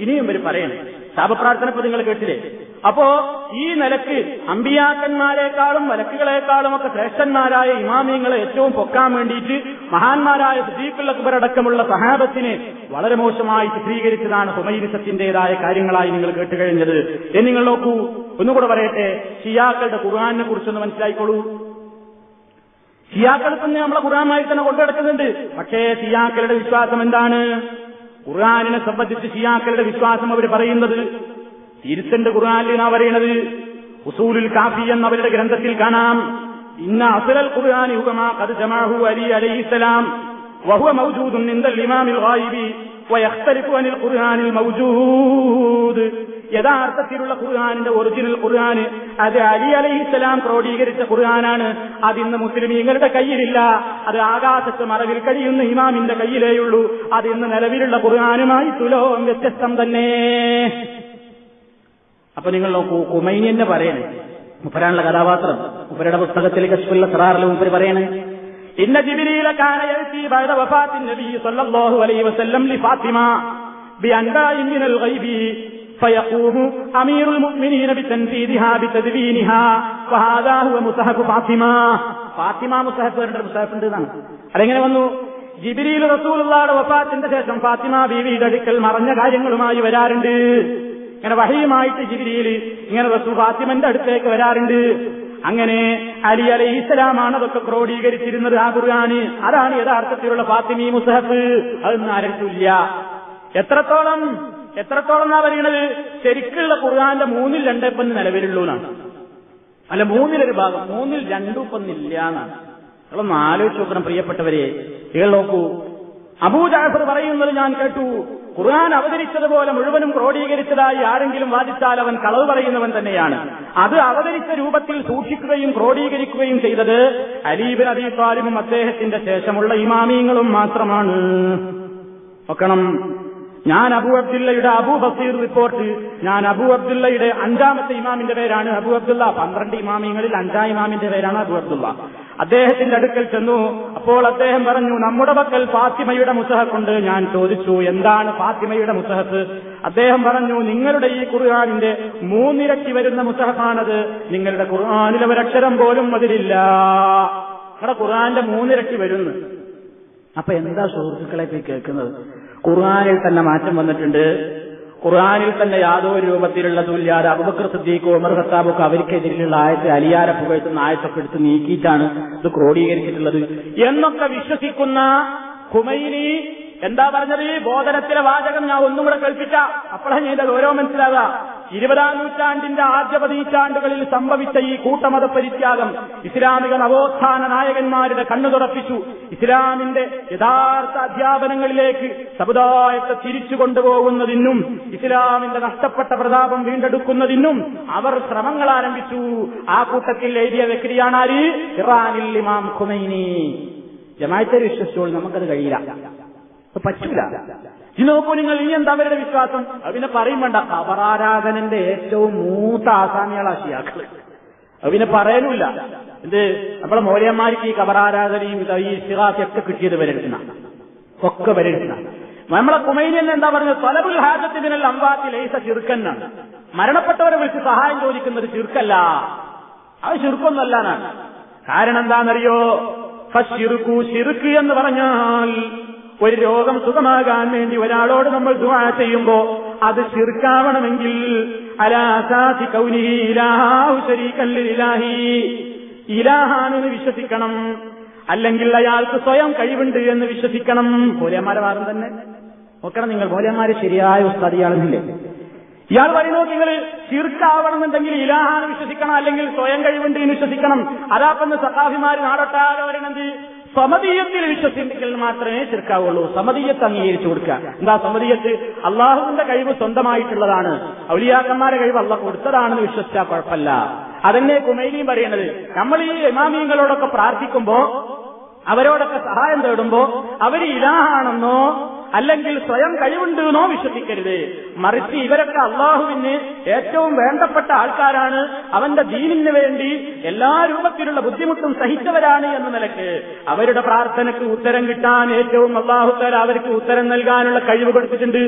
ഇനിയും ഇവർ പറയണേ. ശാപപ്രാർത്ഥന ഇപ്പൊ നിങ്ങൾ കേട്ടില്ലേ? അപ്പോ ഈ നിലയ്ക്ക് അമ്പിയാക്കന്മാരെക്കാളും വലക്കുകളെക്കാളും ഒക്കെ ശ്രേഷ്ഠന്മാരായ ഇമാമിയങ്ങളെ ഏറ്റവും പൊക്കാൻ വേണ്ടിയിട്ട് മഹാന്മാരായ സുദീഖുൽ അക്ബർ അടക്കമുള്ള സഹാബത്തിനെ വളരെ മോശമായി ചിത്രീകരിച്ചതാണ് ഹുമൈരിസത്തിന്റേതായ കാര്യങ്ങളായി നിങ്ങൾ കേട്ടുകഴിഞ്ഞത് എന്ന് നിങ്ങൾ നോക്കൂ. ഒന്നുകൂടെ പറയട്ടെ. ഷിയാക്കളുടെ ഖുർആാനിനെ കുറിച്ചൊന്ന് മനസ്സിലായിക്കോളൂ. ഷിയാക്കൾ തന്നെ നമ്മളെ ഖുർആാനായി തന്നെ കൊണ്ടുനടക്കുന്നുണ്ട്. പക്ഷേ ഷിയാക്കളുടെ വിശ്വാസം എന്താണ്? ഖുർആാനിനെ സംബന്ധിച്ച് ഷിയാക്കളുടെ വിശ്വാസം അവർ പറയുന്നത് തിരുത്തന്റെ ഖുർആാനിനാ പറയണത് ഉസൂലുൽ കാഫി എന്നവരുടെ ഗ്രന്ഥത്തിൽ കാണാം. ഇന്ന അസലൽ ഖുർആാനി ഹുഗമാ കത് ജമാഹു അലി അലൈഹിസ്സലാം വഹുവ മൗജൂദുൻ നിന്ദൽ ഇമാമിൽ വായിബി വയഖ്തലിഫു അനിൽ ഖുർആാനിൽ മൗജൂദ്. യഥാർത്ഥത്തിലുള്ള ഖുർആാനിന്റെ ഒറിജിനൽ ഖുർഹാന് അത് അലി അലഹിസ്സലാം ക്രോഡീകരിച്ച ഖുർആനാണ്. അത് ഇന്ന് മുസ്ലിമീങ്ങളുടെ കയ്യിലില്ല. അത് ആകാശത്ത് മറവിൽ കഴിയുന്ന ഇമാമിന്റെ കയ്യിലേയുള്ളൂ. അത് ഇന്ന് നിലവിലുള്ള ഖുർആാനുമായി തുലോം വ്യത്യസ്തം തന്നെ. അപ്പൊ നിങ്ങൾ നോക്കൂ കുമൈനി എന്നെ പറയണേ. മുപ്പരാനുള്ള കഥാപാത്രം. മുപ്പരുടെ പുസ്തകത്തിൽ കശ്മുല്ല സറാറിൽ മുപ്പര് പറയണേ. ഇന്ന ജിബിരിയില കാന യഅതി ബഅദ വഫാത്തിൻ നബി സല്ലല്ലാഹു അലൈഹി വസല്ലം ലി ഫാത്തിമ ബിഅൻബാഇ മിനൽ ഗൈബി فيقوم أمير المؤمنين بتنفيذها بتدوينها وهذا هو مصحف فاطمة ഫാത്തിമ മുസഹഫ് പറഞ്ഞ മുസഹഫ് ഉണ്ട് എന്നാണ് അതെങ്ങനെ വന്നു ജിബിരിയിൽ റസൂലുള്ളാടെ വഫാത്തിന്റെ ശേഷം ഫാത്തിമ ബീവിയുടെ അടുക്കൽ മറഞ്ഞ കാര്യങ്ങളുമായി വരാറുണ്ട് ഇങ്ങനെ വഹിയുമായിട്ട് ജിബിരിയിൽ ഇങ്ങനെ റസൂൽ ഫാത്തിമന്റെ അടുത്തേക്ക് വരാറുണ്ട് അങ്ങനെ അലി അലൈഹി ഇസ്ലാമാണ് അതൊക്കെ ക്രോഡീകരിച്ചിരുന്നത് ആ ഖുർആാന് അതാണ് യഥാർത്ഥത്തിലുള്ള ഫാത്തിമി മുസഹഫ് അതൊന്നും ആരട്ടില്ല എത്രത്തോളം എത്രത്തോളം എന്നാ പറയണത് ശരിക്കുള്ള ഖുർആാന്റെ മൂന്നിൽ രണ്ടിപ്പം നിലവിലുള്ളൂ എന്നാണ് അല്ല മൂന്നിലൊരു ഭാഗം. മൂന്നിൽ രണ്ടും ഇപ്പം ഇല്ല എന്നാണ് നിങ്ങളൊന്ന് ആലോചിച്ച് നോക്കണം പ്രിയപ്പെട്ടവരെ. നിങ്ങൾ നോക്കൂ. അബൂജാഫർ പറയുന്നത് ഞാൻ കേട്ടു. ഖുർആൻ അവതരിച്ചതുപോലെ മുഴുവനും ക്രോഡീകരിച്ചതായി ആരെങ്കിലും വാദിച്ചാൽ അവൻ കളവ് പറയുന്നവൻ തന്നെയാണ്. അത് അവതരിച്ച രൂപത്തിൽ സൂക്ഷിക്കുകയും ക്രോഡീകരിക്കുകയും ചെയ്തത് അലീബിൻ അബി താലിബും അദ്ദേഹത്തിന്റെ ശേഷമുള്ള ഇമാമീങ്ങളും മാത്രമാണ്. നോക്കണം. ഞാൻ അബു അബ്ദുള്ളയുടെ അബു ബസീർ റിപ്പോർട്ട്. ഞാൻ അബു അബ്ദുള്ളയുടെ അഞ്ചാമത്തെ ഇമാമിന്റെ പേരാണ് അബു അബ്ദുള്ള. പന്ത്രണ്ട് ഇമാമിങ്ങളിൽ അഞ്ചാം ഇമാമിന്റെ പേരാണ് അബു അബ്ദുള്ള. അദ്ദേഹത്തിന്റെ അടുക്കൽ ചെന്നു. അപ്പോൾ അദ്ദേഹം പറഞ്ഞു നമ്മുടെ പക്കൽ ഫാത്തിമയുടെ മുസഹക്കുണ്ട്. ഞാൻ ചോദിച്ചു എന്താണ് ഫാത്തിമയുടെ മുസഹത്ത് അദ്ദേഹം പറഞ്ഞു നിങ്ങളുടെ ഈ ഖുർആാനിന്റെ മൂന്നിരട്ടി വരുന്ന മുസഹത്താണത് നിങ്ങളുടെ ഖുർആാനിലെ ഒരക്ഷരം പോലും അതിലില്ല. നിങ്ങളുടെ ഖുർആാന്റെ മൂന്നിരട്ടി വരുന്നു. അപ്പൊ എന്താ സുഹൃത്തുക്കളെ പോയി കേൾക്കുന്നത്? ഖുർആാനിൽ തന്നെ മാറ്റം വന്നിട്ടുണ്ട്. ഖുർആാനിൽ തന്നെ യാതൊരു രൂപത്തിലുള്ള തുല്യാത അബുബക്കർ സിദ്ദീഖ് ഉമർ ഖത്താബൊക്കെ അവർക്കെതിരെയുള്ള ആയത്ത് അലിയാരെ പുകഴ്ത്തുന്ന ആയത്തൊക്കെ എടുത്ത് നീക്കിയിട്ടാണ് ഇത് ക്രോഡീകരിച്ചിട്ടുള്ളത്. എന്നൊക്കെ വിശ്വസിക്കുന്ന ഖുമൈനി എന്താ പറഞ്ഞത്? ഈ ബോധനത്തിലെ വാചകം ഞാൻ ഒന്നും കൂടെ കേൾപ്പിച്ച. അപ്പോഴാണ് ഞാൻ ഗൗരവം മനസ്സിലാകുക ഇരുപതാം നൂറ്റാണ്ടിന്റെ ആദ്യ പതിറ്റാണ്ടുകളിൽ സംഭവിച്ച ഈ കൂട്ടമത പരിത്യാഗം ഇസ്ലാമിക നവോത്ഥാന നായകന്മാരുടെ കണ്ണു തുറപ്പിച്ചു. ഇസ്ലാമിന്റെ യഥാർത്ഥ അധ്യാപനങ്ങളിലേക്ക് സമുദായത്തെ തിരിച്ചു കൊണ്ടുപോകുന്നതിനും ഇസ്ലാമിന്റെ നഷ്ടപ്പെട്ട പ്രതാപം വീണ്ടെടുക്കുന്നതിനും അവർ ശ്രമങ്ങൾ ആരംഭിച്ചു. ആ കൂട്ടത്തിൽ എഴുതിയ വ്യക്തിയാണ് ആര്? ഇറാനിൽ ഇമാം ഖുമൈനി. ജമായത്തെ വിശ്വസിച്ചോൾ നമുക്കത് കഴിയില്ല. പറ്റൂല. ഇനി നോക്കൂ നിങ്ങൾ ഇനി എന്താ അവരുടെ വിശ്വാസം? പിന്നെ പറയും വേണ്ട. ഖബറാരാധനന്റെ ഏറ്റവും മൂത്ത ആസാമികളാ ഷിയാക്കൾ അത് പിന്നെ എന്ത്? നമ്മളെ മോര്യന്മാർക്ക് ഈ ഖബറാരാധനയും ഈ ഇസ്തിഹാസൊക്കെ കിട്ടിയത് വരെടുക്കുന്ന ഒക്കെ വരെടുക്കുന്ന നമ്മളെ കുമൈനിയൻ എന്താ പറഞ്ഞത്? തലബുൽ ഹാജത്തിനല്ല അമ്പാത്തി ലൈസ ചിറുക്കന്നാണ് മരണപ്പെട്ടവരെ വിളിച്ച് സഹായം ചോദിക്കുന്നത് ചെറുക്കല്ല അത് ചിർക്കൊന്നല്ല എന്നാണ് കാരണം എന്താണെന്നറിയോ? ഫിറുക്കു ചിറുക്ക് എന്ന് പറഞ്ഞാൽ ഒരു രോഗം സുഖമാകാൻ വേണ്ടി ഒരാളോട് നമ്മൾ ദുആ ചെയ്യുമ്പോ അത് ശിർക്കാവണമെങ്കിൽ അലാസാതി കൗനിഹി ഇലാഹു ശരീകൻ ലില്ലാഹി. ഇലാഹാനെന്ന് വിശ്വസിക്കണം. അല്ലെങ്കിൽ അയാൾക്ക് സ്വയം കഴിവുണ്ട് എന്ന് വിശ്വസിക്കണം. ഭോലന്മാരെ വാദം തന്നെ. നോക്കണം നിങ്ങൾ ഭോലന്മാരെ ശരിയായ ഉസ്താദിയാണെന്നില്ലേ? ഇയാൾ പറയുന്നു നിങ്ങൾ ശിർക്കാവണമെന്നുണ്ടെങ്കിൽ ഇലാഹാണ് വിശ്വസിക്കണം. അല്ലെങ്കിൽ സ്വയം കഴിവുണ്ട് എന്ന് വിശ്വസിക്കണം. അതാപ്പെന്ന് സഖാഫിമാര് നാടൊട്ടാകെ വരണമെങ്കിൽ സമതീയത്തിൽ വിശ്വസിപ്പിക്കൽ മാത്രമേ ചെറുക്കാവുള്ളൂ സമതീയത്ത് അംഗീകരിച്ചു കൊടുക്കുക. എന്താ സമതീയത്ത്? അള്ളാഹുവിന്റെ കഴിവ് സ്വന്തമായിട്ടുള്ളതാണ്. ഔലിയാക്കന്മാരെ കഴിവ് അള്ള കൊടുത്തതാണെന്ന് വിശ്വസിച്ചാൽ കുഴപ്പമില്ല. അതന്നെ കുമൈലിയും പറയുന്നത്. നമ്മൾ ഈ ഇമാമിയങ്ങളോടൊക്കെ പ്രാർത്ഥിക്കുമ്പോ അവരോടൊക്കെ സഹായം തേടുമ്പോ അവർ ഇലാഹാണെന്നോ അല്ലെങ്കിൽ സ്വയം കഴിവുണ്ടെന്നോ വിശ്വസിക്കരുത്. മറിച്ച് ഇവരൊക്കെ അള്ളാഹുവിന് ഏറ്റവും വേണ്ടപ്പെട്ട ആൾക്കാരാണ്. അവന്റെ ദീനിന് വേണ്ടി എല്ലാ രൂപത്തിലുള്ള ബുദ്ധിമുട്ടും സഹിച്ചവരാണ് എന്ന നിലയ്ക്ക് അവരുടെ പ്രാർത്ഥനയ്ക്ക് ഉത്തരം കിട്ടാൻ ഏറ്റവും അള്ളാഹുക്കാർ അവർക്ക് ഉത്തരം നൽകാനുള്ള കഴിവ് കൊടുത്തിട്ടുണ്ട്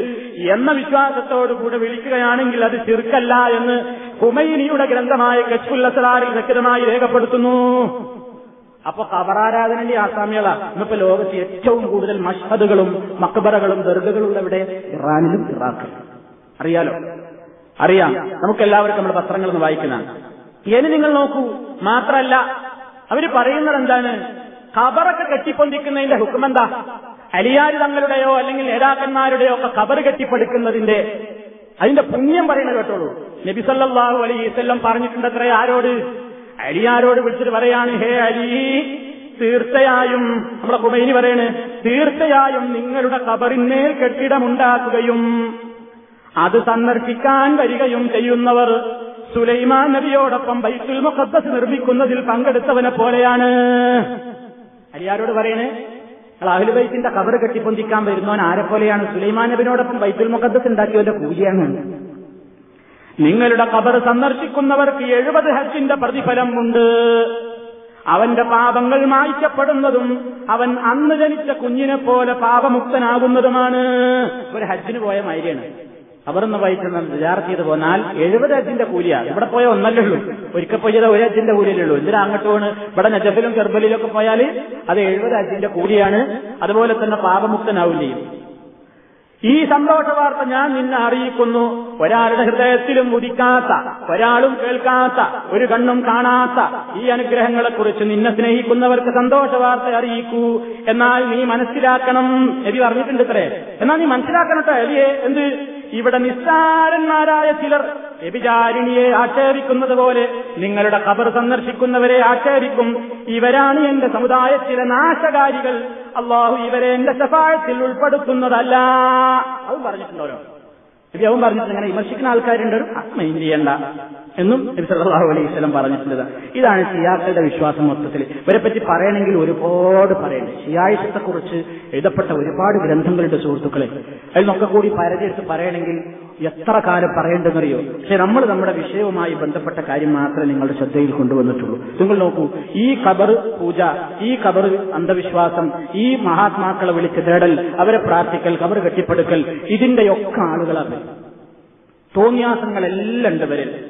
എന്ന വിശ്വാസത്തോടുകൂടെ വിളിക്കുകയാണെങ്കിൽ അത് ചെറുക്കല്ല എന്ന് ഹുമൈനിയുടെ ഗ്രന്ഥമായ കച്ചുല്ലസറാറിൽ വ്യക്തമായി രേഖപ്പെടുത്തുന്നു. അപ്പൊ ഖബറാരാധനന്റെ ആസാമികള. ഇന്നിപ്പോ ലോകത്ത് ഏറ്റവും കൂടുതൽ മഷ്ഹദുകളും മക്ബറകളും ദർഗകളും ഇവിടെ ഇറാനിലും ഇറാഖിലും. അറിയാലോ? അറിയാം. നമുക്ക് എല്ലാവർക്കും നമ്മുടെ പത്രങ്ങൾ ഒന്ന് വായിക്കുന്നതാണ് ഇനി നിങ്ങൾ നോക്കൂ. മാത്രമല്ല അവർ പറയുന്നത് എന്താണ്? ഖബറൊക്കെ കെട്ടിപ്പൊന്തിക്കുന്നതിന്റെ ഹുക്കുമെന്താ? അലിയാരി തങ്ങളുടെയോ അല്ലെങ്കിൽ നേതാക്കന്മാരുടെയോ ഒക്കെ ഖബർ കെട്ടിപ്പടുക്കുന്നതിന്റെ അതിന്റെ പുണ്യം പറയുന്നത് കേട്ടോളൂ. നബിസല്ലാഹു അലി പറഞ്ഞിട്ടുണ്ട് അത്ര ആരോട്? അലിയാരോട് വിളിച്ചിട്ട് പറയാണ് ഹേ അലി തീർച്ചയായും നമ്മളെ കുമൈനി പറയണ് തീർച്ചയായും നിങ്ങളുടെ കബറിന്മേൽ കെട്ടിടമുണ്ടാക്കുകയും അത് സന്ദർശിക്കാൻ വരികയും ചെയ്യുന്നവർ സുലൈമാൻ നബിയോടൊപ്പം ബൈത്തുൽ മുഖദ്ദസ് നിർമ്മിക്കുന്നതിൽ പങ്കെടുത്തവനെ പോലെയാണ്. അലിയാരോട് പറയണേ അഹ്ലുബൈത്തിന്റെ കബർ കെട്ടിപ്പൊന്തിക്കാൻ വരുന്നവൻ ആരെ പോലെയാണ് സുലൈമാൻ നബിനോടൊപ്പം ബൈത്തുൽ മുഖദ്ദസ് ഉണ്ടാക്കിയവന്റെ കൂലിയാണ്. നിങ്ങളുടെ കബർ സന്ദർശിക്കുന്നവർക്ക് എഴുപത് ഹജ്ജിന്റെ പ്രതിഫലം ഉണ്ട് അവന്റെ പാപങ്ങൾ മായ്ക്കപ്പെടുന്നതും അവൻ അന്ന് ജനിച്ച കുഞ്ഞിനെ പോലെ പാപമുക്തനാകുന്നതുമാണ്. ഒരു ഹജ്ജിന് പോയ മാതിരിയാണ്. അവർന്ന് വഹിക്കുന്ന വിചാർച്ച ചെയ്ത് പോന്നാൽ എഴുപത് ഹജ്ജിന്റെ കൂലിയാണ് ഇവിടെ പോയ ഒന്നല്ലേ ഉള്ളൂ. ഒരിക്കൽ പോയത് ഒരു ഹജ്ജിന്റെ കൂലിയല്ലേ ഉള്ളൂ. എന്തിനാ അങ്ങോട്ട് പോണ്? ഇവിടെ നജഫിലും കെർബലിലും ഒക്കെ പോയാൽ അത് എഴുപത് ഹജ്ജിന്റെ കൂലിയാണ്. അതുപോലെ തന്നെ പാപമുക്തനാവും ചെയ്യും. ഈ സന്തോഷ വാർത്ത ഞാൻ നിന്നെ അറിയിക്കുന്നു. ഒരാളുടെ ഹൃദയത്തിലും ഉദിക്കാത്ത ഒരാളും കേൾക്കാത്ത ഒരു കണ്ണും കാണാത്ത ഈ അനുഗ്രഹങ്ങളെക്കുറിച്ച് നിന്നെ സ്നേഹിക്കുന്നവർക്ക് സന്തോഷ വാർത്ത അറിയിക്കൂ. എന്നാൽ നീ മനസ്സിലാക്കണം. എബി പറഞ്ഞിട്ടുണ്ട് ഇത്രേ. എന്നാൽ നീ മനസ്സിലാക്കണത്തെ എലിയെ എന്ത്? ഇവിടെ നിസ്സാരന്മാരായ ചിലർ വ്യഭിചാരിണിയെ ആക്ഷേപിക്കുന്നത് പോലെ നിങ്ങളുടെ ഖബർ സന്ദർശിക്കുന്നവരെ ആക്ഷേപിക്കും. ഇവരാണ് എന്റെ സമുദായത്തിലെ നാശകാരികൾ. അള്ളാഹു ഇവരെ എന്റെ സഫായത്തിൽ ഉൾപ്പെടുത്തുന്നതല്ല. അത് പറഞ്ഞിട്ടുണ്ടോ നബി അവൻ പറഞ്ഞിട്ടുണ്ട് അങ്ങനെ വിമർശിക്കുന്ന ആൾക്കാരുണ്ട് മൈൻഡ് ചെയ്യണ്ട എന്നും സല്ലല്ലാഹു അലൈഹി വസല്ലം പറഞ്ഞിട്ടുള്ളത്. ഇതാണ് ഷിയാക്കളുടെ വിശ്വാസം മൊത്തത്തിൽ. ഇവരെ പറ്റി പറയണമെങ്കിൽ ഒരുപാട് പറയണം ഷിയായുഷത്തെക്കുറിച്ച് കുറിച്ച് എഴുതപ്പെട്ട ഒരുപാട് ഗ്രന്ഥങ്ങളുടെ സുഹൃത്തുക്കളെ. അതിൽ നിന്നൊക്കെ കൂടി പരതിയെടുത്ത് പറയണമെങ്കിൽ എത്ര കാലം പറയേണ്ടെന്നറിയോ? പക്ഷെ നമ്മൾ നമ്മുടെ വിഷയവുമായി ബന്ധപ്പെട്ട കാര്യം മാത്രമേ നിങ്ങളുടെ ശ്രദ്ധയിൽ കൊണ്ടുവന്നിട്ടുള്ളൂ. നിങ്ങൾ നോക്കൂ ഈ ഖബർ പൂജ ഈ ഖബർ അന്ധവിശ്വാസം ഈ മഹാത്മാക്കളെ വിളിച്ച് തേടൽ അവരെ പ്രാർത്ഥിക്കൽ ഖബർ കെട്ടിപ്പടുക്കൽ ഇതിന്റെയൊക്കെ ആളുകളാണ്. തോന്നിയാസങ്ങളെല്ലാം ഉണ്ട് ഇവരിൽ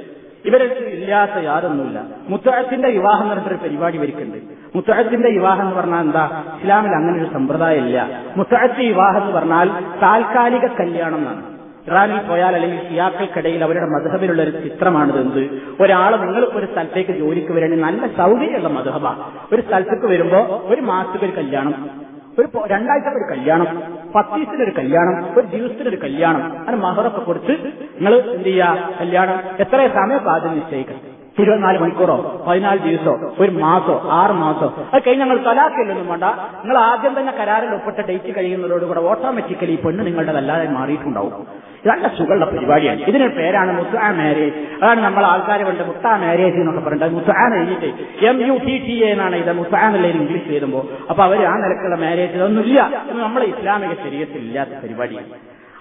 ഇവരെ ഇല്ലാത്ത യാതൊന്നുമില്ല. മുത്തഴത്തിന്റെ വിവാഹം പറഞ്ഞിട്ടൊരു പരിപാടി വരിക്കുന്നുണ്ട് മുത്തഴത്തിന്റെ വിവാഹം എന്ന് പറഞ്ഞാൽ എന്താ? ഇസ്ലാമിൽ അങ്ങനെ ഒരു സമ്പ്രദായം ഇല്ല മുത്തഴത്തി വിവാഹം എന്ന് പറഞ്ഞാൽ താൽക്കാലിക കല്യാണം എന്നാണ്. ഇറാനിൽ പോയാൽ അല്ലെങ്കിൽ ഷിയാക്കൾക്കിടയിൽ അവരുടെ മധുഹബിലുള്ള ഒരു ചിത്രമാണിത് എന്ത്? ഒരാൾ നിങ്ങൾക്ക് ഒരു സ്ഥലത്തേക്ക് ജോലിക്ക് വരണമെങ്കിൽ നല്ല സൗകര്യമുള്ള മധുഹബ. ഒരു സ്ഥലത്തേക്ക് വരുമ്പോ ഒരു മാസത്തേക്ക് ഒരു കല്യാണം ഒരു രണ്ടാഴ്ച ഒരു കല്യാണം പത്തീസിനൊരു കല്യാണം ഒരു ദിവസത്തിനൊരു കല്യാണം അങ്ങനെ മഹറൊക്കെ കൊടുത്ത് നിങ്ങൾ എന്ത് ചെയ്യുക കല്യാണം. എത്ര സമയം? ആദ്യം നിശ്ചയിക്കണം ഇരുപത്തിനാല് മണിക്കൂറോ പതിനാല് ദിവസോ ഒരു മാസോ ആറ് മാസോ. അത് കഴിഞ്ഞ് ഞങ്ങൾ തലാക്കില്ലൊന്നും വേണ്ട. നിങ്ങൾ ആദ്യം തന്നെ കരാറിൽ ഒപ്പിട്ട ഡേറ്റ് കഴിയുന്നതോടുകൂടെ ഓട്ടോമാറ്റിക്കലി ഈ പെണ്ണ് നിങ്ങളുടെതല്ലാതെ മാറിയിട്ടുണ്ടാവും. നല്ല സുഖമുള്ള പരിപാടിയാണ്. ഇതിനൊരു പേരാണ് മുസ്ആ മാരേജ്. അതാണ് നമ്മൾ ആൾക്കാർ കൊണ്ട് മുത്താ മാരേജ് എന്നൊക്കെ പറഞ്ഞിട്ട് മുത്താൻ എഴുതിയിട്ട് എം യു ടി ടി എന്നാണ് ഇത് മുത്താ എന്നുള്ളതിന് ഇംഗ്ലീഷ് എഴുതുമ്പോൾ അപ്പൊ അവർ ആ നിലക്കുള്ള മാരേജ് ഇതൊന്നുമില്ല എന്ന് നമ്മളെ ഇസ്ലാമിക ശരീരത്തിൽ ഇല്ലാത്ത പരിപാടിയാണ്.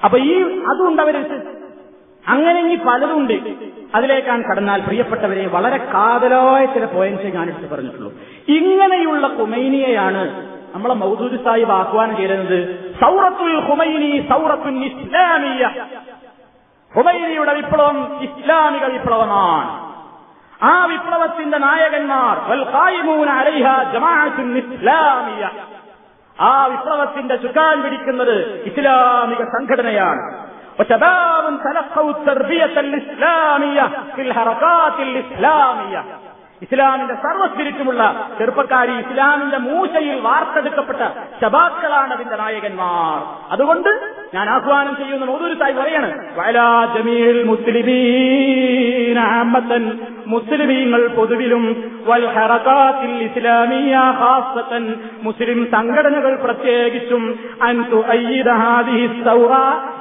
അപ്പൊ ഈ അതുകൊണ്ട് അവർ അങ്ങനെ ഇനി പലതുണ്ട്. അതിലേക്കാണ് കടന്നാൽ പ്രിയപ്പെട്ടവരെ വളരെ കാതലായ ചില പോയിന്റ്സ് ഞാൻ എടുത്ത് പറഞ്ഞിട്ടുള്ളൂ. ഇങ്ങനെയുള്ള കുമൈനിയെയാണ് നമ്മളെ മൗദൂദ് സാഹിബ് ആഹ്വാനം ചെയ്തത്. സൗറത്തുൽ ഹുമൈനി സൗറത്തുൽ ഇസ്ലാമിയ. ഹുമൈനിയുടെ വിപ്ലവം ഇസ്ലാമിക വിപ്ലവമാണ്. ആ വിപ്ലവത്തിന്റെ നായകന്മാർ ഇസ്ലാമിയ. ആ വിപ്ലവത്തിന്റെ ചുക്കാൻ പിടിക്കുന്നത് ഇസ്ലാമിക സംഘടനയാണ്. وشباب تلقوا التربية الإسلامية في الحركات الإسلامية ഇസ്ലാമിന്റെ സർവസ്പിരിറ്റുമുള്ള ചെറുപ്പക്കാരി ഇസ്ലാമിന്റെ മൂശയിൽ വാർത്തെടുക്കപ്പെട്ട ശബാക്കളാണ് അതിന്റെ നായകന്മാർ അതുകൊണ്ട് ഞാൻ ആഹ്വാനം ചെയ്യുന്ന മൗദൂരി സായി പറയാണ് വയലാ ജമീൽ മുസ്ലിമീൻ അഹമ്മദൻ മുസ്ലിമീങ്ങൾ പൊതുവിലും വൽ ഹറകാത്തിൽ ഇസ്ലാമിയ ഹാസത്തൻ മുസ്ലിം സംഘടനകൾ പ്രത്യേകിച്ചും സൗറ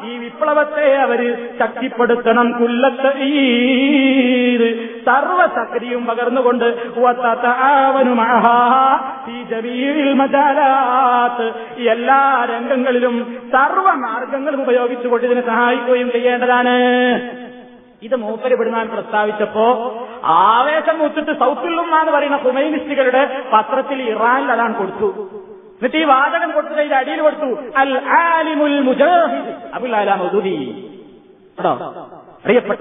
ഈ വിപ്ലവത്തെ അവർ ശക്തിപ്പെടുത്തണം കുല്ലത്ത് സർവശക്തിയും പകർന്നുകൊണ്ട് ഈ എല്ലാ രംഗങ്ങളിലും സർവ മാർഗങ്ങളും ഉപയോഗിച്ചുകൊണ്ട് ഇതിനെ സഹായിക്കുകയും ചെയ്യേണ്ടതാണ്. ഇത് മൂപ്പര് വിടുന്നാൻ പ്രസ്താവിച്ചപ്പോ ആവേശം മൂത്തിട്ട് സൗത്തുല്ലുമ്മ എന്ന് പറയുന്ന ഹുമൈനിസ്റ്റുകളുടെ പത്രത്തിൽ ഇറാനിൽ അതാണ് കൊടുത്തു. എന്നിട്ട് ഈ വാചകം കൊടുത്തു ഇതിന്റെ അടിയിൽ കൊടുത്തു. അൽ ആലിമുൽ മുജാഹിദ്. അബുൽ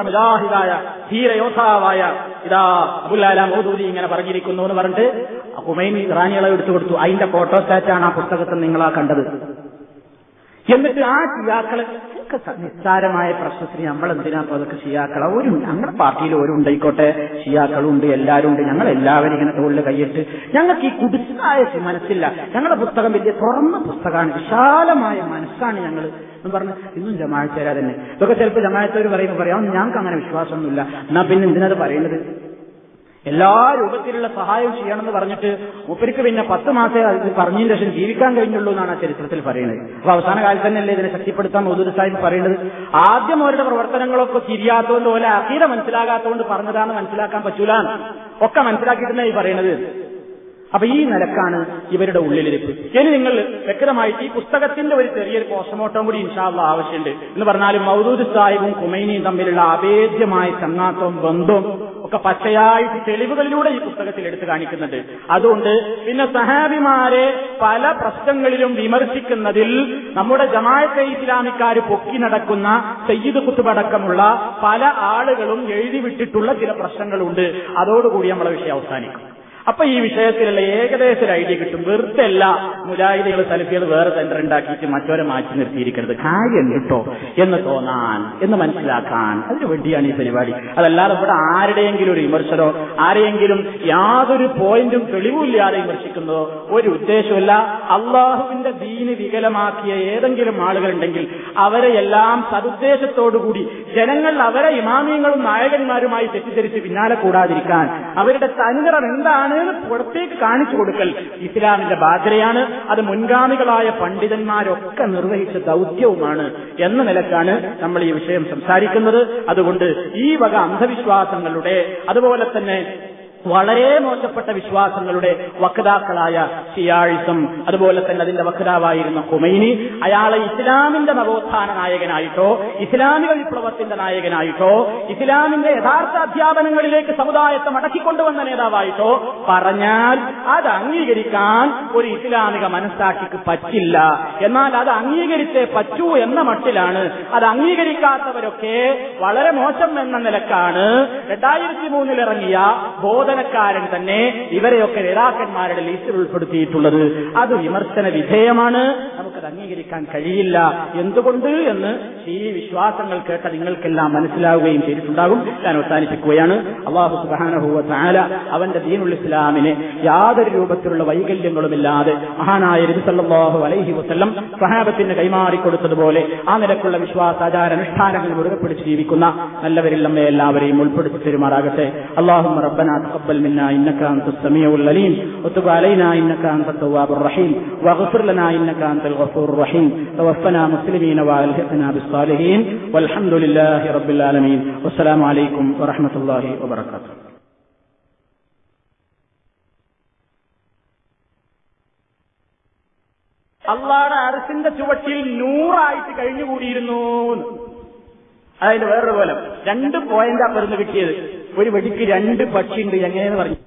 മുജാഹിദായ ധീരയോദ്ധാവായ ഇതാ അബുൽ അലാ മൗദൂദി ഇങ്ങനെ പറഞ്ഞിരിക്കുന്നു എന്ന് പറഞ്ഞിട്ട് ഹുമൈൻ ഇറാനികളെ എടുത്തു കൊടുത്തു. അതിന്റെ ഫോട്ടോസ്റ്റാറ്റാണ് ആ പുസ്തകത്തിൽ നിങ്ങളാ കണ്ടത്. എന്നിട്ട് ആ ചിയാക്കളെ നിസ്സാരമായ പ്രശ്നത്തിന് നമ്മൾ എന്തിനാ ഇപ്പൊ അതൊക്കെ ഷിയാക്കള? ഒരു ഞങ്ങളുടെ പാർട്ടിയിൽ ഒരു ഉണ്ടായിക്കോട്ടെ. ഷിയാക്കളും ഉണ്ട് എല്ലാവരും ഉണ്ട് ഞങ്ങൾ എല്ലാവരും ഇങ്ങനെ തോളിൽ കൈയിട്ട് ഞങ്ങൾക്ക് ഈ കുടിച്ചായ മനസ്സില്ല. ഞങ്ങളുടെ പുസ്തകം വലിയ തുറന്ന പുസ്തകമാണ്. വിശാലമായ മനസ്സാണ് ഞങ്ങൾ എന്ന് പറഞ്ഞ് ഇന്നും ജമാഴ്ചരാ തന്നെ ഇതൊക്കെ ചിലപ്പോൾ ജമാഴ്ചവർ പറയുമ്പോൾ പറയാം. ഞങ്ങൾക്ക് അങ്ങനെ വിശ്വാസമൊന്നുമില്ല. എന്നാ പിന്നെ എന്തിനത് പറയുന്നത് എല്ലാ രൂപത്തിലുള്ള സഹായം ചെയ്യണമെന്ന് പറഞ്ഞിട്ട് ഉപ്പരിക്ക് പിന്നെ പത്ത് മാസേ അത് പറഞ്ഞതിന് ശേഷം ജീവിക്കാൻ കഴിഞ്ഞുള്ളൂ എന്നാണ് ആ ചരിത്രത്തിൽ പറയുന്നത്. അപ്പൊ അവസാന കാലത്ത് തന്നെയല്ലേ ഇതിനെ ശക്തിപ്പെടുത്താൻ മൗദൂദ് സാഹിബ് പറയുന്നത്? ആദ്യം അവരുടെ പ്രവർത്തനങ്ങളൊക്കെ തിരിയാത്തതുകൊണ്ട് പോലെ അഖീര മനസ്സിലാകാത്തതുകൊണ്ട് പറഞ്ഞതാന്ന് മനസ്സിലാക്കാൻ പറ്റൂല ഒക്കെ മനസ്സിലാക്കിയിട്ടാണ് ഈ പറയുന്നത്. അപ്പൊ ഈ നിലക്കാണ് ഇവരുടെ ഉള്ളിലിരിപ്പ്. ഇനി നിങ്ങൾ വ്യക്തമായിട്ട് ഈ പുസ്തകത്തിന്റെ ഒരു ചെറിയൊരു പോസ്റ്റ്മോർട്ടം കൂടി ഇൻഷാള്ള ആവശ്യമുണ്ട്. എന്ന് പറഞ്ഞാൽ മൗദൂദ് സാഹിബും കുമൈനിയും തമ്മിലുള്ള അഭേദ്യമായ ചങ്ങാത്തവും ബന്ധവും ഒക്കെ പച്ചയായിട്ട് തെളിവുകളിലൂടെ ഈ പുസ്തകത്തിൽ എടുത്തു കാണിക്കുന്നുണ്ട്. അതുകൊണ്ട് പിന്നെ സഹാബിമാരെ പല പ്രശ്നങ്ങളിലും വിമർശിക്കുന്നതിൽ നമ്മുടെ ജമാഅത്തെ ഇസ്ലാമിക്കാർ പൊക്കി നടക്കുന്ന സയ്യിദ് കുത്തുബടക്കമുള്ള പല ആളുകളും എഴുതിവിട്ടിട്ടുള്ള ചില പ്രശ്നങ്ങളുണ്ട്. അതോടുകൂടി നമ്മളെ വിഷയം അവസാനിക്കും. അപ്പൊ ഈ വിഷയത്തിലുള്ള ഏകദേശ ഒരു ഐഡിയ കിട്ടും. വെറുതെ അല്ല സലഫികൾ വേറെ സെന്റർ ഉണ്ടാക്കിയിട്ട് മറ്റോരെ മാറ്റി നിർത്തിയിരിക്കരുത് കാര്യം കിട്ടോ? എന്ന് തോന്നാൻ എന്ന് മനസ്സിലാക്കാൻ. അതിനു വേണ്ടിയാണ് ഈ പരിപാടി. അതല്ലാതെ ഇവിടെ ആരുടെയെങ്കിലും ഒരു വിമർശനോ ആരെയെങ്കിലും യാതൊരു പോയിന്റും തെളിവില്ലാതെ വിമർശിക്കുന്നതോ ഒരു ഉദ്ദേശമല്ല അള്ളാഹുവിന്റെ ദീന് വികലമാക്കിയ ഏതെങ്കിലും ആളുകളുണ്ടെങ്കിൽ അവരെ എല്ലാം സതുദ്ദേശത്തോടുകൂടി ജനങ്ങൾ അവരെ ഇമാമിയങ്ങളും നായകന്മാരുമായി തെറ്റിദ്ധരിച്ച് പിന്നാലെ കൂടാതിരിക്കാൻ അവരുടെ തനിനിറം എന്താണ് എന്ന് പുറത്തേക്ക് കാണിച്ചു കൊടുക്കൽ. ഇസ്ലാമിന്റെ ബാധ്യതയാണ്. അത് മുൻഗാമികളായ പണ്ഡിതന്മാരൊക്കെ നിർവഹിച്ച ദൗത്യവുമാണ് എന്ന നിലക്കാണ് നമ്മൾ ഈ വിഷയം സംസാരിക്കുന്നത്. അതുകൊണ്ട് ഈ വക അന്ധവിശ്വാസങ്ങളുടെ അതുപോലെ തന്നെ വളരെ മോശപ്പെട്ട വിശ്വാസങ്ങളുടെ വക്താക്കളായ ഷിയാഴിസം അതുപോലെ തന്നെ അതിന്റെ വക്താവായിരുന്ന ഹുമൈനി അയാളെ ഇസ്ലാമിന്റെ നവോത്ഥാന നായകനായിട്ടോ ഇസ്ലാമിക വിപ്ലവത്തിന്റെ നായകനായിട്ടോ ഇസ്ലാമിന്റെ യഥാർത്ഥ അധ്യാപനങ്ങളിലേക്ക് സമുദായത്തെ മടക്കിക്കൊണ്ടുവന്ന നേതാവായിട്ടോ പറഞ്ഞാൽ അത് അംഗീകരിക്കാൻ ഒരു ഇസ്ലാമിക മനസ്സാക്ഷിക്ക് പറ്റില്ല. എന്നാൽ അത് അംഗീകരിച്ചേ പറ്റൂ എന്ന മട്ടിലാണ് അത് അംഗീകരിക്കാത്തവരൊക്കെ വളരെ മോശം എന്ന നിലക്കാണ്. രണ്ടായിരത്തി മൂന്നിൽ ഇറങ്ങിയ പ്രബോധനക്കാരൻ തന്നെ ഇവരെയൊക്കെ നേതാക്കന്മാരുടെ ലീസ്റ്റിൽ ഉൾപ്പെടുത്തിയിട്ടുള്ളത്. അത് വിമർശന വിധേയമാണ്. നമുക്കത് അംഗീകരിക്കാൻ കഴിയില്ല. എന്തുകൊണ്ട് എന്ന് ഈ വിശ്വാസങ്ങൾ കേട്ട നിങ്ങൾക്കെല്ലാം മനസ്സിലാവുകയും ചെയ്തിട്ടുണ്ടാകും. ഞാൻ അവസാനിപ്പിക്കുകയാണ്. അള്ളാഹു സുബാനഹുവ താല അവന്റെ ദീനുൾ ഇസ്ലാമിനെ യാതൊരു രൂപത്തിലുള്ള വൈകല്യങ്ങളുമില്ലാതെ മഹാനായ ഇരുസല്ലാഹു അലൈഹി വസ്ല്ലം സഹാബത്തിന് കൈമാറിക്കൊടുത്തതുപോലെ ആ നിലക്കുള്ള വിശ്വാസാചാര അനുഷ്ഠാനങ്ങൾ മുറുകെ പിടിച്ച് ജീവിക്കുന്ന നല്ലവരിൽ നമ്മെ എല്ലാവരെയും ഉൾപ്പെടുത്തി തരുമാറാകട്ടെ. അള്ളാഹു റബ്ബനാ تقبل منا انك انت السميع العليم وتب علينا انك انت التواب الرحيم واغفر لنا انك انت الغفور الرحيم توفنا مسلمين والحقنا بالصالحين والحمد لله رب العالمين والسلام عليكم ورحمه الله وبركاته അള്ളാടെ അറസിന്റെ ചുവട്ടിൽ നൂറായിട്ട് കഴിഞ്ഞുകൂടിയിരുന്നു അതിന്റെ വേറൊരു പോലെ രണ്ട് പോയിന്റാ പെരുന്ന് കിട്ടിയത് ഒരു വെടിക്ക് രണ്ട് പക്ഷിയുണ്ട് എങ്ങനെയെന്ന് പറഞ്ഞു.